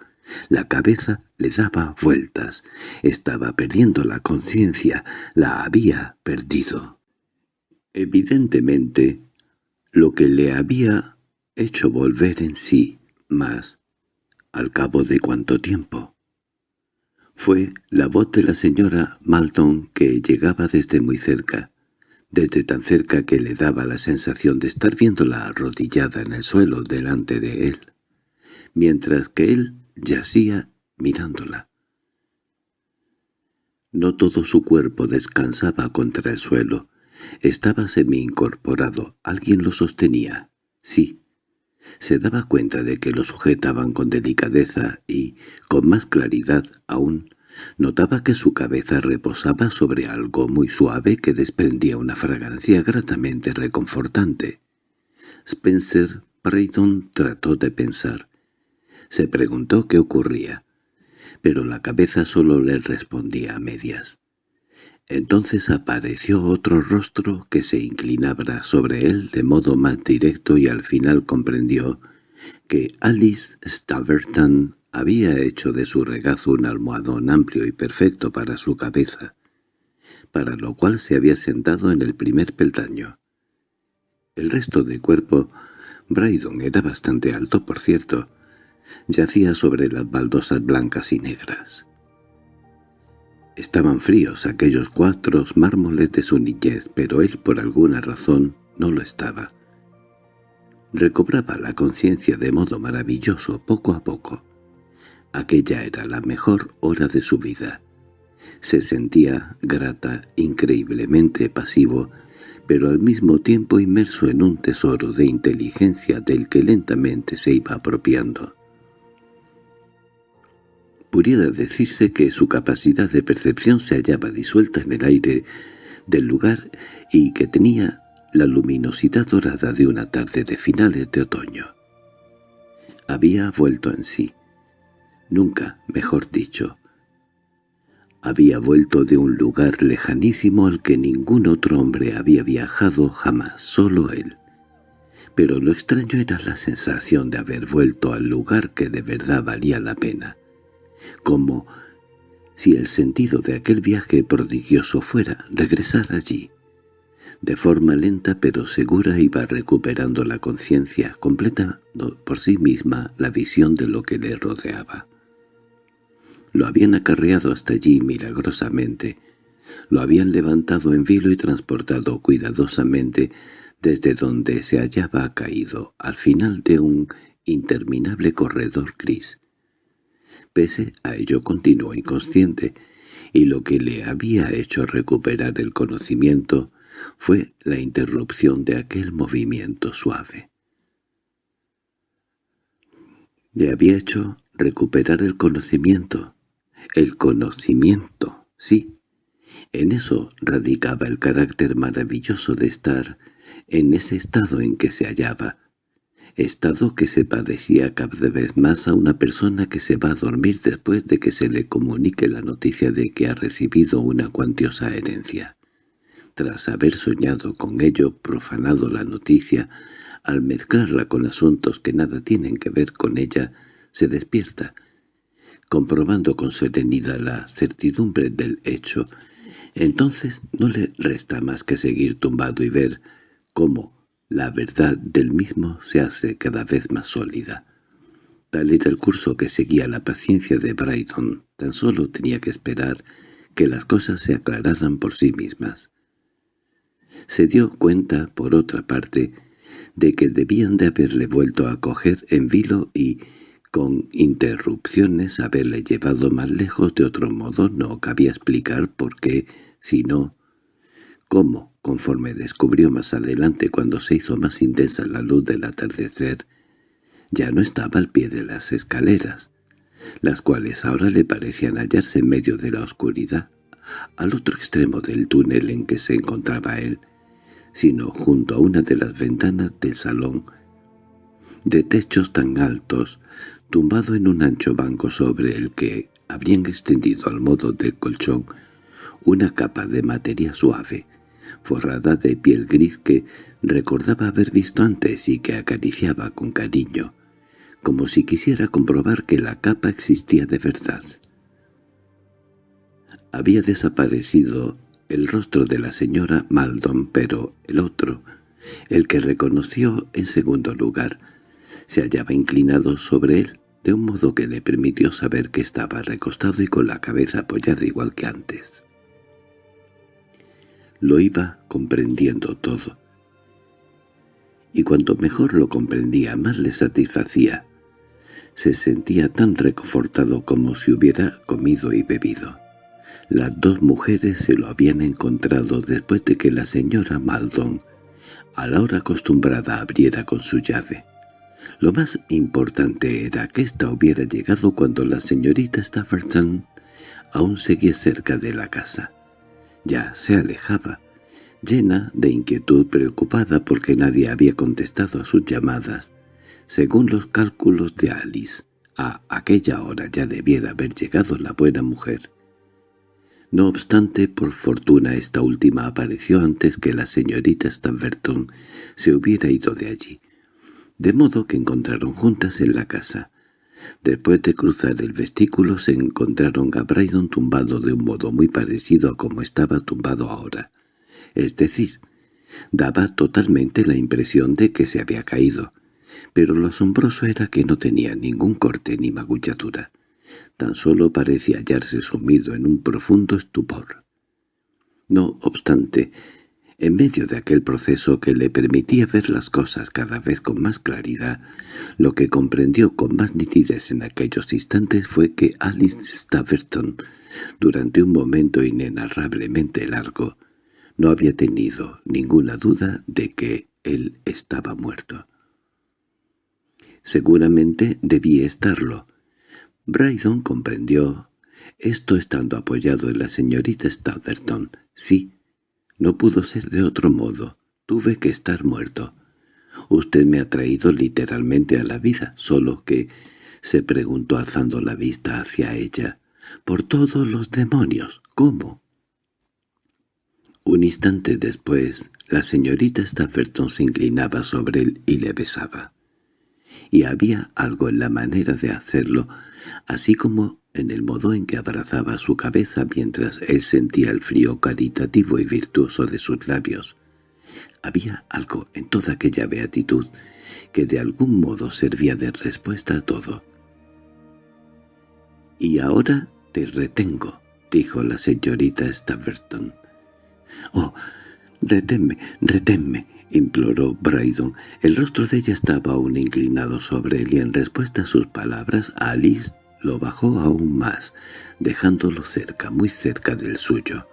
La cabeza le daba vueltas. Estaba perdiendo la conciencia. La había perdido. Evidentemente, lo que le había hecho volver en sí más, al cabo de cuánto tiempo, fue la voz de la señora Malton que llegaba desde muy cerca, desde tan cerca que le daba la sensación de estar viéndola arrodillada en el suelo delante de él, mientras que él Yacía mirándola. No todo su cuerpo descansaba contra el suelo. Estaba semi-incorporado. Alguien lo sostenía. Sí. Se daba cuenta de que lo sujetaban con delicadeza y, con más claridad aún, notaba que su cabeza reposaba sobre algo muy suave que desprendía una fragancia gratamente reconfortante. Spencer Brayton trató de pensar. Se preguntó qué ocurría, pero la cabeza solo le respondía a medias. Entonces apareció otro rostro que se inclinaba sobre él de modo más directo y al final comprendió que Alice Staverton había hecho de su regazo un almohadón amplio y perfecto para su cabeza, para lo cual se había sentado en el primer peldaño. El resto de cuerpo, Brydon era bastante alto, por cierto, yacía sobre las baldosas blancas y negras. Estaban fríos aquellos cuatro mármoles de su niñez, pero él por alguna razón no lo estaba. Recobraba la conciencia de modo maravilloso poco a poco. Aquella era la mejor hora de su vida. Se sentía grata, increíblemente pasivo, pero al mismo tiempo inmerso en un tesoro de inteligencia del que lentamente se iba apropiando. Pudiera decirse que su capacidad de percepción se hallaba disuelta en el aire del lugar y que tenía la luminosidad dorada de una tarde de finales de otoño. Había vuelto en sí. Nunca, mejor dicho. Había vuelto de un lugar lejanísimo al que ningún otro hombre había viajado jamás, solo él. pero lo extraño era la sensación de haber vuelto al lugar que de verdad valía la pena, como si el sentido de aquel viaje prodigioso fuera regresar allí. De forma lenta pero segura iba recuperando la conciencia, completando por sí misma la visión de lo que le rodeaba. Lo habían acarreado hasta allí milagrosamente, lo habían levantado en vilo y transportado cuidadosamente desde donde se hallaba caído, al final de un interminable corredor gris. Pese a ello continuó inconsciente, y lo que le había hecho recuperar el conocimiento fue la interrupción de aquel movimiento suave. Le había hecho recuperar el conocimiento. El conocimiento, sí. En eso radicaba el carácter maravilloso de estar en ese estado en que se hallaba, estado que se padecía cada vez más a una persona que se va a dormir después de que se le comunique la noticia de que ha recibido una cuantiosa herencia. Tras haber soñado con ello, profanado la noticia, al mezclarla con asuntos que nada tienen que ver con ella, se despierta, comprobando con serenidad la certidumbre del hecho. Entonces no le resta más que seguir tumbado y ver cómo la verdad del mismo se hace cada vez más sólida. Tal era el curso que seguía la paciencia de Brighton. Tan solo tenía que esperar que las cosas se aclararan por sí mismas. Se dio cuenta, por otra parte, de que debían de haberle vuelto a coger en vilo y, con interrupciones, haberle llevado más lejos de otro modo no cabía explicar por qué, si no, cómo, conforme descubrió más adelante cuando se hizo más intensa la luz del atardecer, ya no estaba al pie de las escaleras, las cuales ahora le parecían hallarse en medio de la oscuridad, al otro extremo del túnel en que se encontraba él, sino junto a una de las ventanas del salón, de techos tan altos, tumbado en un ancho banco sobre el que habrían extendido al modo de colchón una capa de materia suave, forrada de piel gris que recordaba haber visto antes y que acariciaba con cariño, como si quisiera comprobar que la capa existía de verdad. Había desaparecido el rostro de la señora Maldon, pero el otro, el que reconoció en segundo lugar, se hallaba inclinado sobre él, de un modo que le permitió saber que estaba recostado y con la cabeza apoyada igual que antes. Lo iba comprendiendo todo. Y cuanto mejor lo comprendía, más le satisfacía. Se sentía tan reconfortado como si hubiera comido y bebido. Las dos mujeres se lo habían encontrado después de que la señora Maldon, a la hora acostumbrada, abriera con su llave. Lo más importante era que ésta hubiera llegado cuando la señorita Stafferton aún seguía cerca de la casa. Ya se alejaba, llena de inquietud preocupada porque nadie había contestado a sus llamadas. Según los cálculos de Alice, a aquella hora ya debiera haber llegado la buena mujer. No obstante, por fortuna esta última apareció antes que la señorita Stanverton se hubiera ido de allí, de modo que encontraron juntas en la casa. Después de cruzar el vestíbulo se encontraron a Brydon tumbado de un modo muy parecido a como estaba tumbado ahora. Es decir, daba totalmente la impresión de que se había caído, pero lo asombroso era que no tenía ningún corte ni magullatura. Tan solo parecía hallarse sumido en un profundo estupor. No obstante, en medio de aquel proceso que le permitía ver las cosas cada vez con más claridad, lo que comprendió con más nitidez en aquellos instantes fue que Alice Staverton, durante un momento inenarrablemente largo, no había tenido ninguna duda de que él estaba muerto. Seguramente debía estarlo. Brydon comprendió, esto estando apoyado en la señorita Staverton, sí, no pudo ser de otro modo. Tuve que estar muerto. Usted me ha traído literalmente a la vida, solo que, se preguntó alzando la vista hacia ella, por todos los demonios, ¿cómo? Un instante después, La señorita Stafferton se inclinaba sobre él y le besaba. Y había algo en la manera de hacerlo, así como en el modo en que abrazaba su cabeza mientras él sentía el frío caritativo y virtuoso de sus labios. Había algo en toda aquella beatitud que de algún modo servía de respuesta a todo. «Y ahora te retengo», dijo la señorita Staverton. «Oh, reténme, reténme», imploró Brydon. El rostro de ella estaba aún inclinado sobre él y en respuesta a sus palabras Alice lo bajó aún más, dejándolo cerca, muy cerca del suyo.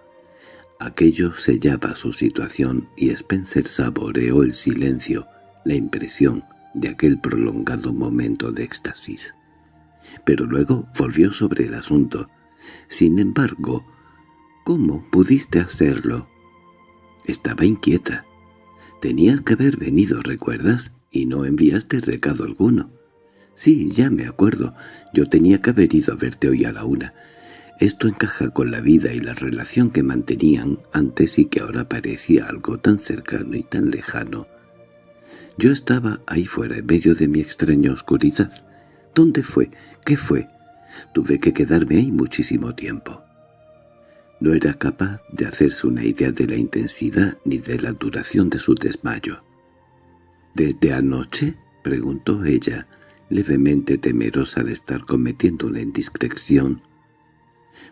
Aquello sellaba su situación y Spencer saboreó el silencio, la impresión de aquel prolongado momento de éxtasis. Pero luego volvió sobre el asunto. Sin embargo, ¿cómo pudiste hacerlo? Estaba inquieta. Tenías que haber venido, ¿recuerdas? Y no enviaste recado alguno. Sí, ya me acuerdo. Yo tenía que haber ido a verte hoy a la una. Esto encaja con la vida y la relación que mantenían antes y que ahora parecía algo tan cercano y tan lejano. Yo estaba ahí fuera en medio de mi extraña oscuridad. ¿Dónde fue? ¿Qué fue? Tuve que quedarme ahí muchísimo tiempo. No era capaz de hacerse una idea de la intensidad ni de la duración de su desmayo. —¿Desde anoche? —preguntó ella levemente temerosa de estar cometiendo una indiscreción.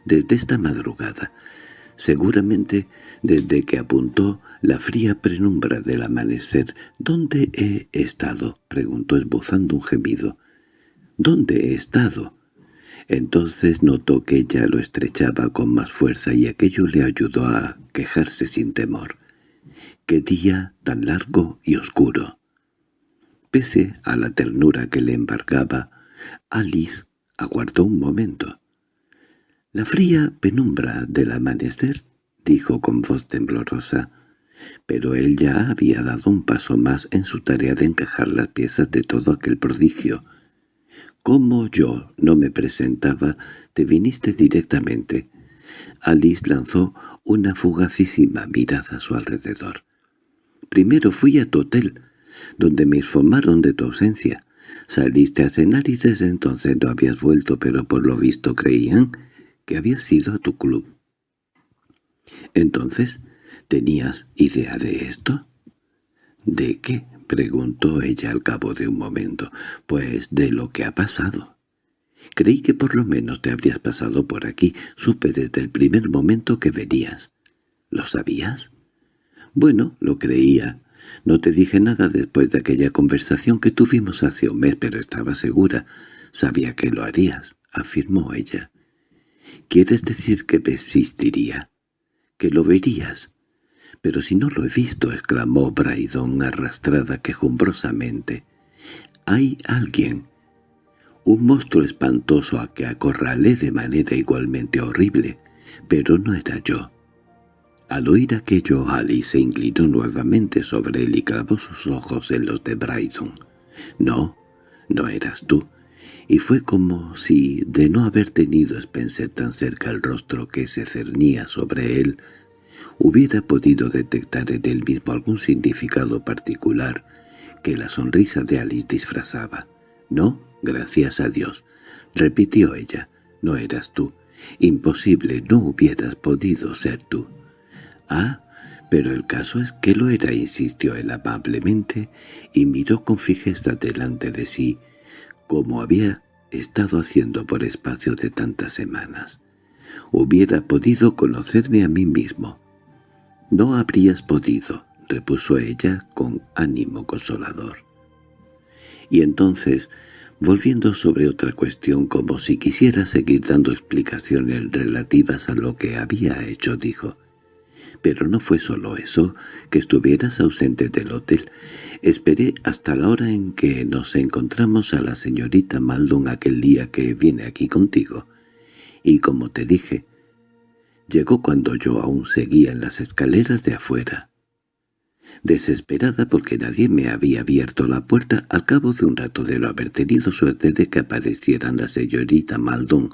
Desde esta madrugada, seguramente desde que apuntó la fría penumbra del amanecer. —¿Dónde he estado? —preguntó esbozando un gemido. —¿Dónde he estado? Entonces notó que ella lo estrechaba con más fuerza y aquello le ayudó a quejarse sin temor. ¡Qué día tan largo y oscuro! Pese a la ternura que le embargaba, Alice aguardó un momento. «La fría penumbra del amanecer», dijo con voz temblorosa, pero él ya había dado un paso más en su tarea de encajar las piezas de todo aquel prodigio. «Como yo no me presentaba, te viniste directamente». Alice lanzó una fugacísima mirada a su alrededor. «Primero fui a tu hotel», donde me informaron de tu ausencia. Saliste a cenar y desde entonces no habías vuelto, pero por lo visto creían que habías ido a tu club. Entonces, ¿tenías idea de esto? ¿De qué? preguntó ella al cabo de un momento. Pues de lo que ha pasado. Creí que por lo menos te habrías pasado por aquí. Supe desde el primer momento que venías. ¿Lo sabías? Bueno, lo creía. No te dije nada después de aquella conversación que tuvimos hace un mes, pero estaba segura. Sabía que lo harías, afirmó ella. ¿Quieres decir que persistiría? ¿Que lo verías? Pero si no lo he visto, exclamó Brydon arrastrada quejumbrosamente. Hay alguien, un monstruo espantoso a que acorralé de manera igualmente horrible, pero no era yo. Al oír aquello, Alice se inclinó nuevamente sobre él y clavó sus ojos en los de Bryson. «No, no eras tú». Y fue como si, de no haber tenido Spencer tan cerca el rostro que se cernía sobre él, hubiera podido detectar en él mismo algún significado particular que la sonrisa de Alice disfrazaba. «No, gracias a Dios», repitió ella, «no eras tú. Imposible, no hubieras podido ser tú». —Ah, pero el caso es que lo era —insistió él amablemente, y miró con fijeza delante de sí, como había estado haciendo por espacio de tantas semanas. Hubiera podido conocerme a mí mismo. —No habrías podido —repuso ella con ánimo consolador. Y entonces, volviendo sobre otra cuestión como si quisiera seguir dando explicaciones relativas a lo que había hecho, dijo pero no fue solo eso, que estuvieras ausente del hotel. Esperé hasta la hora en que nos encontramos a la señorita Maldon aquel día que viene aquí contigo. Y como te dije, llegó cuando yo aún seguía en las escaleras de afuera. Desesperada porque nadie me había abierto la puerta al cabo de un rato de no haber tenido suerte de que aparecieran la señorita Maldon,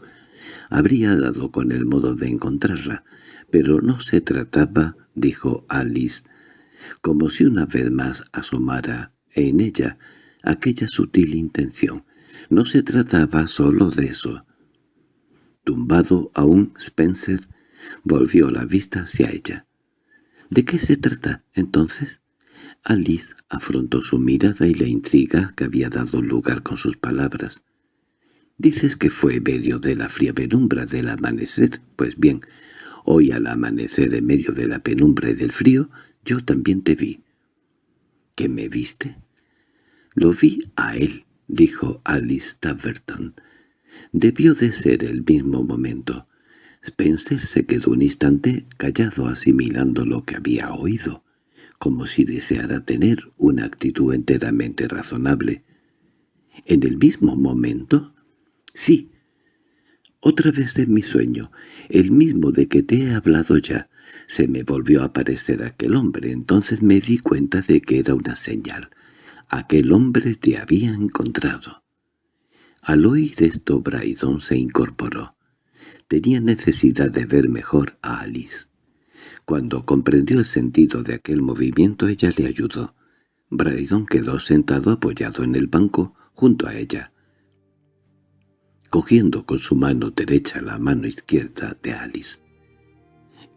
habría dado con el modo de encontrarla, pero no se trataba, dijo Alice, como si una vez más asomara en ella aquella sutil intención. No se trataba solo de eso. Tumbado aún, Spencer volvió la vista hacia ella. —¿De qué se trata, entonces? Alice afrontó su mirada y la intriga que había dado lugar con sus palabras. —¿Dices que fue medio de la fría penumbra del amanecer? Pues bien, hoy al amanecer en medio de la penumbra y del frío, yo también te vi. —¿Qué me viste? —Lo vi a él —dijo Alice Taverton. Debió de ser el mismo momento. Spencer se quedó un instante callado asimilando lo que había oído, como si deseara tener una actitud enteramente razonable. —¿En el mismo momento? —Sí. Otra vez de mi sueño, el mismo de que te he hablado ya, se me volvió a aparecer aquel hombre. Entonces me di cuenta de que era una señal. Aquel hombre te había encontrado. Al oír esto Brydon se incorporó. Tenía necesidad de ver mejor a Alice. Cuando comprendió el sentido de aquel movimiento ella le ayudó. Brydon quedó sentado apoyado en el banco junto a ella, cogiendo con su mano derecha la mano izquierda de Alice.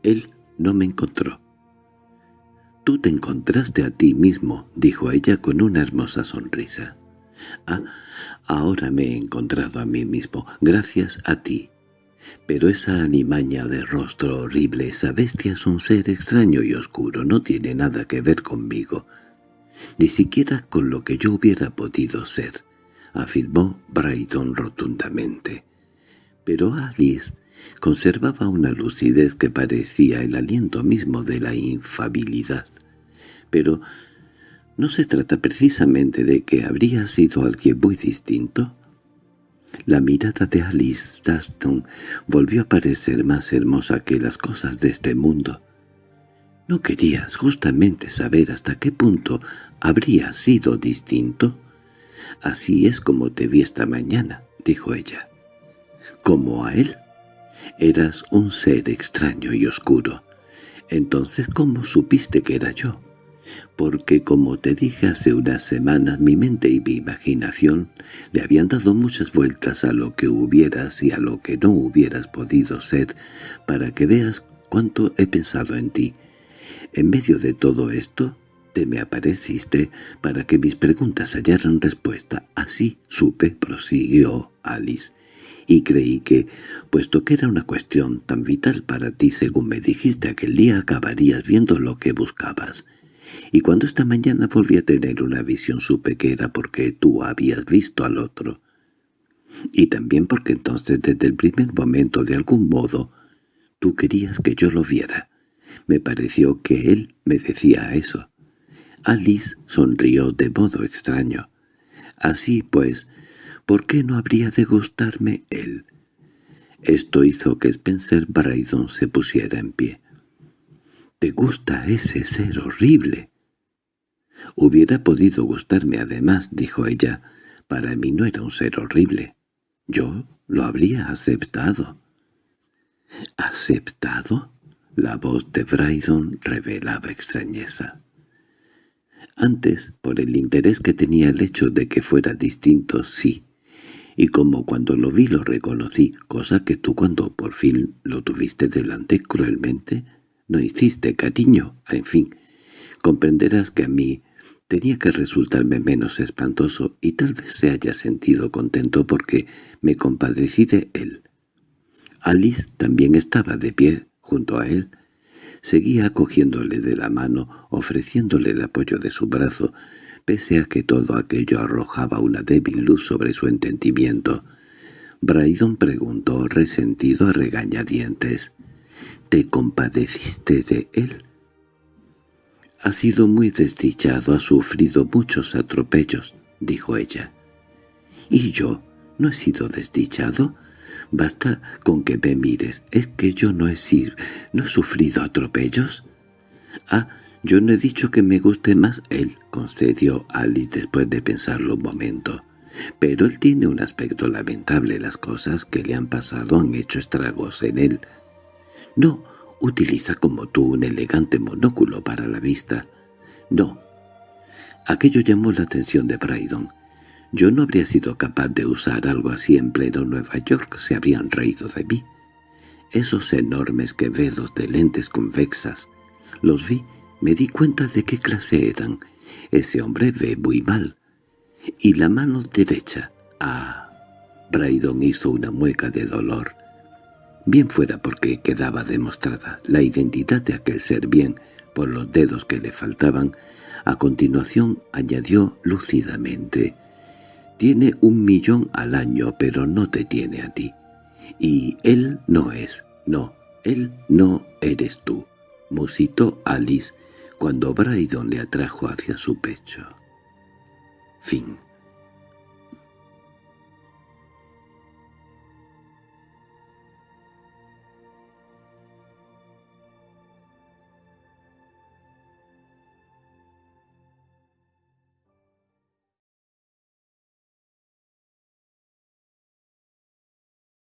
Él no me encontró. «Tú te encontraste a ti mismo», dijo ella con una hermosa sonrisa. «Ah, ahora me he encontrado a mí mismo, gracias a ti. Pero esa animaña de rostro horrible, esa bestia es un ser extraño y oscuro, no tiene nada que ver conmigo, ni siquiera con lo que yo hubiera podido ser», afirmó Brydon rotundamente. Pero Alice conservaba una lucidez que parecía el aliento mismo de la infabilidad. Pero ¿no se trata precisamente de que habría sido alguien muy distinto? La mirada de Alice Daston volvió a parecer más hermosa que las cosas de este mundo. ¿No querías justamente saber hasta qué punto habría sido distinto? Así es como te vi esta mañana, dijo ella. ¿Como a él? Eras un ser extraño y oscuro. Entonces, ¿cómo supiste que era yo? Porque, como te dije hace unas semanas, mi mente y mi imaginación le habían dado muchas vueltas a lo que hubieras y a lo que no hubieras podido ser, para que veas cuánto he pensado en ti. En medio de todo esto, te me apareciste para que mis preguntas hallaran respuesta. Así supe, prosiguió Alice, y creí que, puesto que era una cuestión tan vital para ti según me dijiste aquel día, acabarías viendo lo que buscabas. Y cuando esta mañana volví a tener una visión supe que era porque tú habías visto al otro. Y también porque entonces desde el primer momento de algún modo tú querías que yo lo viera. Me pareció que él me decía eso. Alice sonrió de modo extraño. Así pues, ¿Por qué no habría de gustarme él? Esto hizo que Spencer Brydon se pusiera en pie. —¿Te gusta ese ser horrible? —Hubiera podido gustarme además —dijo ella—. Para mí no era un ser horrible. Yo lo habría aceptado. —¿Aceptado? La voz de Brydon revelaba extrañeza. Antes, por el interés que tenía el hecho de que fuera distinto, sí, y como cuando lo vi lo reconocí, cosa que tú cuando por fin lo tuviste delante cruelmente no hiciste, cariño. En fin, comprenderás que a mí tenía que resultarme menos espantoso y tal vez se haya sentido contento porque me compadecí de él. Alice también estaba de pie junto a él. Seguía cogiéndole de la mano, ofreciéndole el apoyo de su brazo, Pese a que todo aquello arrojaba una débil luz sobre su entendimiento, Brydon preguntó resentido a regañadientes, —¿Te compadeciste de él? —Ha sido muy desdichado, ha sufrido muchos atropellos —dijo ella. —¿Y yo? ¿No he sido desdichado? Basta con que me mires. ¿Es que yo no he, sido, no he sufrido atropellos? —Ah, «Yo no he dicho que me guste más él», concedió Alice después de pensarlo un momento. «Pero él tiene un aspecto lamentable. Las cosas que le han pasado han hecho estragos en él. No, utiliza como tú un elegante monóculo para la vista. No. Aquello llamó la atención de Brydon. Yo no habría sido capaz de usar algo así en pleno Nueva York, se habían reído de mí. Esos enormes quevedos de lentes convexas. Los vi, me di cuenta de qué clase eran. Ese hombre ve muy mal. Y la mano derecha. Ah, Brydon hizo una mueca de dolor. Bien fuera porque quedaba demostrada la identidad de aquel ser bien por los dedos que le faltaban, a continuación añadió lúcidamente, «Tiene un millón al año, pero no te tiene a ti. Y él no es, no, él no eres tú», musitó Alice cuando Brydon le atrajo hacia su pecho. Fin